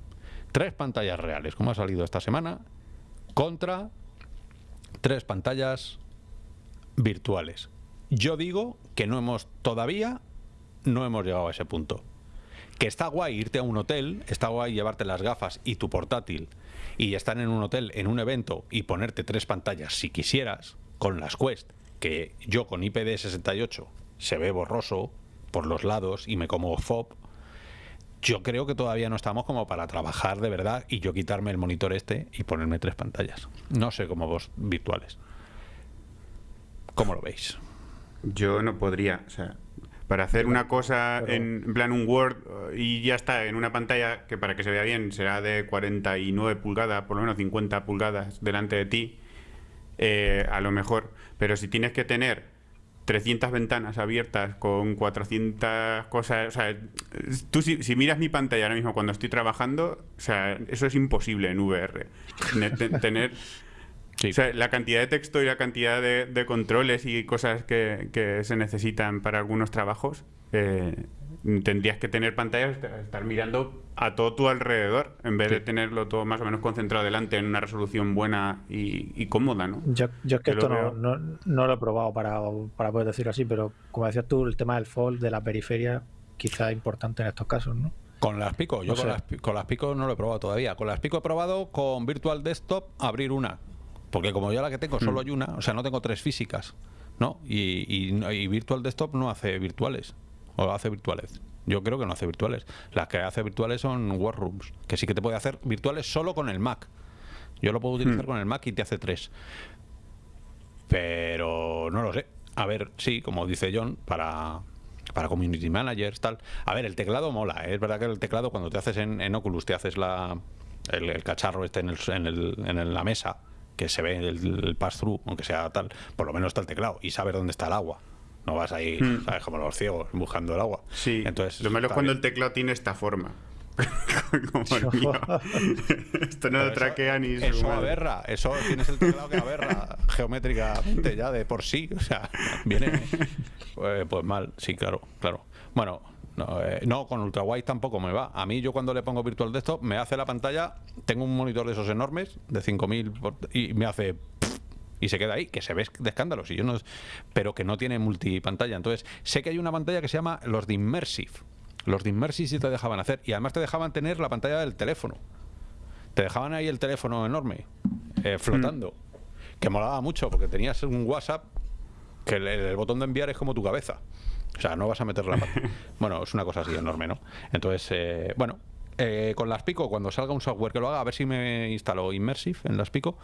Tres pantallas reales, como ha salido esta semana, contra tres pantallas virtuales. Yo digo que no hemos todavía no hemos llegado a ese punto. Que está guay irte a un hotel, está guay llevarte las gafas y tu portátil y estar en un hotel, en un evento y ponerte tres pantallas si quisieras, con las Quest, que yo con IPD68 se ve borroso por los lados y me como FOB. Yo creo que todavía no estamos como para trabajar de verdad y yo quitarme el monitor este y ponerme tres pantallas. No sé cómo vos virtuales. ¿Cómo lo veis? Yo no podría, o sea, para hacer una cosa pero- en en plan un Word eh, y ya está, en una pantalla que para que se vea bien será de 49 pulgadas, por lo menos 50 pulgadas delante de ti, eh, a lo mejor. Pero si tienes que tener 300 ventanas abiertas con 400 cosas. O sea, tú si, miras mi pantalla ahora mismo cuando estoy trabajando, o sea, eso es imposible en VR. *laughs* Tener. la cantidad de texto y la cantidad de, controles y cosas que, se necesitan para algunos trabajos, eh, tendrías que tener pantallas, estar mirando a todo tu alrededor, en vez de tenerlo todo más o menos concentrado delante en una resolución buena y, cómoda, ¿no? Yo, es que esto no, no, lo he probado para, para poder decirlo así, pero como decías tú, el tema del fold, de la periferia, quizá importante en estos casos, ¿no? Con las Pico, yo con, las, con las Pico no lo he probado todavía. Con las Pico he probado con Virtual Desktop abrir una. Porque como yo la que tengo solo mm. hay una, o sea, no tengo tres físicas, ¿no? Y, y Virtual Desktop no hace virtuales. O hace virtuales. Yo creo que no hace virtuales. Las que hace virtuales son Workrooms, que sí que te puede hacer virtuales solo con el Mac. Yo lo puedo utilizar hmm. con el Mac y te hace tres. Pero no lo sé. A ver, sí, como dice John, para, para community managers, tal. A ver, el teclado mola. ¿eh? Es verdad que el teclado cuando te haces en, Oculus, te haces la, el, cacharro este en, el, en, el, en la mesa, que se ve el, el pass-through, aunque sea tal, por lo menos está el teclado y sabes dónde está el agua. No vas ahí, hmm. ¿sabes? Como los ciegos, buscando el agua. Sí. Entonces, lo malo es cuando el teclado tiene esta forma. *laughs* como el mío. Esto no lo traquea ni Eso aberra. Eso tienes el teclado que aberra *laughs* geométricamente ya de por sí. O sea, viene pues, pues mal. Sí, claro, claro. Bueno, no, eh, no, con ultrawide tampoco me va. A mí yo cuando le pongo Virtual Desktop me hace la pantalla, tengo un monitor de esos enormes, de 5000, y me hace y se queda ahí, que se ve de escándalo, yo no, pero que no tiene multipantalla. Entonces, sé que hay una pantalla que se llama los de Immersive. Los de Immersive sí te dejaban hacer y además te dejaban tener la pantalla del teléfono. Te dejaban ahí el teléfono enorme, eh, flotando, mm. que molaba mucho porque tenías un WhatsApp que el, botón de enviar es como tu cabeza. O sea, no vas a meter la *laughs* Bueno, es una cosa así enorme, ¿no? Entonces, eh, bueno, eh, con las Pico, cuando salga un software que lo haga, a ver si me instalo Immersive en las Pico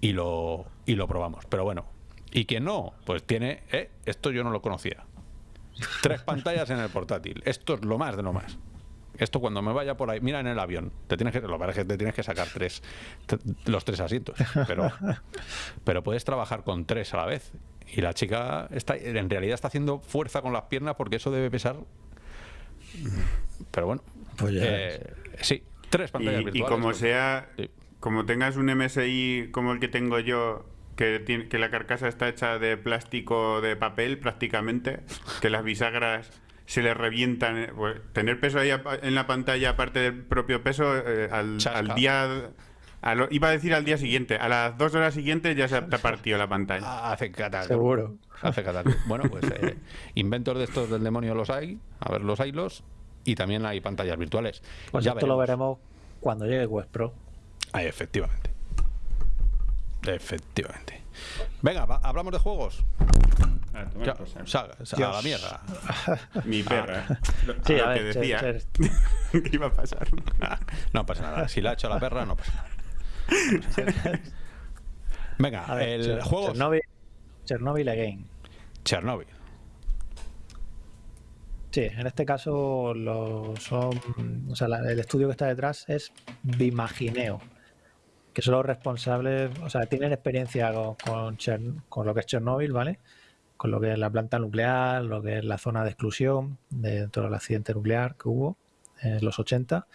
y lo, y lo probamos. Pero bueno, y quien no, pues tiene, eh, esto yo no lo conocía. Tres pantallas en el portátil. Esto es lo más de lo más. Esto cuando me vaya por ahí, mira en el avión, te tienes que, lo que te tienes que sacar tres, los tres asientos, pero, pero puedes trabajar con tres a la vez. Y la chica está, en realidad está haciendo fuerza con las piernas porque eso debe pesar. Pero bueno, pues eh, sí, tres pantallas y, virtuales. Y como sea, como tengas un MSI como el que tengo yo, que, tiene, que la carcasa está hecha de plástico de papel prácticamente, que las bisagras se le revientan. Eh, pues, tener peso ahí en la pantalla, aparte del propio peso, eh, al, día. iba a decir al día siguiente, a las dos horas siguientes ya se ha partido la pantalla. Ah, hace catálogo. Seguro. Hace catálogo. Bueno, pues inventos de estos del demonio los hay. A ver, los haylos y también hay pantallas virtuales. Pues esto lo veremos cuando llegue Quest Pro. Ah, efectivamente. Efectivamente. Venga, hablamos de juegos. A, la mierda. Mi perra. sí, a, ver, *laughs* que decía ¿Qué iba a pasar? no pasa nada. Si la ha hecho la perra, no pasa nada. *laughs* Venga, el juego. Chernobyl, Chernobyl Again. Chernobyl. Sí, en este caso son, el estudio que está detrás es Bimagineo, que son los responsables, o sea, tienen experiencia con, con, lo que es Chernobyl, ¿vale? Con lo que es la planta nuclear, lo que es la zona de exclusión de todo el accidente nuclear que hubo en los 80.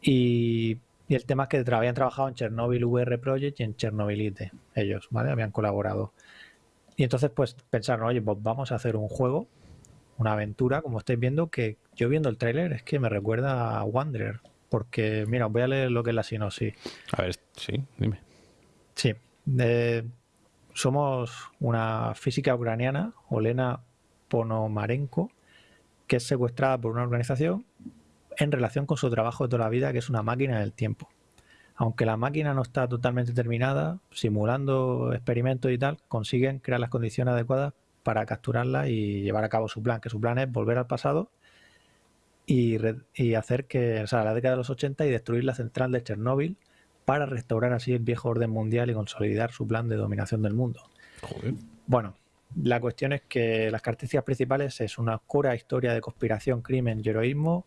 Y, y el tema es que habían trabajado en Chernobyl VR Project y en Chernobylite, ellos, ¿vale? Habían colaborado. Y entonces, pues pensaron, oye, pues vamos a hacer un juego una aventura, como estáis viendo, que yo viendo el tráiler es que me recuerda a Wanderer. Porque, mira, voy a leer lo que es la sinopsis. A ver, sí, dime. Sí. somos una física ucraniana, Olena Ponomarenko, que es secuestrada por una organización en relación con su trabajo de toda la vida, que es una máquina del tiempo. Aunque la máquina no está totalmente terminada, simulando experimentos y tal, consiguen crear las condiciones adecuadas para capturarla y llevar a cabo su plan, que su plan es volver al pasado y, hacer que, o sea, la década de los 80 y destruir la central de Chernóbil para restaurar así el viejo orden mundial y consolidar su plan de dominación del mundo. Bueno, la cuestión es que las características principales es una oscura historia de conspiración, crimen y heroísmo,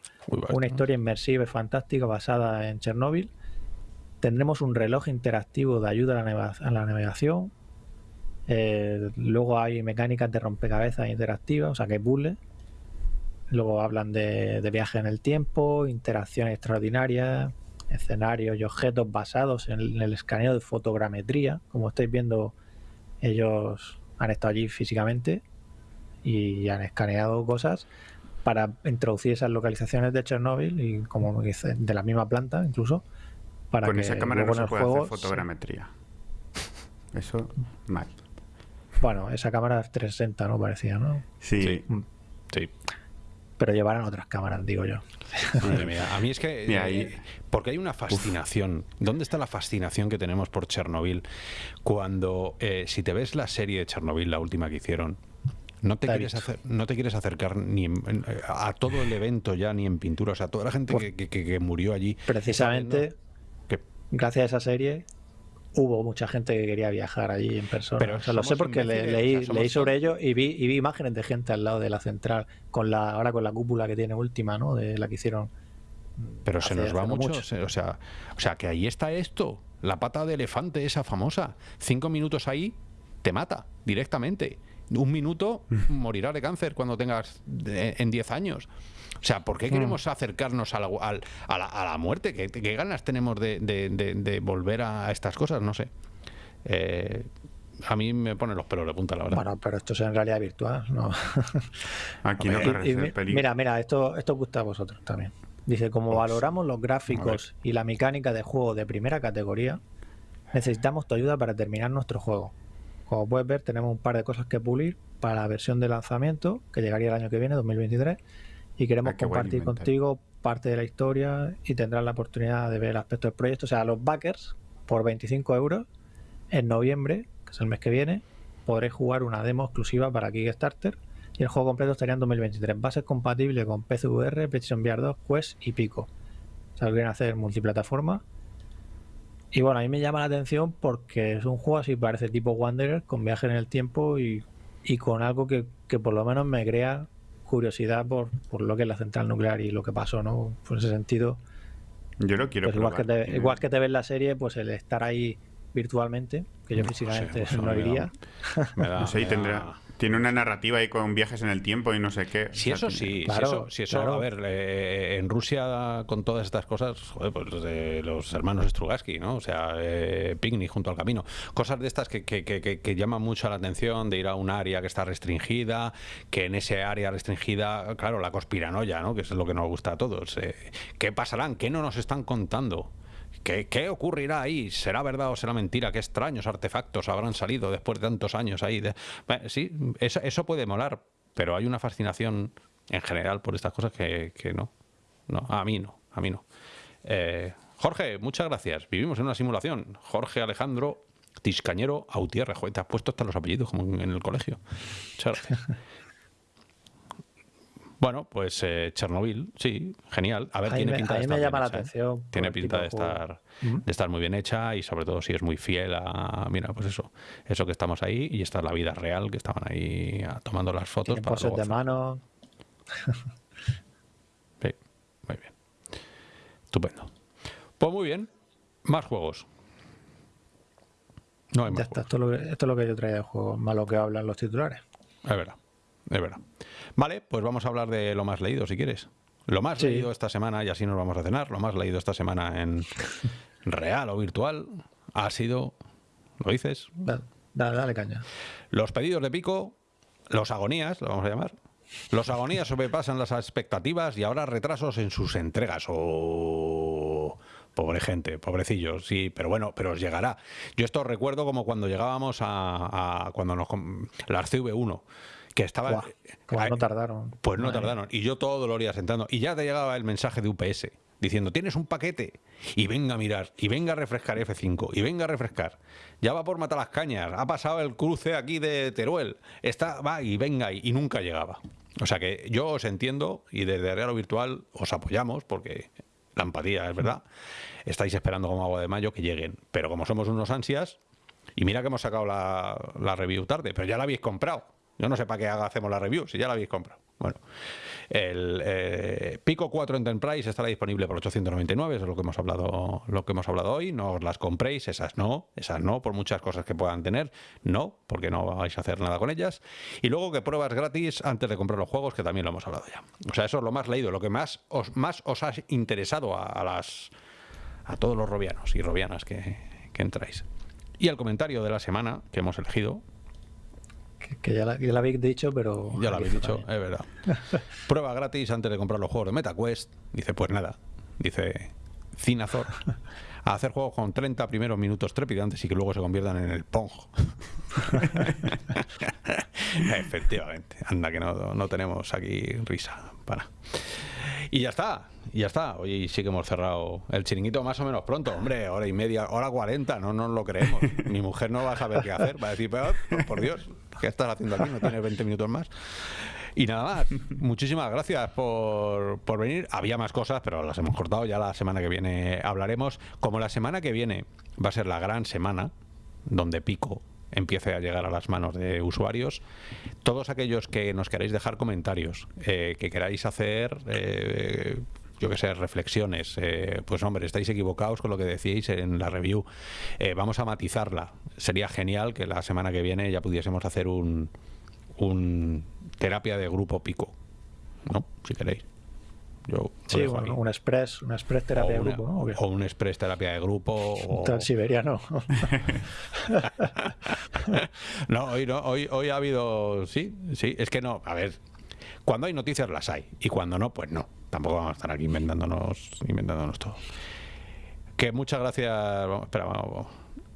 una historia inmersiva y fantástica basada en Chernóbil. Tendremos un reloj interactivo de ayuda a la navegación, Eh, luego hay mecánicas de rompecabezas interactivas, o sea que puzzles. Luego hablan de, de viaje en el tiempo, interacciones extraordinarias, escenarios y objetos basados en el, en el escaneo de fotogrametría. Como estáis viendo, ellos han estado allí físicamente y han escaneado cosas para introducir esas localizaciones de Chernobyl y como dice, de la misma planta incluso para Con que esa cámara no se puede juego hacer fotogrametría. Eso, mal. Bueno esa cámara es 360 no parecía no Sí. Sí. Sí. pero llevarán otras cámaras digo yo Madre mía, A mí es que. Mira, eh, ahí- porque hay una fascinación. ¿Dónde está la fascinación que tenemos por Chernobyl? Cuando, eh, si te ves la serie de Chernobyl, la última que hicieron, no te, quieres, hacer, no te quieres acercar ni en- en- a todo el evento ya, ni en pintura. O sea, toda la gente Pues- que, que- que- que murió allí. precisamente gracias a esa serie hubo mucha gente que quería viajar allí en persona. Pero O sea, lo sé porque le- leí, o sea, somos leí sobre ello y vi, y vi imágenes de gente al lado de la central, con la ahora con la cúpula que tiene última, ¿no? De la que hicieron. Pero se nos va mucho. se- O, sea, o sea, que ahí está esto. La pata de elefante, esa famosa. Cinco minutos ahí, te mata directamente. Un minuto, morirás de cáncer cuando tengas de- en 10 años. O sea, ¿por qué queremos acercarnos a la, a la, a la muerte? ¿Qué, qué ganas tenemos de, de- de- de volver a estas cosas? No sé. Eh, a mí me pone los pelos de punta, la verdad. Bueno, pero esto es en realidad virtual, ¿no? *laughs* Aquí no Y- y mira, mira, esto, esto gusta a vosotros también. Dice, como Pues, valoramos los gráficos y la mecánica de juego de primera categoría, necesitamos tu ayuda para terminar nuestro juego. Como puedes ver, tenemos un par de cosas que pulir para la versión de lanzamiento, que llegaría el año que viene, 2023, y queremos Ah, compartir contigo parte de la historia y tendrás la oportunidad de ver aspectos del proyecto. O sea, los backers, por 25 euros, en noviembre, que es el mes que viene, podréis jugar una demo exclusiva para Kickstarter y el juego completo estaría en 2023. Va a ser compatible con PCVR, PlayStation VR 2, Quest y Pico. O sea, quieren hacer multiplataforma. Y bueno, a mí me llama la atención porque es un juego así, parece tipo Wanderer, con viaje en el tiempo y, y con algo que, que por lo menos me crea curiosidad por, por lo que es la central nuclear y lo que pasó, ¿no? Por ese sentido, Yo lo quiero pues igual, que te, igual que te ves la serie, pues el estar ahí virtualmente, que yo No sé, físicamente pues, no me da- *laughs* iría. me da- No sé, y me tendrá, tiene una narrativa ahí con viajes en el tiempo y no sé qué. Si O eso sí, Claro, si eso, si eso claro. a ver, eh, en Rusia con todas estas cosas, joder, pues de los hermanos Strugatsky, ¿no? O sea, eh, picnic junto al camino. Cosas de estas que, que, que, que- que llaman mucho la atención de ir a un área que está restringida, que en ese área restringida, claro, la conspiranoia, ¿no? Que es lo que nos gusta a todos. Eh, ¿Qué pasarán? ¿Qué no nos están contando? ¿Qué, ¿Qué ocurrirá ahí? ¿Será verdad o será mentira? ¿Qué extraños artefactos habrán salido después de tantos años ahí? Sí, eso, eso puede molar, pero hay una fascinación en general por estas cosas que, que no. no. A mí no, a mí no. Eh, Jorge, muchas gracias. Vivimos en una simulación. Jorge Alejandro Tiscañero Autierre. Joder, te has puesto hasta los apellidos como en en el colegio. Muchas gracias. Bueno, pues eh, Chernobyl, sí, genial. A ver, tiene me- pinta de estar me llama bien la ¿eh? atención Tiene pinta de juego. estar, de estar muy bien hecha y sobre todo si es muy fiel a, mira, pues eso, eso que estamos ahí y esta es la vida real que estaban ahí ah, tomando las fotos Tiene para de mano. *laughs* Sí, muy bien. Estupendo. Pues muy bien. Más juegos. No hay Ya más está, juegos. esto es, lo que, esto es lo que yo traía de juego, más lo que hablan los titulares. Es verdad. Es verdad. Vale, pues vamos a hablar de lo más leído, si quieres. Lo más Sí. leído esta semana, y así nos vamos a cenar, lo más leído esta semana en *laughs* real o virtual ha sido, ¿lo dices? Da- Dale, dale caña. Los pedidos de pico, los agonías, lo vamos a llamar. Los agonías sobrepasan las expectativas y ahora retrasos en sus entregas. Oh, pobre gente, pobrecillos, sí, pero bueno, pero os llegará. Yo esto recuerdo como cuando llegábamos a, a- cuando nos com- la CV1, que estaba Ay, no tardaron. pues no Madre tardaron. Y yo todo lo iba sentando. Y ya te llegaba el mensaje de UPS diciendo, tienes un paquete. Y venga a mirar. Y venga a refrescar F5. Y venga a refrescar. Ya va por matar las cañas. Ha pasado el cruce aquí de Teruel. Está, va y venga. Y, y nunca llegaba. O sea que yo os entiendo y desde Real Virtual os apoyamos porque la empatía es verdad. Estáis esperando como agua de mayo que lleguen. Pero como somos unos ansias, y mira que hemos sacado la, la review tarde, pero ya la habéis comprado. Yo no sé para qué haga, hacemos la review, si ya la habéis comprado. Bueno, El eh, Pico 4 Enterprise estará disponible por 899, eso es lo que hemos hablado, lo que hemos hablado hoy. No os las compréis, esas no, esas no, por muchas cosas que puedan tener, no, porque no vais a hacer nada con ellas. Y luego que pruebas gratis antes de comprar los juegos, que también lo hemos hablado ya. O sea, eso es lo más leído, lo que más os, más os ha interesado a, las a todos los robianos y robianas que, que entráis. Y el comentario de la semana que hemos elegido, que, ya, la, habéis dicho, pero... Ya lo habéis dicho, es verdad. *laughs* Prueba gratis antes de comprar los juegos de MetaQuest. Dice, pues nada. Dice Cinazor. A hacer juegos con 30 primeros minutos trepidantes y que luego se conviertan en el Pong. *laughs* Efectivamente. Anda que no, no tenemos aquí risa. Para. Y ya está, y ya está. Hoy sí que hemos cerrado el chiringuito más o menos pronto. Hombre, hora y media, hora cuarenta, no nos lo creemos. Mi mujer no va a saber qué hacer, va a decir, pero por Dios, ¿qué estás haciendo aquí? No tienes 20 minutos más. Y nada más, *laughs* muchísimas gracias por, por, venir. Había más cosas, pero las hemos cortado. Ya la semana que viene hablaremos. Como la semana que viene va a ser la gran semana, donde pico empiece a llegar a las manos de usuarios. Todos aquellos que nos queráis dejar comentarios, eh, que queráis hacer, eh, yo que sé, reflexiones, eh, pues hombre, estáis equivocados con lo que decíais en la review. vamos a matizarla. Sería genial que la semana que viene ya pudiésemos hacer un, un terapia de grupo pico, ¿no? Si queréis sí, un express, una express terapia de grupo, ¿no? O un express terapia de grupo. O... Transiberiano. *laughs* no, hoy no, hoy, hoy ha habido, sí, sí, es que no, a ver, cuando hay noticias las hay y cuando no, pues no. Tampoco vamos a estar aquí inventándonos, inventándonos todo. Que muchas gracias. espera, vamos.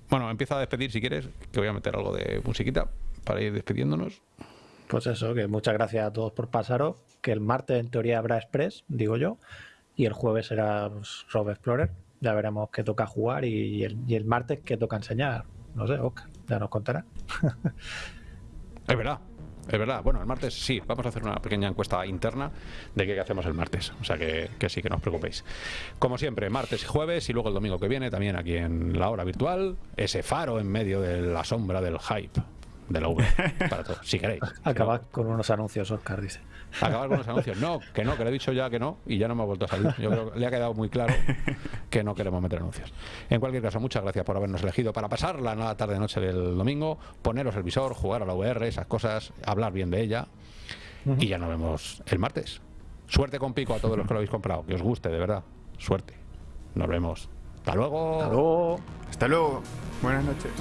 Bueno, empieza a despedir si quieres, que voy a meter algo de musiquita para ir despidiéndonos. Pues eso, que muchas gracias a todos por pasaros. Que el martes en teoría habrá Express, digo yo. Y el jueves será pues, Rob Explorer. Ya veremos qué toca jugar y el, martes qué toca enseñar. No sé, Oscar, ya nos contará. *laughs* es verdad, es verdad. Bueno, el martes sí, vamos a hacer una pequeña encuesta interna de qué hacemos el martes. O sea que, sí, que no os preocupéis. Como siempre, martes y jueves y luego el domingo que viene también aquí en la hora virtual, ese faro en medio de la sombra del hype de la V para todo, si queréis. Acabar con unos anuncios, Oscar dice. Acabar con unos anuncios. No, que no, que le he dicho ya que no y ya no me ha vuelto a salir. Yo creo que le ha quedado muy claro que no queremos meter anuncios. En cualquier caso, muchas gracias por habernos elegido para pasar la tarde-noche del domingo, poneros el visor, jugar a la VR, esas cosas, hablar bien de ella y ya nos vemos el martes. Suerte con pico a todos los que lo habéis comprado, que os guste, de verdad. Suerte. Nos vemos. Hasta luego. Hasta luego. Hasta luego. Buenas noches.